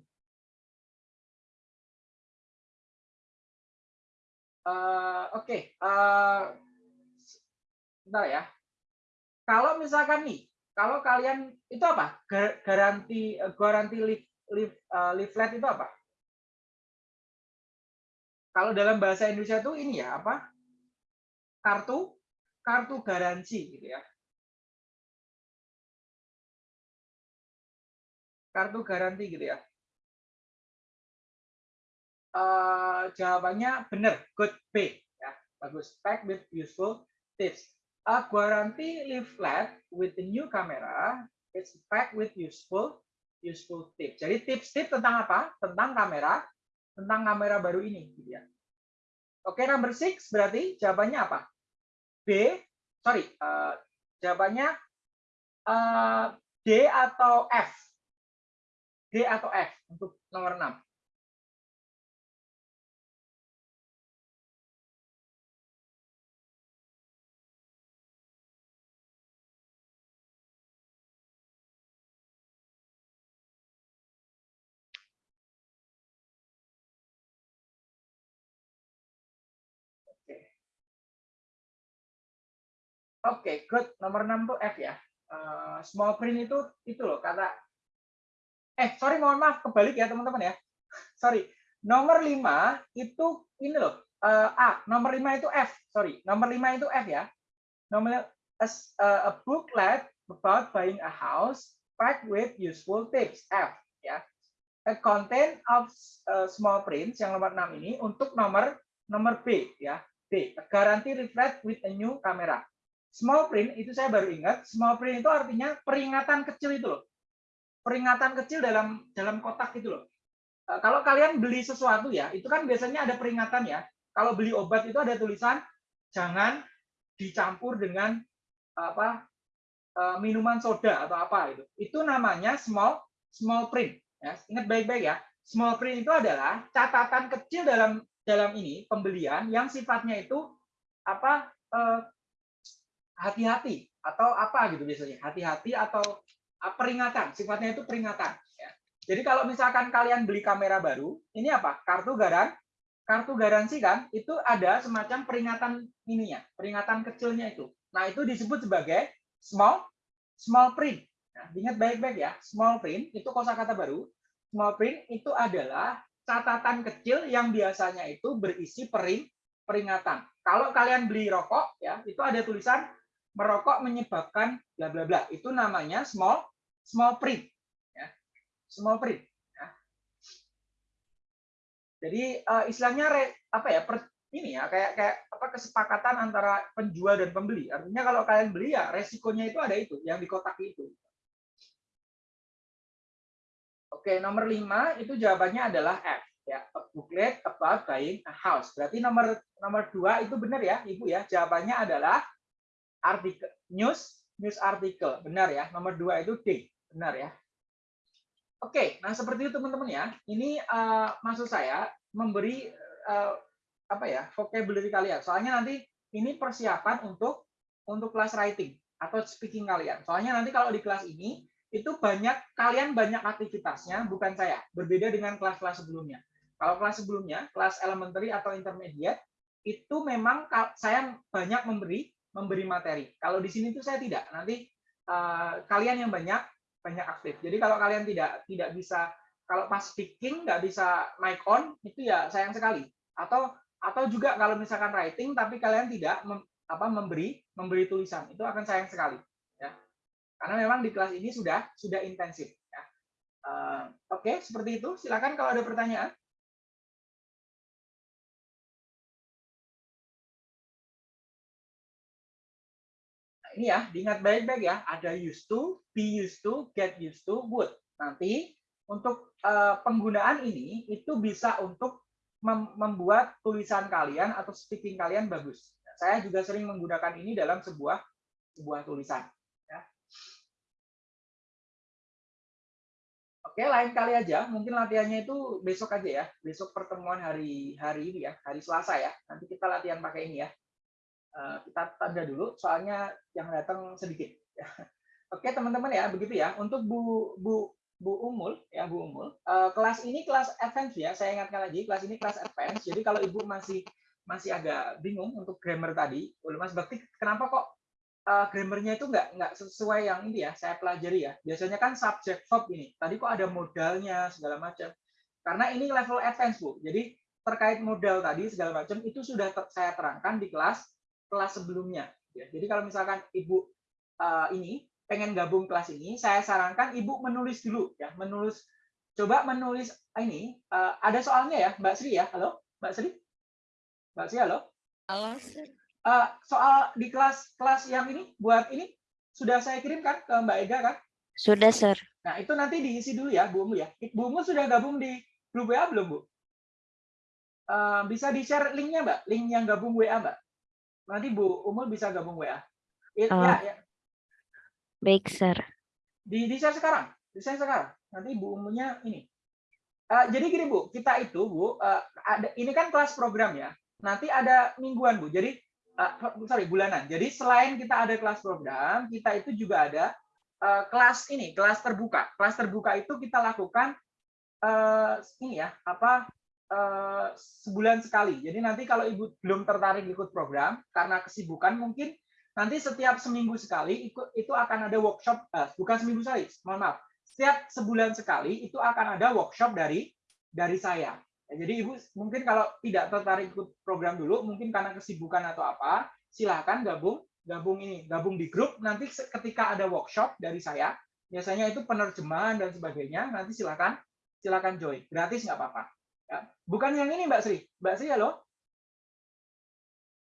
Uh, Oke, okay. uh, bentar ya. Kalau misalkan nih, kalau kalian itu apa? Garanti garanti leaf, leaf, uh, leaflet itu apa? Kalau dalam bahasa Indonesia itu ini ya apa? Kartu kartu garansi gitu ya. kartu garanti gitu ya? Uh, jawabannya benar, good B ya, bagus. Pack with useful tips. A guarantee leaflet with the new camera is packed with useful useful tips. Jadi tips-tips tentang apa? Tentang kamera, tentang kamera baru ini gitu ya. Oke, number six berarti jawabannya apa? B, sorry, uh, jawabannya uh, D atau F. D atau F untuk nomor 6? Oke, okay, good. Nomor 6 tuh F ya. Uh, small print itu itu loh kata eh sorry mohon maaf kebalik ya teman-teman ya. Sorry. Nomor 5 itu ini loh uh, A. Nomor 5 itu F sorry. Nomor 5 itu F ya. Nomor a, a booklet about buying a house packed with useful tips F ya. A content of small prints yang nomor 6 ini untuk nomor nomor B ya. B guarantee refresh with a new camera small print itu saya baru ingat small print itu artinya peringatan kecil itu loh peringatan kecil dalam dalam kotak gitu loh. Eh, kalau kalian beli sesuatu ya, itu kan biasanya ada peringatan ya. Kalau beli obat itu ada tulisan jangan dicampur dengan apa eh, minuman soda atau apa itu. Itu namanya small small print. Ya, ingat baik-baik ya. Small print itu adalah catatan kecil dalam dalam ini pembelian yang sifatnya itu apa eh, hati-hati atau apa gitu biasanya hati-hati atau Ah, peringatan, sifatnya itu peringatan. Ya. Jadi kalau misalkan kalian beli kamera baru, ini apa? Kartu garan, kartu garansi kan? Itu ada semacam peringatan ininya, peringatan kecilnya itu. Nah itu disebut sebagai small small print. Nah, ingat baik-baik ya, small print itu kosakata baru. Small print itu adalah catatan kecil yang biasanya itu berisi pering peringatan. Kalau kalian beli rokok ya, itu ada tulisan merokok menyebabkan bla bla bla. Itu namanya small small print ya. small print ya. jadi uh, istilahnya re, apa ya per, ini ya kayak kayak apa kesepakatan antara penjual dan pembeli artinya kalau kalian beli ya resikonya itu ada itu yang di kotak itu oke nomor lima itu jawabannya adalah F ya a booklet about buying a house berarti nomor nomor dua itu benar ya ibu ya jawabannya adalah artikel news news artikel. Benar ya. Nomor dua itu D. Benar ya. Oke, nah seperti itu teman-teman ya. Ini uh, maksud saya memberi uh, apa ya vocabulary kalian. Soalnya nanti ini persiapan untuk untuk kelas writing atau speaking kalian. Soalnya nanti kalau di kelas ini itu banyak kalian banyak aktivitasnya, bukan saya. Berbeda dengan kelas-kelas sebelumnya. Kalau kelas sebelumnya, kelas elementary atau intermediate, itu memang saya banyak memberi memberi materi. Kalau di sini tuh saya tidak. Nanti uh, kalian yang banyak banyak aktif. Jadi kalau kalian tidak tidak bisa kalau pas speaking nggak bisa mic on itu ya sayang sekali. Atau atau juga kalau misalkan writing tapi kalian tidak mem, apa memberi memberi tulisan itu akan sayang sekali ya. Karena memang di kelas ini sudah sudah intensif ya. Uh, Oke, okay, seperti itu. Silakan kalau ada pertanyaan. Ini ya, diingat baik-baik ya. Ada used to, be used to, get used to, would. Nanti untuk uh, penggunaan ini itu bisa untuk mem membuat tulisan kalian atau speaking kalian bagus. Saya juga sering menggunakan ini dalam sebuah sebuah tulisan. Ya. Oke, lain kali aja. Mungkin latihannya itu besok aja ya. Besok pertemuan hari hari ini ya, hari Selasa ya. Nanti kita latihan pakai ini ya. Eh, kita tanda dulu soalnya yang datang sedikit. Oke teman-teman ya begitu ya. Untuk Bu Bu Bu Umul ya Bu Umul. Uh, kelas ini kelas advance ya saya ingatkan lagi kelas ini kelas advance. Jadi kalau ibu masih masih agak bingung untuk grammar tadi Mas? Bakti kenapa kok uh, grammarnya itu nggak nggak sesuai yang ini ya saya pelajari ya. Biasanya kan subject verb ini tadi kok ada modalnya segala macam. Karena ini level advance Bu. Jadi terkait modal tadi segala macam itu sudah ter saya terangkan di kelas kelas sebelumnya. Ya. Jadi kalau misalkan ibu uh, ini pengen gabung kelas ini, saya sarankan ibu menulis dulu ya, menulis coba menulis ini uh, ada soalnya ya, Mbak Sri ya, halo, Mbak Sri, Mbak Sri halo. Halo. Uh, soal di kelas kelas yang ini buat ini sudah saya kirimkan ke Mbak Ega kan? Sudah, Sir. Nah, itu nanti diisi dulu ya, Bu Umu ya. Bu Umu sudah gabung di grup WA belum, Bu? Uh, bisa di-share linknya, Mbak? Link yang gabung WA, Mbak? Nanti Bu Umul bisa gabung WA. It, oh. ya, ya. Baik, Sir. Di, di share sekarang. Di share sekarang. Nanti Bu Umulnya ini. Uh, jadi gini Bu, kita itu Bu, uh, ada, ini kan kelas program ya. Nanti ada mingguan Bu. Jadi, uh, sorry, bulanan. Jadi selain kita ada kelas program, kita itu juga ada uh, kelas ini, kelas terbuka. Kelas terbuka itu kita lakukan uh, ini ya, apa Eh, sebulan sekali. Jadi nanti kalau ibu belum tertarik ikut program karena kesibukan mungkin nanti setiap seminggu sekali ikut itu akan ada workshop eh, bukan seminggu sekali, mohon maaf. Setiap sebulan sekali itu akan ada workshop dari dari saya. Ya, jadi ibu mungkin kalau tidak tertarik ikut program dulu, mungkin karena kesibukan atau apa, silahkan gabung gabung ini gabung di grup. Nanti ketika ada workshop dari saya, biasanya itu penerjemahan dan sebagainya, nanti silahkan silakan join, gratis nggak apa-apa. Ya, bukan yang ini Mbak Sri. Mbak Sri halo.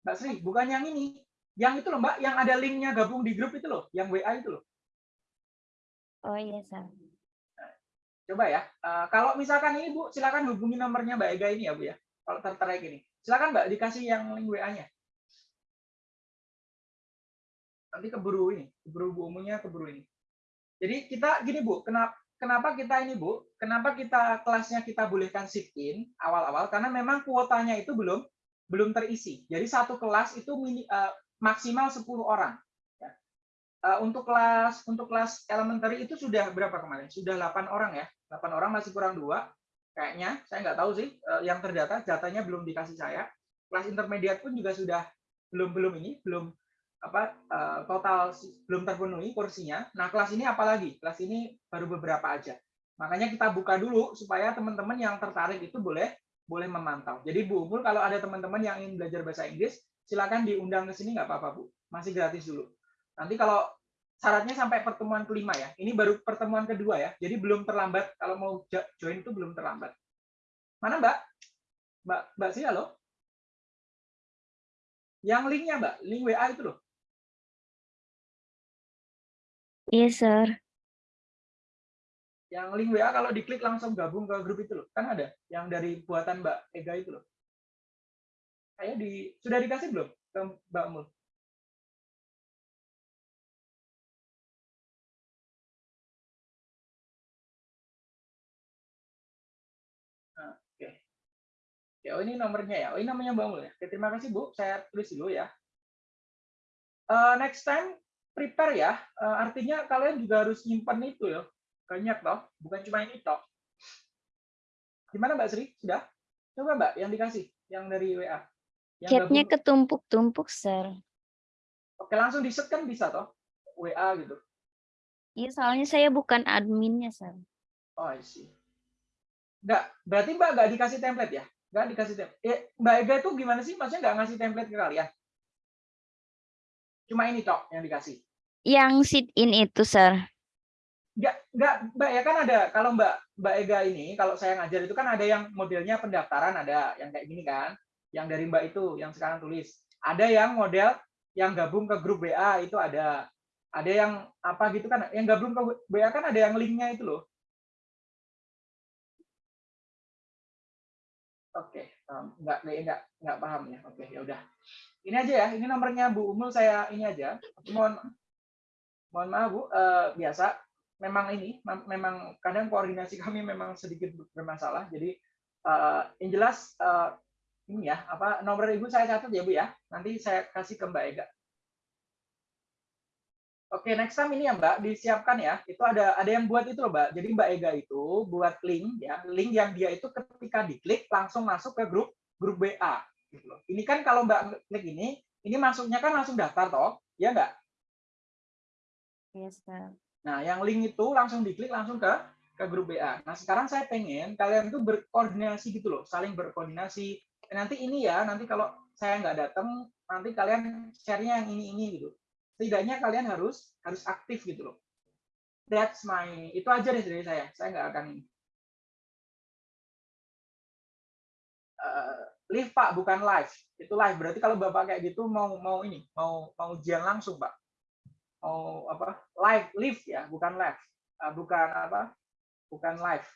Mbak Sri, bukan yang ini. Yang itu loh Mbak, yang ada linknya gabung di grup itu loh, yang WA itu loh. Oh iya, Sir. Coba ya. Uh, kalau misalkan ini Bu, silakan hubungi nomornya Mbak Ega ini ya Bu ya. Kalau tertarik ini. Silakan Mbak dikasih yang link WA-nya. Nanti keburu ini, keburu Bu umumnya keburu ini. Jadi kita gini Bu, kenapa kenapa kita ini Bu, kenapa kita kelasnya kita bolehkan sit in awal-awal karena memang kuotanya itu belum belum terisi. Jadi satu kelas itu mini, uh, maksimal 10 orang. Ya. Uh, untuk kelas untuk kelas elementary itu sudah berapa kemarin? Sudah 8 orang ya. 8 orang masih kurang dua kayaknya. Saya nggak tahu sih uh, yang terdata, datanya belum dikasih saya. Kelas intermediate pun juga sudah belum belum ini, belum apa uh, total belum terpenuhi kursinya. Nah, kelas ini apalagi? Kelas ini baru beberapa aja. Makanya kita buka dulu supaya teman-teman yang tertarik itu boleh boleh memantau. Jadi Bu Umul kalau ada teman-teman yang ingin belajar bahasa Inggris, silakan diundang ke sini nggak apa-apa Bu. Masih gratis dulu. Nanti kalau syaratnya sampai pertemuan kelima ya. Ini baru pertemuan kedua ya. Jadi belum terlambat kalau mau join itu belum terlambat. Mana Mbak? Mbak Mbak sih halo? Yang linknya Mbak, link WA itu loh. Iya, Sir. Yang link WA kalau diklik langsung gabung ke grup itu loh. Kan ada yang dari buatan Mbak Ega itu loh. Kayak di sudah dikasih belum ke Mbak Mul? Nah. Ya, oh ini nomornya ya. Oh ini namanya Mbak Mul ya. Terima kasih Bu. Saya tulis dulu ya. Uh, next time prepare ya, eh, artinya kalian juga harus nyimpan itu ya. Banyak toh, bukan cuma ini toh. Gimana Mbak Sri? Sudah? Coba Mbak yang dikasih, yang dari WA. Chatnya ketumpuk-tumpuk, sir. Oke, langsung di kan bisa toh? WA gitu. Iya, soalnya saya bukan adminnya, sir. Oh, I see. Enggak, berarti Mbak nggak dikasih template ya? Nggak dikasih template. Eh, Mbak Ega itu gimana sih? Maksudnya nggak ngasih template ke kalian? Cuma ini toh yang dikasih. Yang sit in itu, sir. Enggak, enggak, Mbak ya kan ada kalau Mbak Mbak Ega ini kalau saya ngajar itu kan ada yang modelnya pendaftaran ada yang kayak gini kan, yang dari Mbak itu yang sekarang tulis. Ada yang model yang gabung ke grup WA itu ada. Ada yang apa gitu kan, yang gabung ke WA kan ada yang linknya itu loh. Oke, enggak enggak enggak enggak paham ya. Oke, ya udah. Ini aja ya, ini nomornya Bu Umul saya ini aja. Mohon mohon maaf Bu, eh, biasa memang ini mem- memang kadang koordinasi kami memang sedikit bermasalah. Jadi eh, yang jelas eh, ini ya apa nomor ibu saya catat ya bu ya. Nanti saya kasih ke Mbak Ega. Oke, next time ini ya Mbak disiapkan ya. Itu ada ada yang buat itu loh Mbak. Jadi Mbak Ega itu buat link ya, link yang dia itu ketika diklik langsung masuk ke grup grup WA. Gitu loh. Ini kan kalau Mbak klik ini, ini masuknya kan langsung daftar toh, ya nggak? Sir. Nah, yang link itu langsung diklik langsung ke ke grup WA. Nah, sekarang saya pengen kalian itu berkoordinasi gitu loh, saling berkoordinasi. Nanti ini ya, nanti kalau saya nggak datang, nanti kalian share-nya yang ini ini gitu. Setidaknya kalian harus harus aktif gitu loh. That's my itu aja deh dari saya. Saya nggak akan. Eh, live Pak, bukan live. Itu live. Berarti kalau Bapak kayak gitu mau mau ini, mau mau ujian langsung, Pak. Mau apa? Live, live ya, bukan live. Eh, bukan apa? Bukan live.